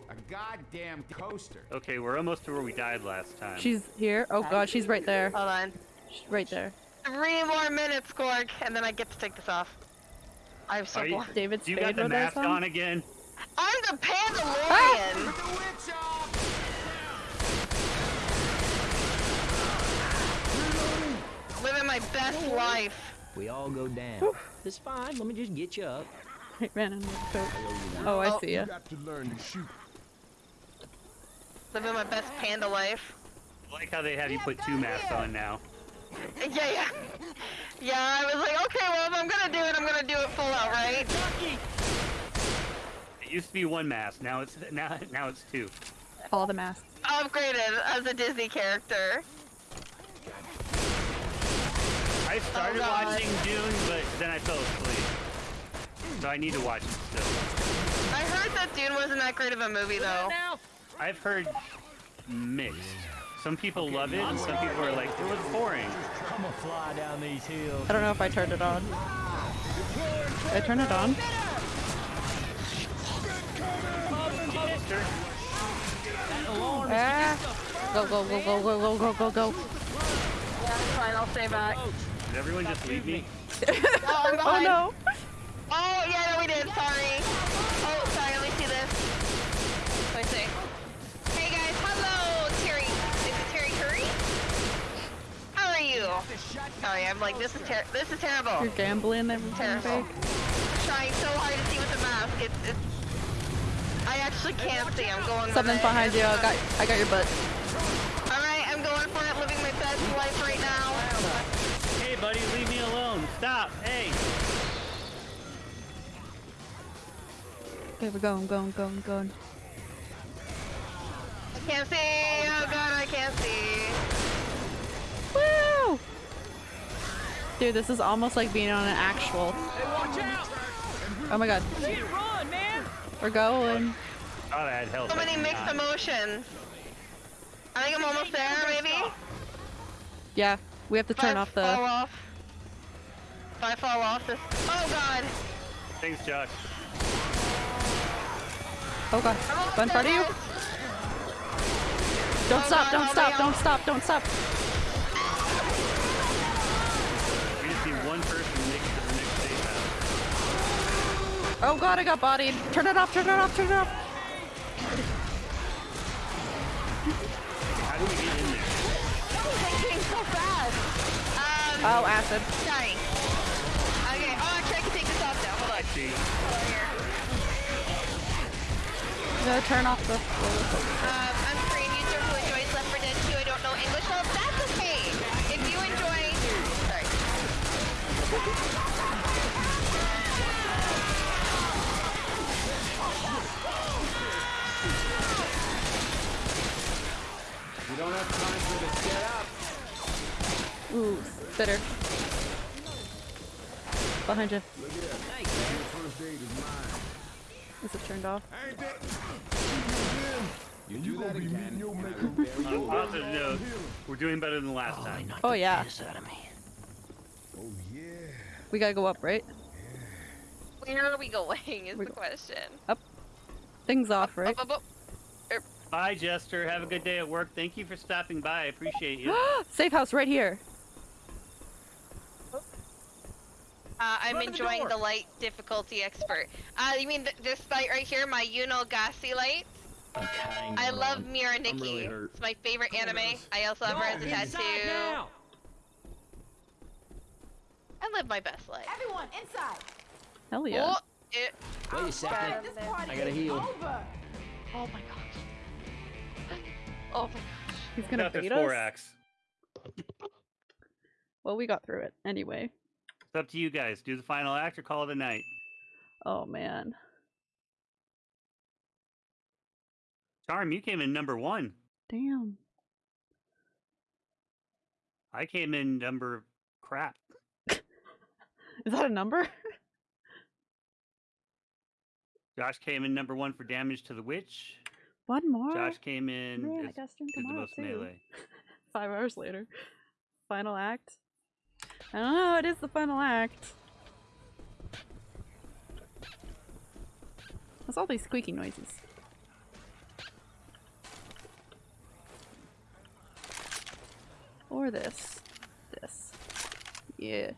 A goddamn coaster. Okay, we're almost to where we died last time. She's here. Oh god, she's right there. Hold on. She's right there. Three more minutes, Gorg, and then I get to take this off. I'm so Are you, bored. David you got the mask song? on again? I'm the Pandalorian. Ah! Living my best life. We all go down. It's fine. Let me just get you up. Right, man, in the coat. Oh, I Oh. see ya. You got to learn to shoot. Living my best panda life. I like how they have you put two masks on now. Yeah, yeah. Yeah, I was like, okay, well, if I'm gonna do it, I'm gonna do it full out, right? It used to be one mask. Now it's now now it's two. All the masks. Upgraded as a Disney character. I started God. watching Dune, but then I fell asleep. So I need to watch it still. I heard that Dune wasn't that great of a movie, though. I've heard mixed. Some people love it, and some people are like, it was boring. I'm fly down these hills. I don't know if I turned it on. Did I turn it on? Ah! Go, go, go, go, go, go, go, go, go. Yeah, it's fine, I'll stay back. Did everyone just leave me? Oh, Oh no! Oh, yeah, no, we did. Sorry. Oh, sorry. Let me see this. Let me see. Hey guys, hello, Terry. This Is Terry Curry? How are you? Sorry, I'm like this is ter- this is terrible. You're gambling everything Terrible. fake. Trying so hard to see with the mask. It's it's. I actually can't see. I'm going. with Something behind you. I got I got your butt. All right, I'm going for it. Living my best life right now. Hey, buddy, leave me alone. Stop. Hey. Okay, we're going, going, going, going. I can't see. Oh god, I can't see. Woo! Dude, this is almost like being on an actual. Oh my god. Run, man! We're going. Thought I had health. So many mixed emotions. I think I'm almost there, maybe. Yeah, we have to If turn I off Fall the. off. If I fall off this. Oh god. Thanks, Josh. Oh god. I'm One part of you? Don't Oh stop, god, don't help stop, don't stop, don't stop. We just need one person to make it to the next safe house. Oh god, I got bodied. Turn it off, turn it off, turn it off. How do we get in there? there. Thinking so fast. Um. Oh, acid. Sorry. Okay. Oh, actually, I can take this off now. Hold on. see. Hold on here. Gotta turn off the. Um, I'm a Korean user who enjoys Left 4 Dead 2. I don't know English. Well, that's okay. If you enjoy, sorry. We don't have time for the setup. Ooh, bitter. Behind you. Is it turned off? You You do that again. meeting your and I maker will bury On positive note, we're doing better than last time. Oh yeah. out of me. Oh yeah. We gotta go up, right? Where are we going is We the go- question. Things off, right? Up, up, up. Er. Bye, Jester. Have a good day at work. Thank you for stopping by. I appreciate you. Safe house right here. Uh, I'm Run to the enjoying the light difficulty expert. Uh, you mean th this light right here, my Yuno Gasai light? Okay. I love Mirai Nikki. really. It's my favorite anime. I also have her as a tattoo. now! I live my best life. Everyone, inside. Hell yeah. Oh, it, Wait a second. I gotta heal. over. oh my gosh. Oh my gosh. He's gonna Got this beat four us. axe. Well, we got through it anyway. It's up to you guys. Do the final act or call it a night. Oh man. Charm, you came in number one. Damn. I came in number crap. Is that a number? Josh came in number one for damage to the witch. One more. Josh came in Man, I stream as the tomorrow most too. melee. Five hours later. Final act. I don't know, it is the final act. What's all these squeaky noises? Or this. This. Yeah.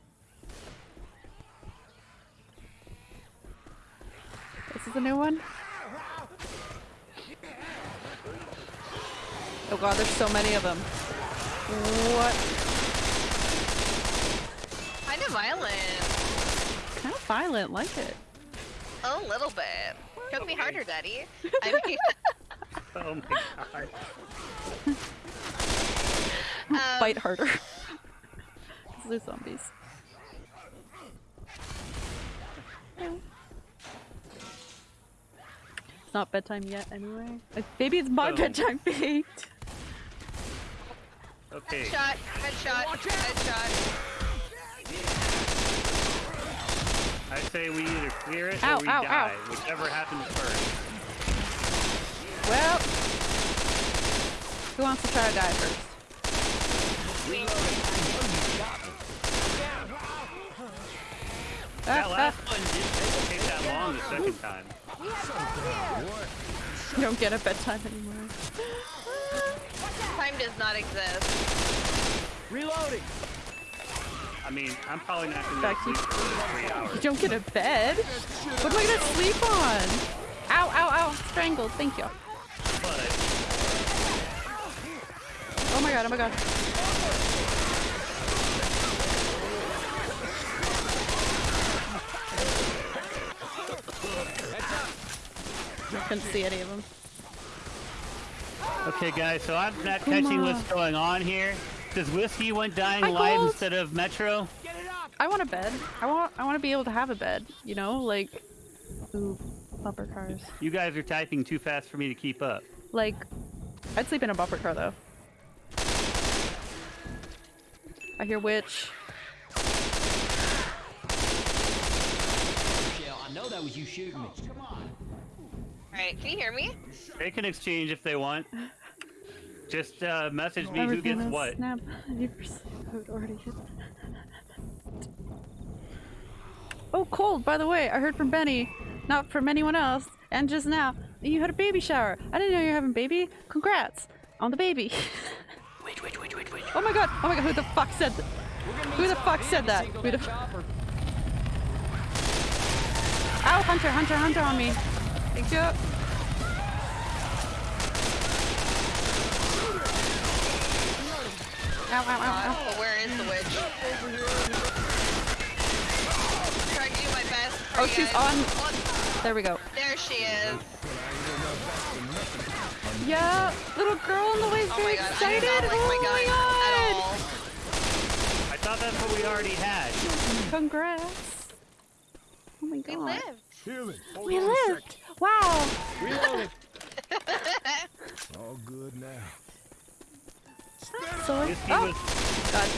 This is a new one? Oh god, there's so many of them. What? Kind of violent. Kind of violent, like it. A little bit. Choke me harder, Daddy. I mean, Oh my god. um, Fight harder. 'Cause they're zombies. It's not bedtime yet, anyway. Maybe it's my Boom. bedtime faked. Okay. Headshot, headshot, headshot. I say we either clear it Ow, or we ow, ow. die. Whichever happens first. Well, who wants to try to die first? That Ah, last one didn't take that long the second time. ah, you don't get a bedtime anymore. Time does not exist. Reloading! I'm mean, I'm probably not gonna Back sleep for three hours. You don't get a bed? What am I gonna sleep on? Ow, ow, ow. Strangled. Thank you. But Oh my god, oh my god. Couldn't see any of them. okay, guys. So I'm not catching what's going on here. Does whiskey went dying Hi, live Gold. instead of Metro? I want a bed. I want I want to be able to have a bed, you know, like ooh, bumper cars. You guys are typing too fast for me to keep up. Like I'd sleep in a bumper car though. I hear witch. Shell, I know that was you shooting me. Alright, can you hear me? They can exchange if they want. Just uh, message me who gets what. Snap. 90% code already hit. Oh, cold, by the way. I heard from Benny, not from anyone else, and just now, you had a baby shower. I didn't know you were having a baby. Congrats on the baby. Wait, wait, wait, wait, wait. oh my god, oh my god, who the fuck said that? Who the fuck said that? Who the Chopper. Ow, Hunter, Hunter, Hunter on me. Thank you. Ow, ow, ow, ow. Oh, where is the witch? Trying to do my best. Oh, she's guys. on- Oh, There we go. there she is. Yeah, little girl in the way is Oh very my god, excited. do not like my oh gun my god! I thought that's what we already had. Congrats. Oh my god. We lived. Healing. Hold We lived. Wow. Reloading. All good now. So like, Whiskey oh god.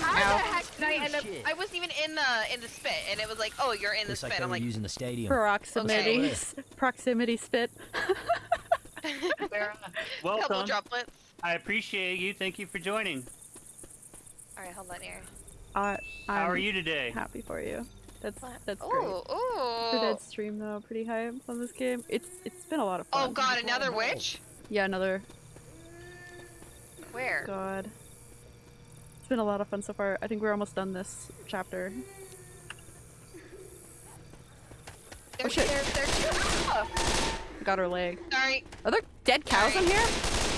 How the heck did I end up? I wasn't even in the in the spit, and it was like, oh, you're in the Looks like spit. they I'm like, using the stadium. Proximity. Proximity spit. where? Couple welcome. droplets. I appreciate you. Thank you for joining. All right, hold on here. I, I'm How are you today? happy for you. That's What? that's Ooh, great. ooh. For that stream though, pretty hype on this game. It's it's been a lot of fun. Oh god, another witch? Yeah, another Where? god. It's been a lot of fun so far. I think we're almost done this chapter. There, Oh, shit. There, there, oh, Got her leg. sorry. Are there dead cows in here?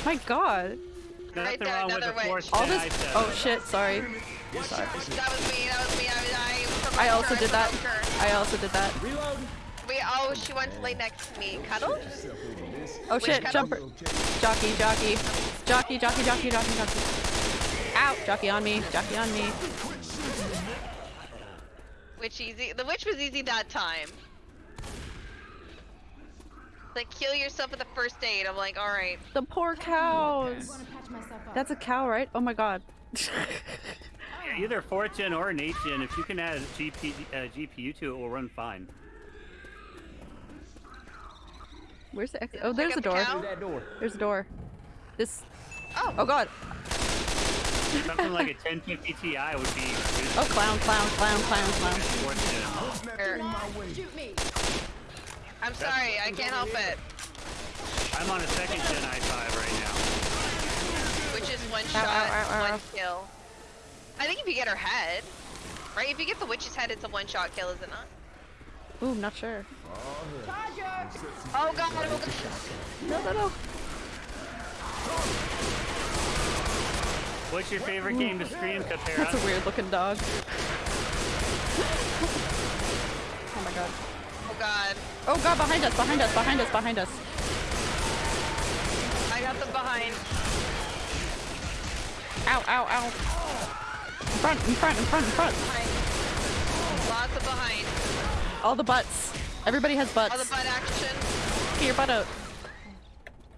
My god. Nothing there, wrong with the witch. fourth All this. Oh shit, sorry. Sorry. That was me. That was me. I, I, provoked I also her, did that. I also did that. We oh, she went to lay next to me. Cuddle? Oh Which shit, cuddle? jumper. Jockey, jockey. Jockey, jockey, jockey, jockey, jockey. Ow! Jockey on me, jockey on me. Which easy? The witch was easy that time. Like kill yourself with the first aid. I'm like, all right. The poor cows. want to patch myself up. That's a cow, right? Oh my god. Either fourth gen or an eighth gen. If you can add GP, uh, GPU to it, it, will run fine. Where's the exit? Oh, there's a up the door. cow? that door. There's a door. This. Oh. Oh god. Something like a 1050 Ti would be. Oh clown, clown, clown, clown, clown. Fourth gen. Shoot me. I'm sorry. I can't help it. I'm on a second gen i5 right now. Which is one Ow, shot, ow, ow, ow. one kill. I think if you get her head, right? If you get the witch's head, it's a one shot kill, is it not? Ooh, not sure. Oh god, oh god. No, no, no. What's your favorite game to stream, Capera? That's a weird looking dog. oh my god. Oh god. Oh god, behind us, behind us, behind us, behind us. I got them behind. Ow, ow, ow. In front, in front, in front, in front. Behind. Lots of behind. All the butts. Everybody has butts. All the butt action. Get your butt out.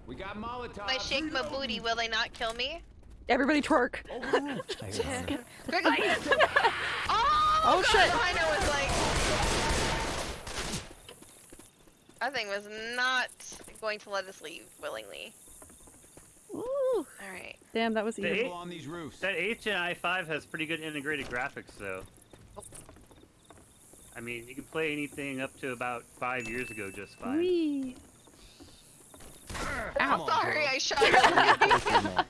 We got Molotov. If I shake my booty, will they not kill me? Everybody twerk. Quickly! oh, Oh, God, shit. Behind her was like. That thing was not going to let us leave willingly. Ooh. Alright. Damn, that was The evil. People on these roofs. That 8th gen i5 has pretty good integrated graphics, though. I mean, you can play anything up to about five years ago just fine. Whee. I'm Ow. sorry, I shot her.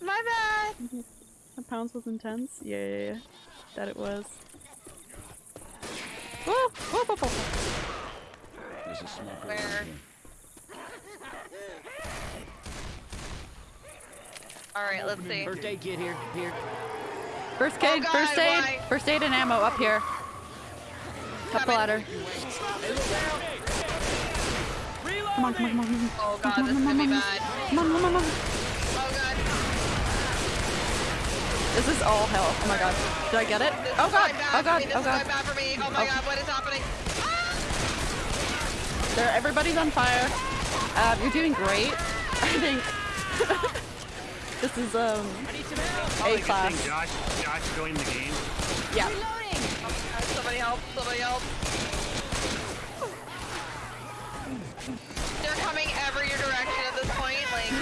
My bad. The pounce was intense? Yeah, yeah, yeah. That it was. Woo! Woo, woo, woo, woo. There's a smoker Where? over here. All right, let's see. First aid kit here. Here. Oh, first aid, Oh God, first aid, why? first aid and ammo up here. Up the ladder. Come on, come on, come on, come on. Oh god, this is gonna be bad. Come on, come on, come on. Oh god. This is all hell. Oh my god. Did I get it? This Oh is god, going bad oh for god, me. This oh is going god. bad for me. Oh my Oh. god, what is happening? There, everybody's on fire. Um, you're doing great. I think this is um Probably A a good class. thing Josh, Josh joined the game. Yeah. Somebody help, somebody help. They're coming every direction at this point. Like,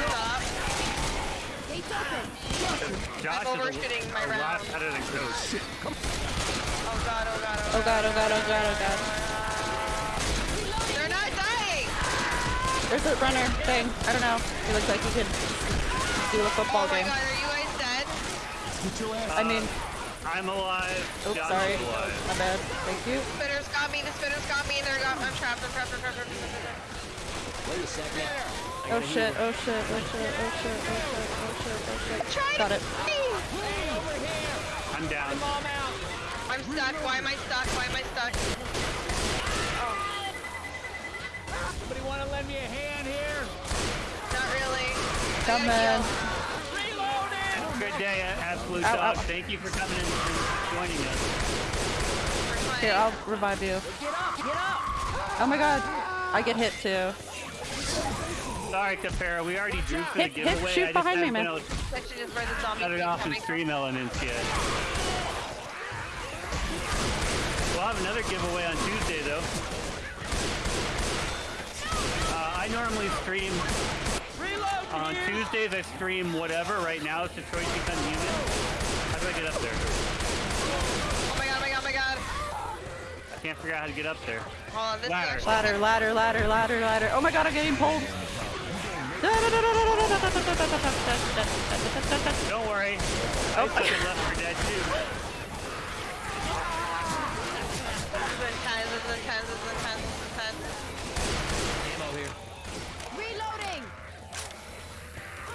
stop. Josh I'm overshooting my a lot round. better than oh, oh, oh, oh god, oh god, Oh god, oh god, oh god, oh god. They're not dying! There's a runner thing. I don't know. He looks like he could do a football oh my game. god, are you guys dead? I mean, I'm alive. oops, Josh sorry. is alive. My bad. Thank you. Spinners got me, the spinners got me, they're got, I'm trapped, I'm trapped, I'm trapped, I'm trapped, I'm trapped. Wait a second. I oh, oh shit, oh shit, oh shit, oh shit, oh shit, oh shit, oh shit. Try Got to it. I'm down. I'm out. I'm stuck, why am I stuck, why am I stuck? Somebody want to lend me a hand here? Not really. Come gotta on. Good day, Absolute Ow, Dog. ow. Thank you for coming in and joining us. Here. I'll revive you. Get up! Get up! Oh my god. I get hit too. Sorry, Capera. We already drew for Hit- the hit, giveaway. shoot I just behind me, man. able to Section is where the zombie cut it off in StreamElements yet. We'll have another giveaway on Tuesday, though. Uh, I normally stream on Tuesdays. I stream whatever. Right now, it's Detroit Become Human. How do I get up there? Oh my god, oh my god, oh my god. I can't figure out how to get up there. Hold on, this Ladder. is Ladder, ladder, ladder, ladder, ladder. Oh my god, I'm getting pulled. Don't worry. I oh. took it left for dead too. This is intense, this is intense, this is intense, this is intense. Ammo here. Reloading!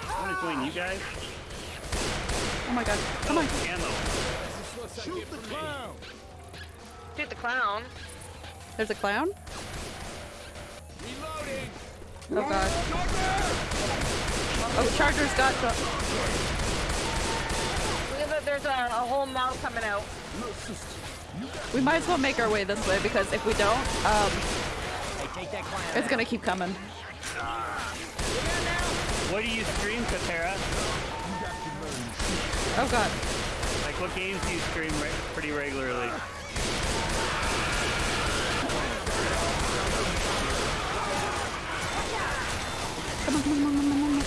I'm gonna join you guys. Oh my god. Come on. Ammo. Shoot the clown. Shoot the clown. There's a clown? Reloading. Oh god. Oh, Charger's got. Look at that, there's a, a whole mouth coming out. We might as well make our way this way because if we don't, um, Hey, take that it's gonna keep coming. What do you stream, Katera? Oh god. Like, what games do you stream re- pretty regularly? Come on, come on, come on, come on, come on.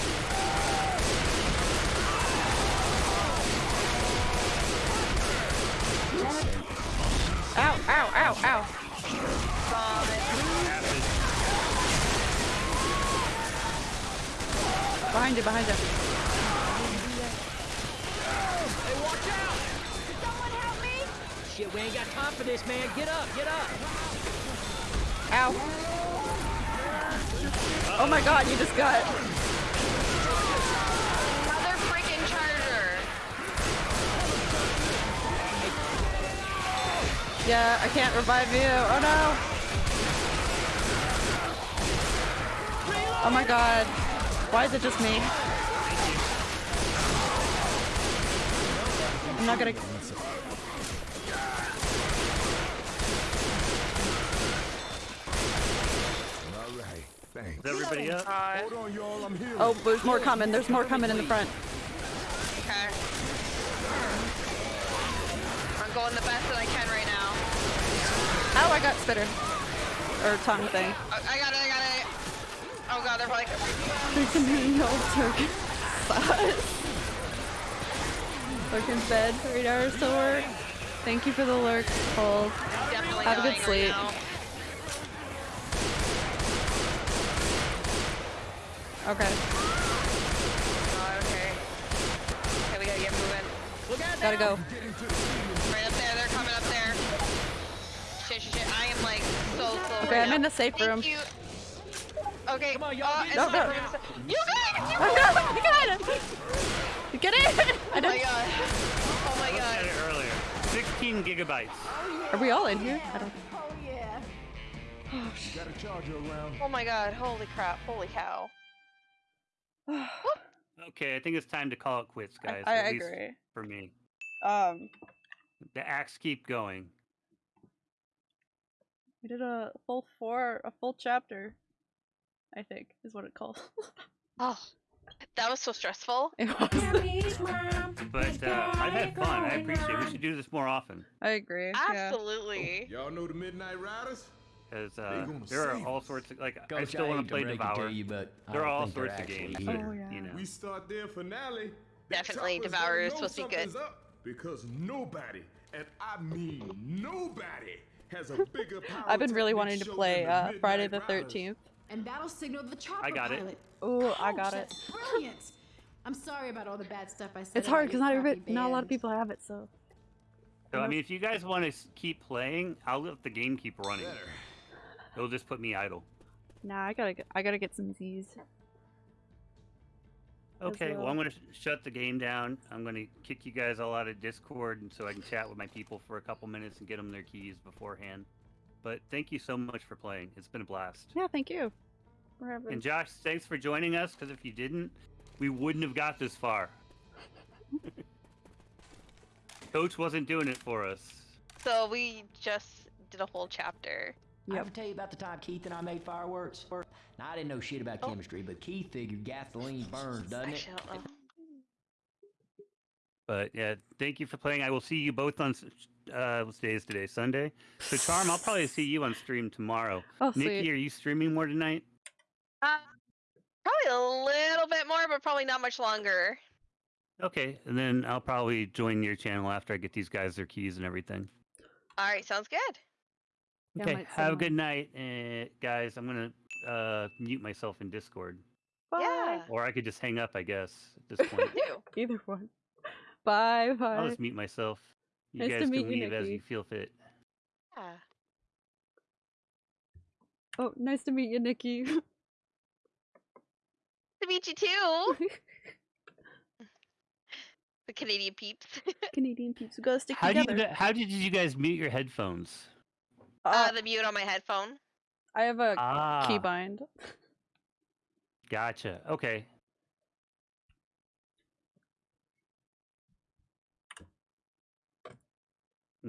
Ow, ow, ow, ow. Behind you, behind you. Hey, watch out! Someone help me! Shit, we ain't got time for this, man. Get up, get up. Ow. Oh my god, you just got. Mother freaking charger. Yeah, I can't revive you. Oh no. Oh my god. Why is it just me? I'm not gonna. All right. Thanks. Is everybody up? Hold on, y'all. I'm here. Oh, there's more coming. There's more coming in the front. Okay. I'm going the best that I can right now. Oh, I got spitter. Or tongue thing. I got it, I got it. Oh god, they're like, There's some mean old turkey sauce. Lurking fed for eight hours to work. Thank you for the lurk, Cole. definitely Have a good sleep. Now. Okay. Oh, okay. Okay, we gotta get moving. Gotta go. Right up there. They're coming up there. Shit, shit, shit. I am like so slow. Okay, right I'm now. in the safe Thank room. You. Okay. Come on, No, y'all. Uh, no. no, You guys! You Oh no! You got it! You get it! I Oh my god. Oh my god. said it earlier. 16 gigabytes. Are we all in here? I don't. Oh yeah. Got a charger around. Oh my god. Holy crap. Holy cow. Okay, I think it's time to call it quits, guys. I, I at least agree. for me. Um, The acts keep going. we did a full four, a full chapter. I think is what it calls. Oh. That was so stressful. it was. But uh, I've had fun. I appreciate it. We should do this more often. I agree. Yeah. Absolutely. Y'all know the Midnight Riders? Because uh, there are all sorts of like I still want to play break Devour. you, but there are all sorts of games. here. that, Oh, yeah. You know. We start their finale. Definitely choppers Devour is supposed to be good. Up because nobody, and I mean nobody, has a bigger power I've been really wanting to play uh, Friday the Riders. Thirteenth. And battle signaled the chopper I got it. pilot. Ooh, I got it. Brilliant. I'm sorry about all the bad stuff I said. It's hard because not every, crappy not a lot of people have it. So So I mean, if you guys want to keep playing, I'll let the game keep running. It'll just put me idle. nah, I gotta get, I gotta get some Z's. Okay, well well. I'm gonna sh- shut the game down. I'm gonna kick you guys all out of Discord, and so I can chat with my people for a couple minutes and get them their keys beforehand. But thank you so much for playing. It's been a blast. Yeah, thank you. We're having. And Josh, thanks for joining us. Because if you didn't, we wouldn't have got this far. Coach wasn't doing it for us. So we just did a whole chapter. I Yep. ever tell you about the time Keith and I made fireworks? Now, I didn't know shit about Oh. chemistry, but Keith figured gasoline burns, doesn't it? Don't know. But yeah, thank you for playing. I will see you both on. S- Uh, what day is today? Sunday. So Charm, I'll probably see you on stream tomorrow. Oh, Nikki, sweet. are you streaming more tonight? Uh, probably a little bit more, but probably not much longer. Okay, and then I'll probably join your channel after I get these guys their keys and everything. All right, sounds good. Okay, might have a good night, uh, guys. I'm gonna uh, mute myself in Discord, Bye. Yeah. or I could just hang up, I guess. At this point, Do. Either one. Bye. Bye. I'll just mute myself. You Nice to guys meet can you, leave as Nikki. you feel fit. Yeah. Oh, nice to meet you, Nikki. To meet you too. the Canadian peeps. Canadian peeps, we gotta stick How did together. you, how did you guys mute your headphones? uh, Uh, the mute on my headphone. I have a Ah, keybind. gotcha. Okay.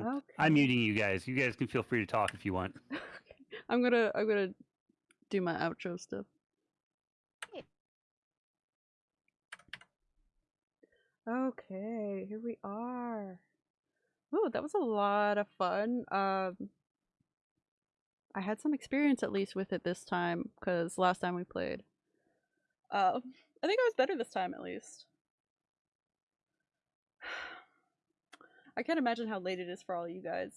Okay. I'm muting you guys. You guys can feel free to talk if you want. I'm gonna I'm gonna do my outro stuff. Okay, here we are. Oh, that was a lot of fun. Um, I had some experience at least with it this time because last time we played, um, I think I was better this time at least. I can't imagine how late it is for all you guys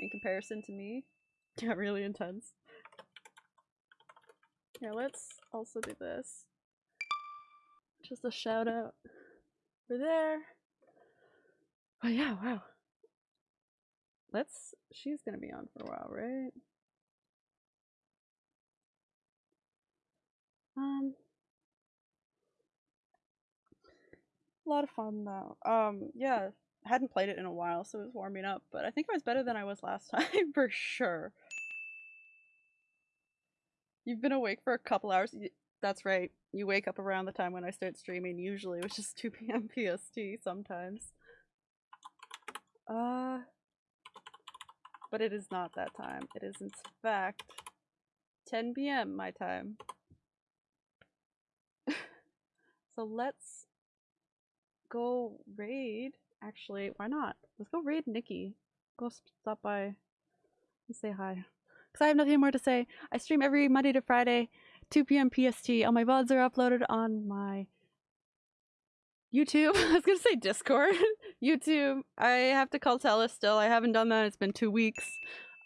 in comparison to me. Yeah, really intense. Yeah, let's also do this. Just a shout out for there. Oh yeah, wow. Let's she's gonna be on for a while, right? Um a lot of fun though. Um yeah, hadn't played it in a while, so it was warming up, but I think I was better than I was last time for sure. You've been awake for a couple hours. That's right. You wake up around the time when I start streaming, usually, which is 2 p.m. PST sometimes. Uh, but it is not that time. It is, in fact, 10 p.m. my time. so let's go raid. Actually, why not? Let's go raid Nikki. Go stop by and say hi. Because I have nothing more to say. I stream every Monday to Friday, 2 p.m. PST. All my VODs are uploaded on my YouTube. I was going to say Discord. YouTube. I have to call Tella still. I haven't done that. It's been two weeks.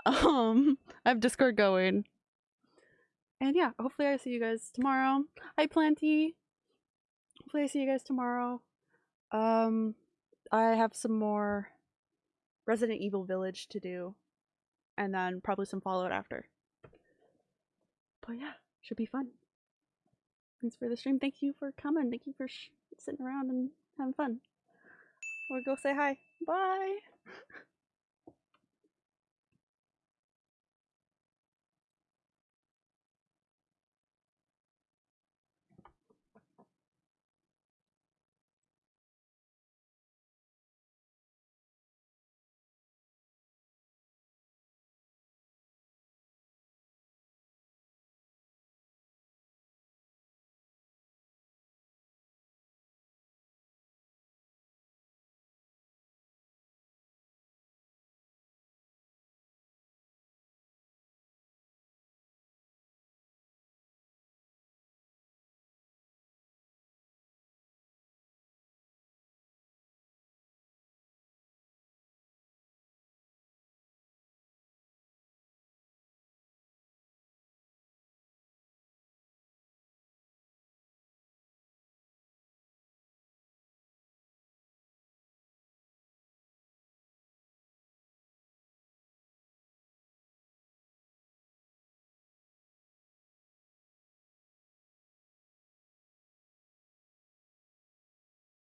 Um, I have Discord going. And yeah, hopefully I see you guys tomorrow. Hi, Planty. Hopefully I see you guys tomorrow. Um, I have some more Resident Evil Village to do, and then probably some Fallout after. But yeah, should be fun. Thanks for the stream. Thank you for coming. Thank you for sitting around and having fun. Or go say hi. Bye.